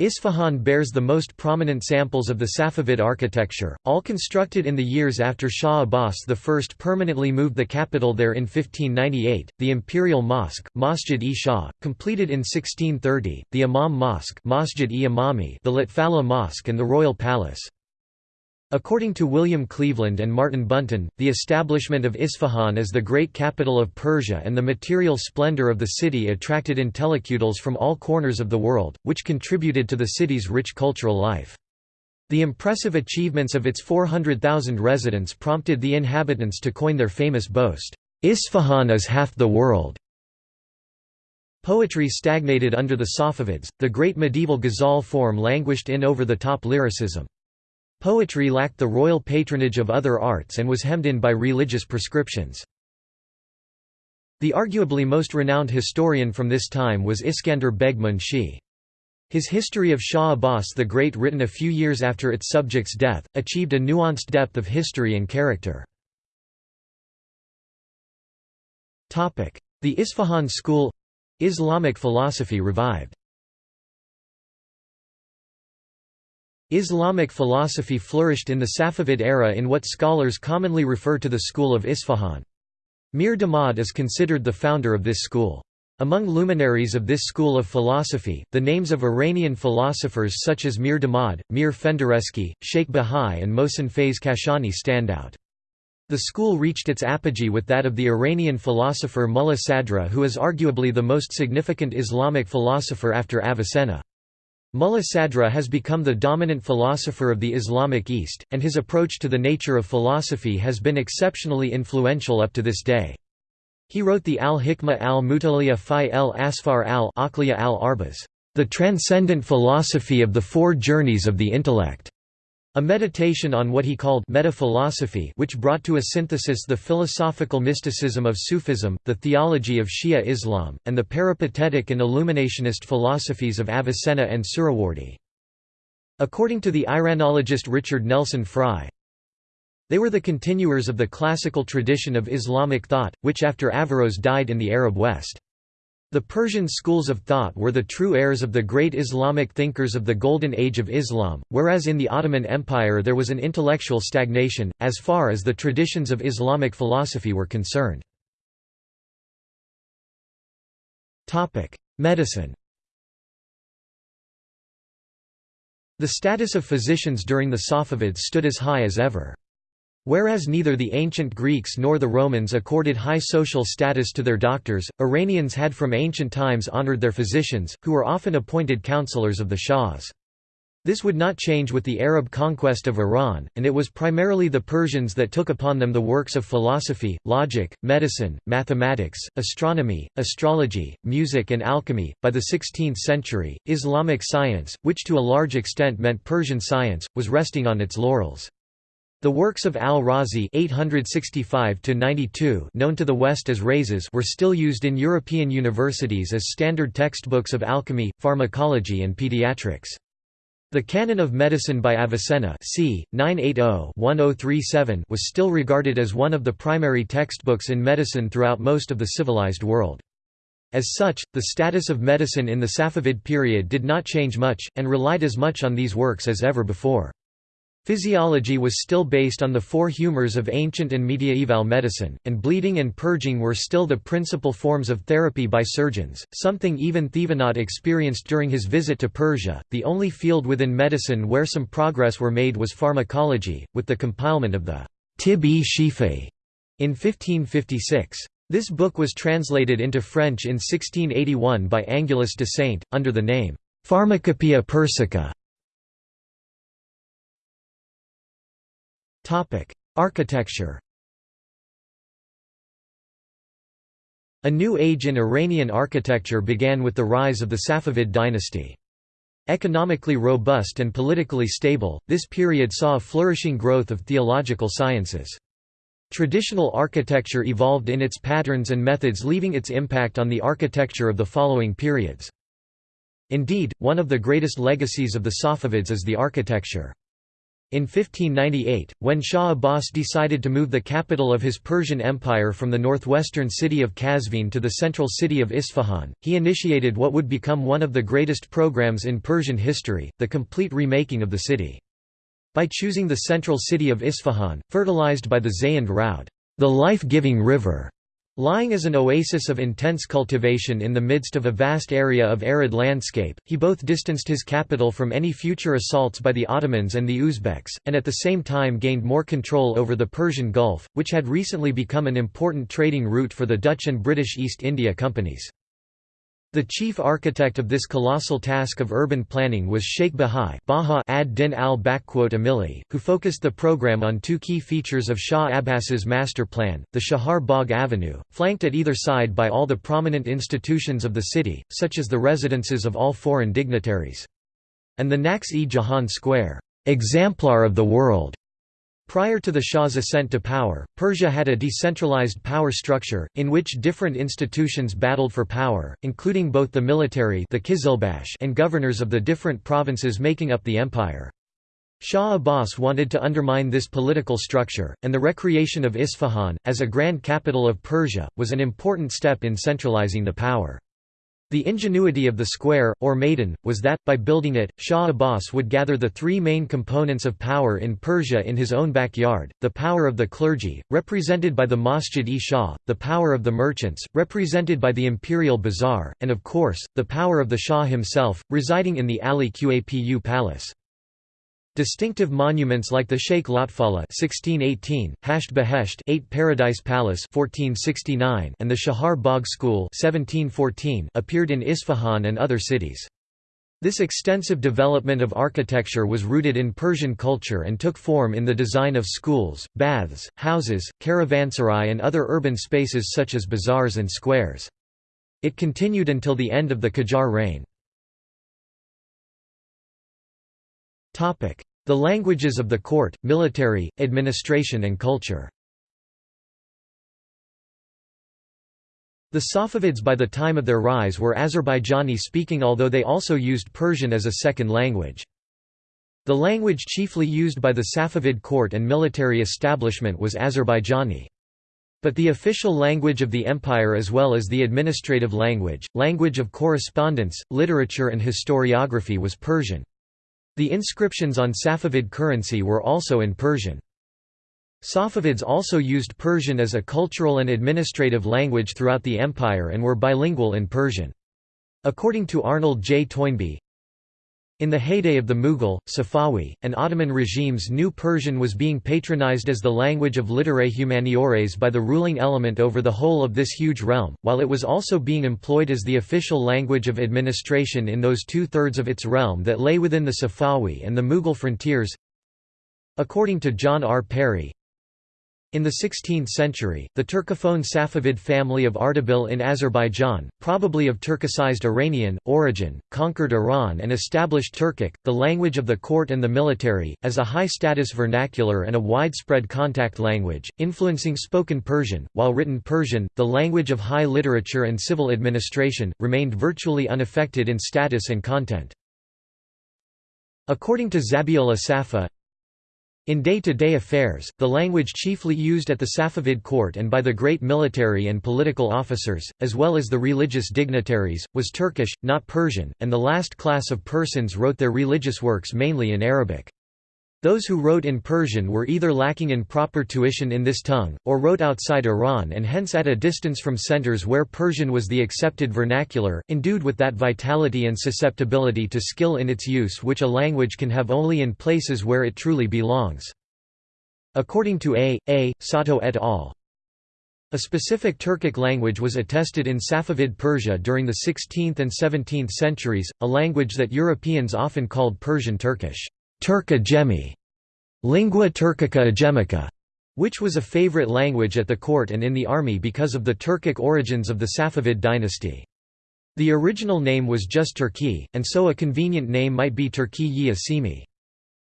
Isfahan bears the most prominent samples of the Safavid architecture, all constructed in the years after Shah Abbas I permanently moved the capital there in 1598, the Imperial Mosque, Masjid-e-Shah, completed in 1630, the Imam Mosque Masjid-e-Imami the Lotfallah Mosque and the Royal Palace. According to William Cleveland and Martin Bunton, the establishment of Isfahan as the great capital of Persia and the material splendor of the city attracted intellectuals from all corners of the world, which contributed to the city's rich cultural life. The impressive achievements of its 400,000 residents prompted the inhabitants to coin their famous boast, "'Isfahan is half the world'". Poetry stagnated under the Safavids, the great medieval ghazal form languished in over-the-top lyricism. Poetry lacked the royal patronage of other arts and was hemmed in by religious prescriptions. The arguably most renowned historian from this time was Iskander Beg Munshi. His history of Shah Abbas the Great written a few years after its subject's death, achieved a nuanced depth of history and character. The Isfahan school—Islamic philosophy revived Islamic philosophy flourished in the Safavid era in what scholars commonly refer to the school of Isfahan. Mir Damad is considered the founder of this school. Among luminaries of this school of philosophy, the names of Iranian philosophers such as Mir Damad, Mir Fendereski, Sheikh Bahai and Mohsen Faiz Kashani stand out. The school reached its apogee with that of the Iranian philosopher Mullah Sadra who is arguably the most significant Islamic philosopher after Avicenna. Mullah Sadra has become the dominant philosopher of the Islamic East, and his approach to the nature of philosophy has been exceptionally influential up to this day. He wrote the Al-Hikmah al-Mutaliya fi el-Asfar al-Aqliya al-Arbaz, the transcendent philosophy of the four journeys of the intellect. A meditation on what he called meta-philosophy which brought to a synthesis the philosophical mysticism of Sufism, the theology of Shia Islam, and the peripatetic and illuminationist philosophies of Avicenna and Suhrawardi. According to the Iranologist Richard Nelson Frye, they were the continuers of the classical tradition of Islamic thought, which after Averroes died in the Arab West. The Persian schools of thought were the true heirs of the great Islamic thinkers of the Golden Age of Islam, whereas in the Ottoman Empire there was an intellectual stagnation, as far as the traditions of Islamic philosophy were concerned. Medicine The status of physicians during the Safavids stood as high as ever. Whereas neither the ancient Greeks nor the Romans accorded high social status to their doctors, Iranians had from ancient times honored their physicians, who were often appointed counselors of the shahs. This would not change with the Arab conquest of Iran, and it was primarily the Persians that took upon them the works of philosophy, logic, medicine, mathematics, astronomy, astrology, music, and alchemy. By the 16th century, Islamic science, which to a large extent meant Persian science, was resting on its laurels. The works of al-Razi known to the West as Rhazes were still used in European universities as standard textbooks of alchemy, pharmacology and pediatrics. The Canon of Medicine by Avicenna c. 980-1037 was still regarded as one of the primary textbooks in medicine throughout most of the civilized world. As such, the status of medicine in the Safavid period did not change much, and relied as much on these works as ever before. Physiology was still based on the four humors of ancient and mediaeval medicine, and bleeding and purging were still the principal forms of therapy by surgeons, something even Thevenot experienced during his visit to Persia. The only field within medicine where some progress were made was pharmacology, with the compilement of the Tib-e-Shifa in 1556. This book was translated into French in 1681 by Angulus de Saint, under the name Pharmacopoeia Persica. Architecture A new age in Iranian architecture began with the rise of the Safavid dynasty. Economically robust and politically stable, this period saw a flourishing growth of theological sciences. Traditional architecture evolved in its patterns and methods leaving its impact on the architecture of the following periods. Indeed, one of the greatest legacies of the Safavids is the architecture. In 1598, when Shah Abbas decided to move the capital of his Persian Empire from the northwestern city of Qazvin to the central city of Isfahan, he initiated what would become one of the greatest programs in Persian history, the complete remaking of the city. By choosing the central city of Isfahan, fertilized by the Zayand Raud, the life-giving river, Lying as an oasis of intense cultivation in the midst of a vast area of arid landscape, he both distanced his capital from any future assaults by the Ottomans and the Uzbeks, and at the same time gained more control over the Persian Gulf, which had recently become an important trading route for the Dutch and British East India Companies. The chief architect of this colossal task of urban planning was Sheikh Bahai Baha ad-Din al-Amili, who focused the program on two key features of Shah Abbas's master plan, the Chahar Bagh Avenue, flanked at either side by all the prominent institutions of the city, such as the residences of all foreign dignitaries, and the Naqsh-e Jahan Square. exemplar of the world. Prior to the Shah's ascent to power, Persia had a decentralized power structure, in which different institutions battled for power, including both the military the Qizilbash and governors of the different provinces making up the empire. Shah Abbas wanted to undermine this political structure, and the recreation of Isfahan, as a grand capital of Persia, was an important step in centralizing the power. The ingenuity of the square, or maidan, was that, by building it, Shah Abbas would gather the three main components of power in Persia in his own backyard, the power of the clergy, represented by the Masjid-e-Shah, the power of the merchants, represented by the imperial bazaar, and of course, the power of the Shah himself, residing in the Ali Qapu Palace. Distinctive monuments like the Sheikh Lotfallah 1618, Hasht Behesht 8 Paradise Palace 1469 and the Chahar Bagh School 1714 appeared in Isfahan and other cities. This extensive development of architecture was rooted in Persian culture and took form in the design of schools, baths, houses, caravanserai and other urban spaces such as bazaars and squares. It continued until the end of the Qajar reign. The languages of the court, military, administration and culture The Safavids by the time of their rise were Azerbaijani-speaking although they also used Persian as a second language. The language chiefly used by the Safavid court and military establishment was Azerbaijani. But the official language of the empire as well as the administrative language, language of correspondence, literature and historiography was Persian. The inscriptions on Safavid currency were also in Persian. Safavids also used Persian as a cultural and administrative language throughout the empire and were bilingual in Persian. According to Arnold J. Toynbee, in the heyday of the Mughal, Safawi, and Ottoman regimes New Persian was being patronized as the language of literae humaniores by the ruling element over the whole of this huge realm, while it was also being employed as the official language of administration in those two-thirds of its realm that lay within the Safawi and the Mughal frontiers. According to John R. Perry, in the 16th century, the Turcophone Safavid family of Ardabil in Azerbaijan, probably of Turkicized Iranian origin, conquered Iran and established Turkic, the language of the court and the military, as a high-status vernacular and a widespread contact language, influencing spoken Persian, while written Persian, the language of high literature and civil administration, remained virtually unaffected in status and content. According to Zabihullah Safa, in day-to-day -day affairs, the language chiefly used at the Safavid court and by the great military and political officers, as well as the religious dignitaries, was Turkish, not Persian, and the last class of persons wrote their religious works mainly in Arabic. Those who wrote in Persian were either lacking in proper tuition in this tongue, or wrote outside Iran and hence at a distance from centers where Persian was the accepted vernacular, endued with that vitality and susceptibility to skill in its use which a language can have only in places where it truly belongs. According to A. A. Sato et al. A specific Turkic language was attested in Safavid Persia during the 16th and 17th centuries, a language that Europeans often called Persian Turkish. Turk Ajemi, lingua turkica agemica, which was a favorite language at the court and in the army because of the Turkic origins of the Safavid dynasty. The original name was just Turki, and so a convenient name might be Turki-yi Asimi.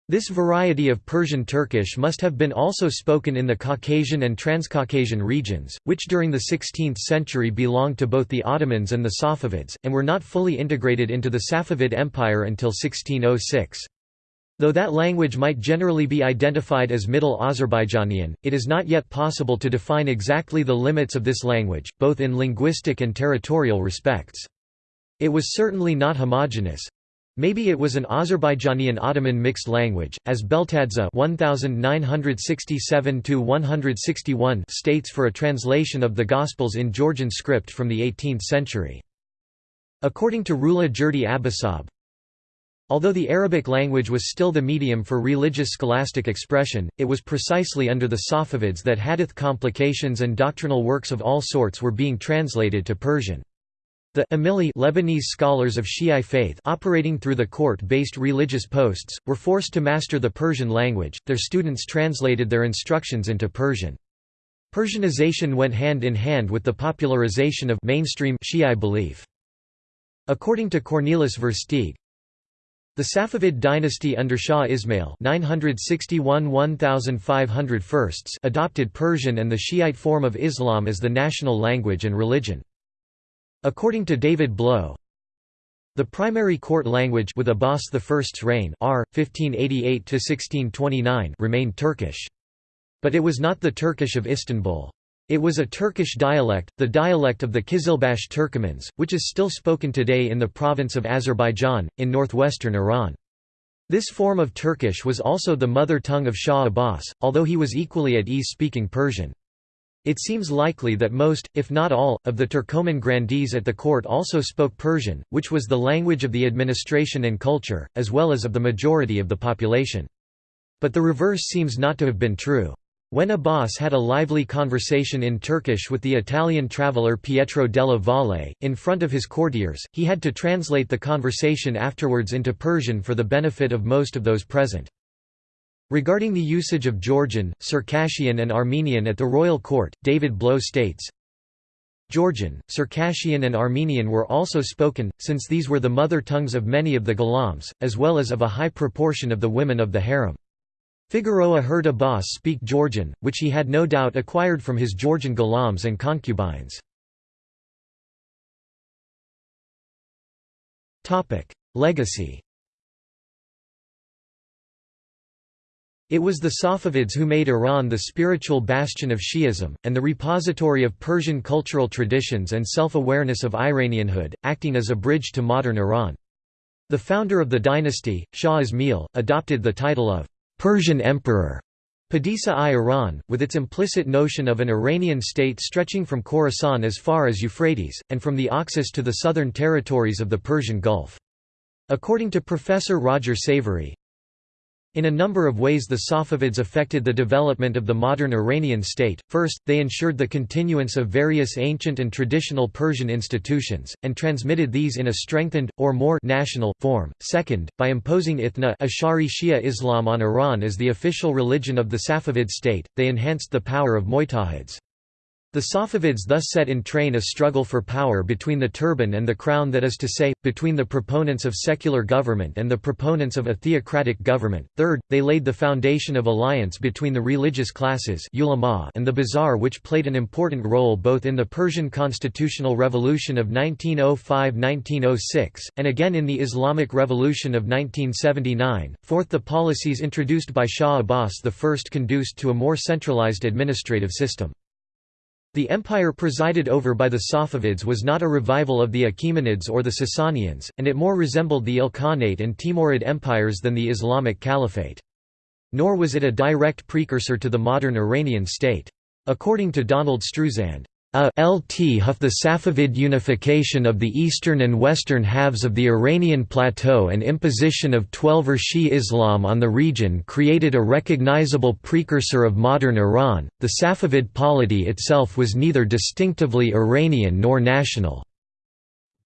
This variety of Persian Turkish must have been also spoken in the Caucasian and Transcaucasian regions, which during the 16th century belonged to both the Ottomans and the Safavids, and were not fully integrated into the Safavid Empire until 1606. Though that language might generally be identified as Middle Azerbaijanian, it is not yet possible to define exactly the limits of this language, both in linguistic and territorial respects. It was certainly not homogeneous. Maybe it was an Azerbaijanian Ottoman mixed language, as Beltadze 1967 states for a translation of the Gospels in Georgian script from the 18th century. According to Rula Jurdi Abisaab, Although the Arabic language was still the medium for religious scholastic expression, it was precisely under the Safavids that hadith complications and doctrinal works of all sorts were being translated to Persian. The Amili Lebanese scholars of Shi'i faith operating through the court-based religious posts, were forced to master the Persian language, their students translated their instructions into Persian. Persianization went hand in hand with the popularization of mainstream Shi'i belief. According to Cornelis Versteegh, The Safavid dynasty under Shah Ismail adopted Persian and the Shiite form of Islam as the national language and religion. According to David Blow, the primary court language with Abbas I's reign R. 1588 remained Turkish. But it was not the Turkish of Istanbul. It was a Turkish dialect, the dialect of the Kizilbash Turkomans, which is still spoken today in the province of Azerbaijan, in northwestern Iran. This form of Turkish was also the mother tongue of Shah Abbas, although he was equally at ease speaking Persian. It seems likely that most, if not all, of the Turkoman grandees at the court also spoke Persian, which was the language of the administration and culture, as well as of the majority of the population. But the reverse seems not to have been true. When Abbas had a lively conversation in Turkish with the Italian traveller Pietro della Valle, in front of his courtiers, he had to translate the conversation afterwards into Persian for the benefit of most of those present. Regarding the usage of Georgian, Circassian and Armenian at the royal court, David Blow states, Georgian, Circassian and Armenian were also spoken, since these were the mother tongues of many of the Ghulams, as well as of a high proportion of the women of the harem. Figueroa heard Abbas speak Georgian, which he had no doubt acquired from his Georgian Ghulams and concubines. Legacy It was the Safavids who made Iran the spiritual bastion of Shi'ism, and the repository of Persian cultural traditions and self-awareness of Iranianhood, acting as a bridge to modern Iran. The founder of the dynasty, Shah Ismail, adopted the title of Persian emperor Padishah-i Iran, with its implicit notion of an Iranian state stretching from Khorasan as far as Euphrates, and from the Oxus to the southern territories of the Persian Gulf. According to Professor Roger Savory, in a number of ways the Safavids affected the development of the modern Iranian state. First, they ensured the continuance of various ancient and traditional Persian institutions, and transmitted these in a strengthened, or more national, form. Second, by imposing Ithna Ash'ari Shia Islam on Iran as the official religion of the Safavid state, they enhanced the power of Mujtahids. The Safavids thus set in train a struggle for power between the turban and the crown that is to say, between the proponents of secular government and the proponents of a theocratic government. Third, they laid the foundation of alliance between the religious classes and the bazaar which played an important role both in the Persian constitutional revolution of 1905–1906, and again in the Islamic Revolution of 1979. Fourth the policies introduced by Shah Abbas I conduced to a more centralized administrative system. The empire presided over by the Safavids was not a revival of the Achaemenids or the Sasanians, and it more resembled the Ilkhanate and Timurid empires than the Islamic Caliphate. Nor was it a direct precursor to the modern Iranian state. According to Donald Streusand, a lt huff the Safavid unification of the eastern and western halves of the Iranian plateau and imposition of Twelver Shi Islam on the region created a recognizable precursor of modern Iran. The Safavid polity itself was neither distinctively Iranian nor national.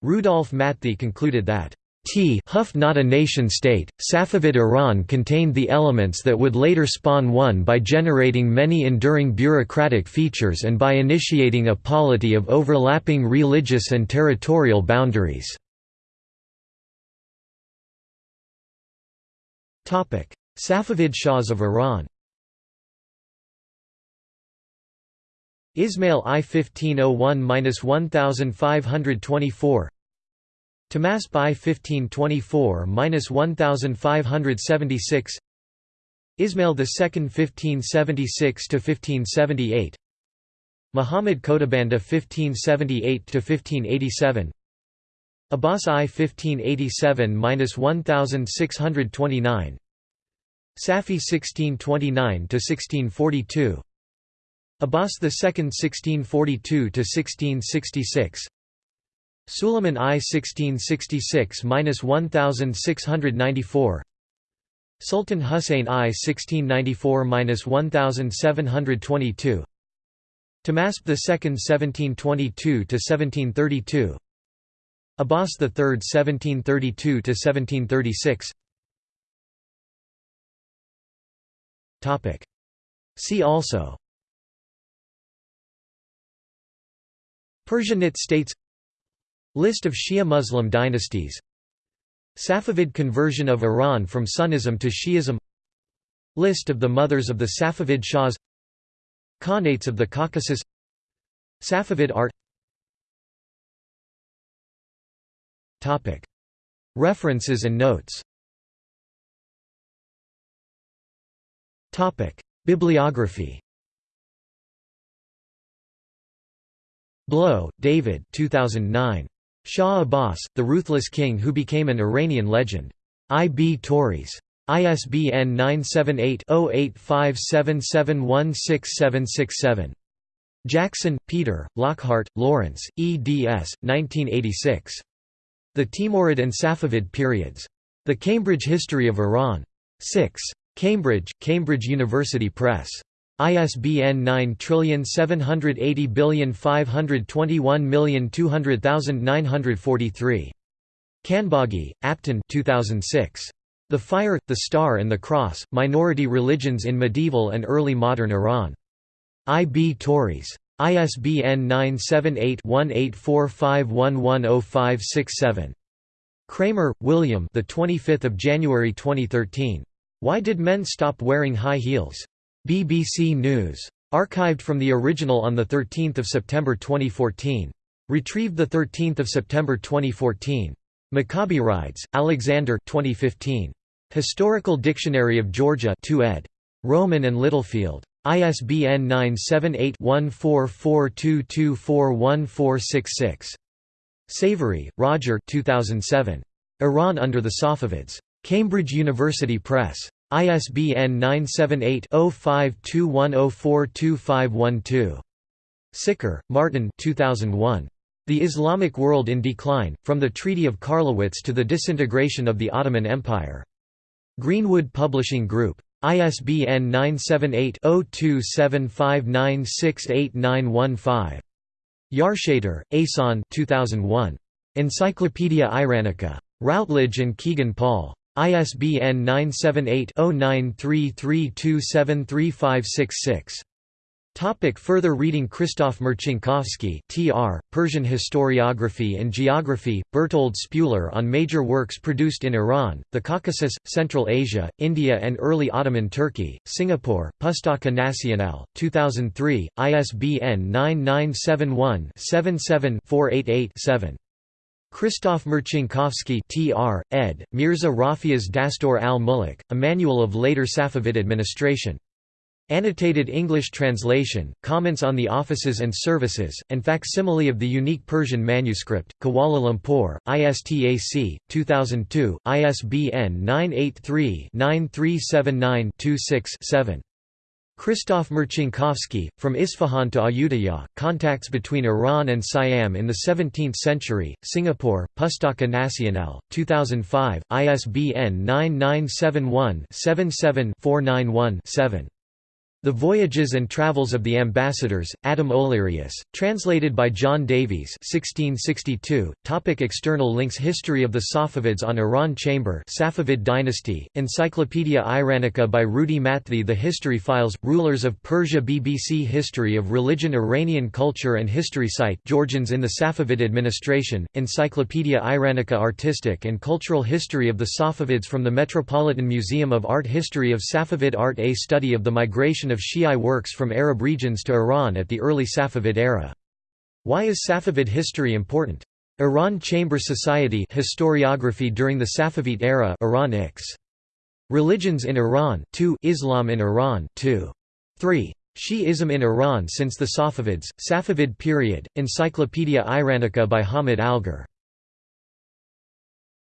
Rudolf Matthee concluded that T Huff not a nation-state, Safavid Iran contained the elements that would later spawn one by generating many enduring bureaucratic features and by initiating a polity of overlapping religious and territorial boundaries. Safavid Shahs of Iran Ismail I 1501–1524 Tahmasp I 1524–1576 Ismail II 1576–1578 Muhammad Khodabanda 1578–1587 Abbas I 1587–1629 Safi 1629–1642 Abbas II 1642–1666 Suleiman I 1666–1694 Sultan Hussein I 1694–1722 Tahmasp II 1722–1732 Abbas III 1732–1736 See also. Persianate states List of Shia Muslim dynasties. Safavid conversion of Iran from Sunnism to Shi'ism. List of the mothers of the Safavid Shahs. Khanates of the Caucasus. Safavid art. References and notes. Bibliography. Blow, David 2009. Shah Abbas, the Ruthless King Who Became an Iranian Legend. I. B. Tauris. ISBN 978-0857716767. Jackson, Peter, Lockhart, Lawrence, eds. 1986. The Timurid and Safavid Periods. The Cambridge History of Iran. 6. Cambridge, Cambridge University Press. ISBN 9780521220943. Khanbaghi, Aptin 2006. The Fire, the Star and the Cross, Minority Religions in Medieval and Early Modern Iran. I. B. Tauris. ISBN 978-1845110567. Kremer, William the 25th of January 2013. Why did men stop wearing high heels? BBC News. Archived from the original on 13 September 2014. Retrieved 13 September 2014. Mikaberidze, Alexander 2015. Historical Dictionary of Georgia 2 ed. Rowman and Littlefield. ISBN 978-1442241466. Savory, Roger 2007. Iran under the Safavids. Cambridge University Press. ISBN 978-0521042512. Sicker, Martin 2001. The Islamic World in Decline, From the Treaty of Karlowitz to the Disintegration of the Ottoman Empire. Greenwood Publishing Group. ISBN 978-0275968915. Yarshater, Ehsan 2001. Encyclopaedia Iranica. Routledge and Kegan Paul. ISBN 978-0933273566. Topic further reading Christoph Marcinkowski Tr., Persian Historiography and Geography, Bertold Spuler on major works produced in Iran, the Caucasus, Central Asia, India and early Ottoman Turkey, Singapore, Pustaka Nasional, 2003, ISBN 9971 77 488 7. Christoph Marcinkowski tr. ed., Mirza Rafi'a's Dastur al-Muluk, a manual of later Safavid administration. Annotated English translation, comments on the offices and services, and facsimile of the unique Persian manuscript, Kuala Lumpur, ISTAC, 2002, ISBN 983 9379 26 7. Christoph Marcinkowski, From Isfahan to Ayutthaya, Contacts between Iran and Siam in the 17th Century, Singapore, Pustaka Nasional, 2005, ISBN 9971 77 491 7. The Voyages and Travels of the Ambassadors, Adam Olearius, translated by John Davies 1662. Topic external links History of the Safavids on Iran Chamber Safavid dynasty, Encyclopaedia Iranica by Rudi Matthee The History Files, Rulers of Persia BBC History of Religion Iranian Culture and History Site Georgians in the Safavid Administration, Encyclopaedia Iranica Artistic and Cultural History of the Safavids from the Metropolitan Museum of Art History of Safavid Art A study of the migration of of Shi'i works from Arab regions to Iran at the early Safavid era. Why is Safavid history important? Iran Chamber Society historiography during the Safavid era Iran X. Religions in Iran 2 Islam in Iran 2. 3. Shi'ism in Iran since the Safavids, Safavid period, Encyclopaedia Iranica by Hamid Algar